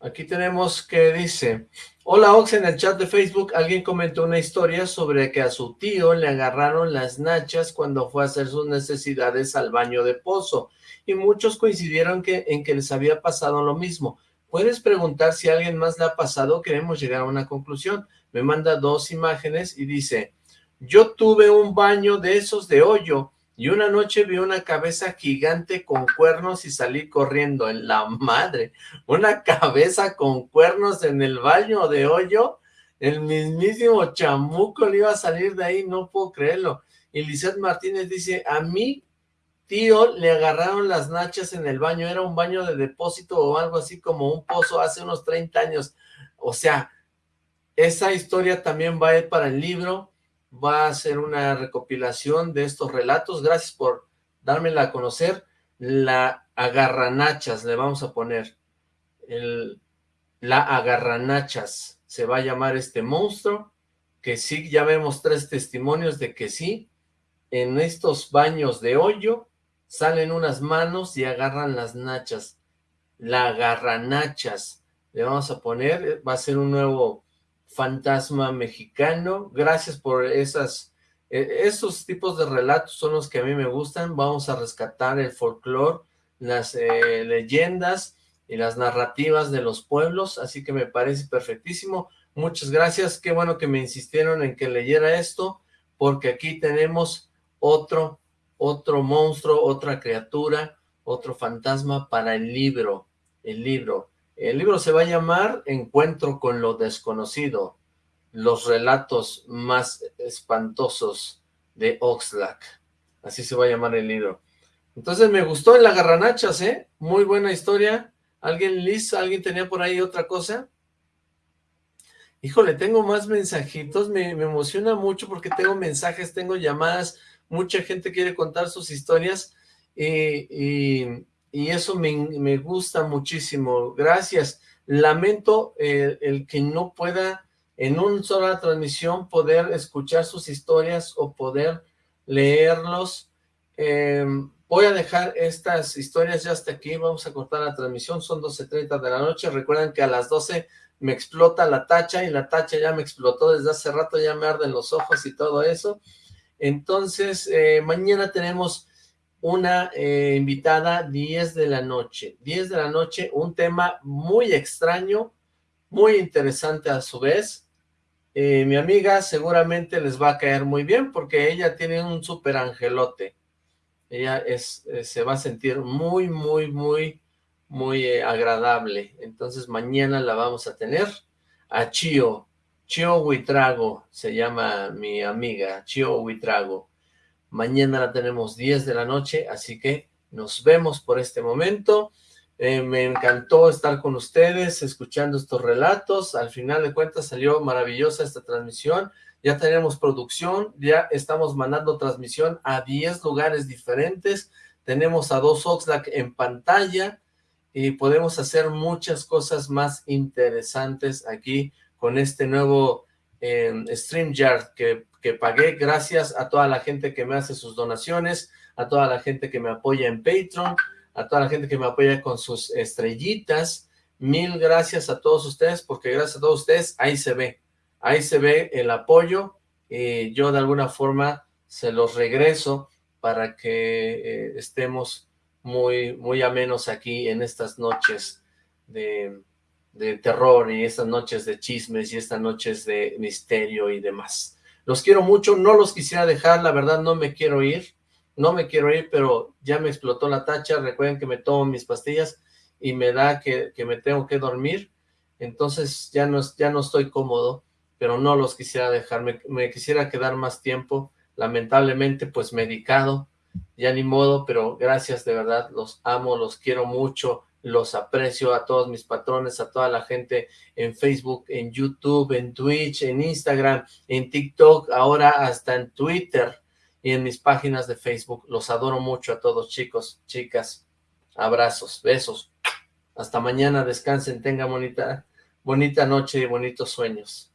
Speaker 2: Aquí tenemos que dice, hola Ox, en el chat de Facebook alguien comentó una historia sobre que a su tío le agarraron las nachas cuando fue a hacer sus necesidades al baño de pozo y muchos coincidieron que, en que les había pasado lo mismo. Puedes preguntar si a alguien más le ha pasado, queremos llegar a una conclusión. Me manda dos imágenes y dice, yo tuve un baño de esos de hoyo y una noche vi una cabeza gigante con cuernos y salí corriendo en la madre. Una cabeza con cuernos en el baño de hoyo. El mismísimo chamuco le iba a salir de ahí, no puedo creerlo. Y Lizeth Martínez dice, a mí tío le agarraron las nachas en el baño, era un baño de depósito o algo así como un pozo hace unos 30 años. O sea, esa historia también va a ir para el libro, va a ser una recopilación de estos relatos. Gracias por dármela a conocer. La agarranachas le vamos a poner. La agarranachas se va a llamar este monstruo, que sí, ya vemos tres testimonios de que sí, en estos baños de hoyo salen unas manos y agarran las nachas. La agarranachas le vamos a poner, va a ser un nuevo fantasma mexicano. Gracias por esas, e, esos tipos de relatos son los que a mí me gustan. Vamos a rescatar el folclore, las eh, leyendas y las narrativas de los pueblos, así que me parece perfectísimo. Muchas gracias, qué bueno que me insistieron en que leyera esto, porque aquí tenemos otro, otro monstruo, otra criatura, otro fantasma para el libro, el libro. El libro se va a llamar Encuentro con lo desconocido, los relatos más espantosos de Oxlack. Así se va a llamar el libro. Entonces me gustó el agarranachas, ¿eh? Muy buena historia. ¿Alguien, Liz, alguien tenía por ahí otra cosa? Híjole, tengo más mensajitos, me, me emociona mucho porque tengo mensajes, tengo llamadas, mucha gente quiere contar sus historias y y eso me, gusta muchísimo. Gracias. Lamento el, que no pueda en una sola transmisión poder escuchar sus historias o poder leerlos. Em, voy a dejar estas historias ya hasta aquí, vamos a cortar la transmisión, son 12.30 de la noche, recuerden que a las 12 me explota la tacha y la tacha ya me explotó desde hace rato, ya me arden los ojos y todo eso. Entonces, eh, mañana tenemos una eh, invitada 10 de la noche. 10 de la noche, un tema muy extraño, muy interesante a su vez. Eh, mi amiga seguramente les va a caer muy bien porque ella tiene un súper angelote. Ella es, eh, se va a sentir muy, muy, muy, muy agradable. Entonces mañana la vamos a tener a Chio. Chio Huitrago se llama mi amiga, Chio Huitrago. Mañana la tenemos 10 de la noche, así que nos vemos por este momento. Eh, me encantó estar con ustedes, escuchando estos relatos. Al final de cuentas salió maravillosa esta transmisión. Ya tenemos producción, ya estamos mandando transmisión a 10 lugares diferentes. Tenemos a dos Oxlack en pantalla y podemos hacer muchas cosas más interesantes aquí con este nuevo eh, StreamYard que que pagué gracias a toda la gente que me hace sus donaciones, a toda la gente que me apoya en Patreon, a toda la gente que me apoya con sus estrellitas. Mil gracias a todos ustedes, porque gracias a todos ustedes, ahí se ve, ahí se ve el apoyo, y yo de alguna forma se los regreso para que eh, estemos muy, muy amenos aquí en estas noches de, de terror y estas noches de chismes y estas noches de misterio y demás. Los quiero mucho, no los quisiera dejar, la verdad no me quiero ir, no me quiero ir, pero ya me explotó la tacha, recuerden que me tomo mis pastillas y me da que, me tengo que dormir, entonces ya no, ya no estoy cómodo, pero no los quisiera dejar, me quisiera quedar más tiempo, lamentablemente pues medicado, ya ni modo, pero gracias de verdad, los amo, los quiero mucho, los aprecio a todos mis patrones, a toda la gente en Facebook, en YouTube, en Twitch, en Instagram, en TikTok, ahora hasta en Twitter y en mis páginas de Facebook. Los adoro mucho a todos, chicos, chicas. Abrazos, besos. Hasta mañana, descansen, tengan bonita, bonita noche y bonitos sueños.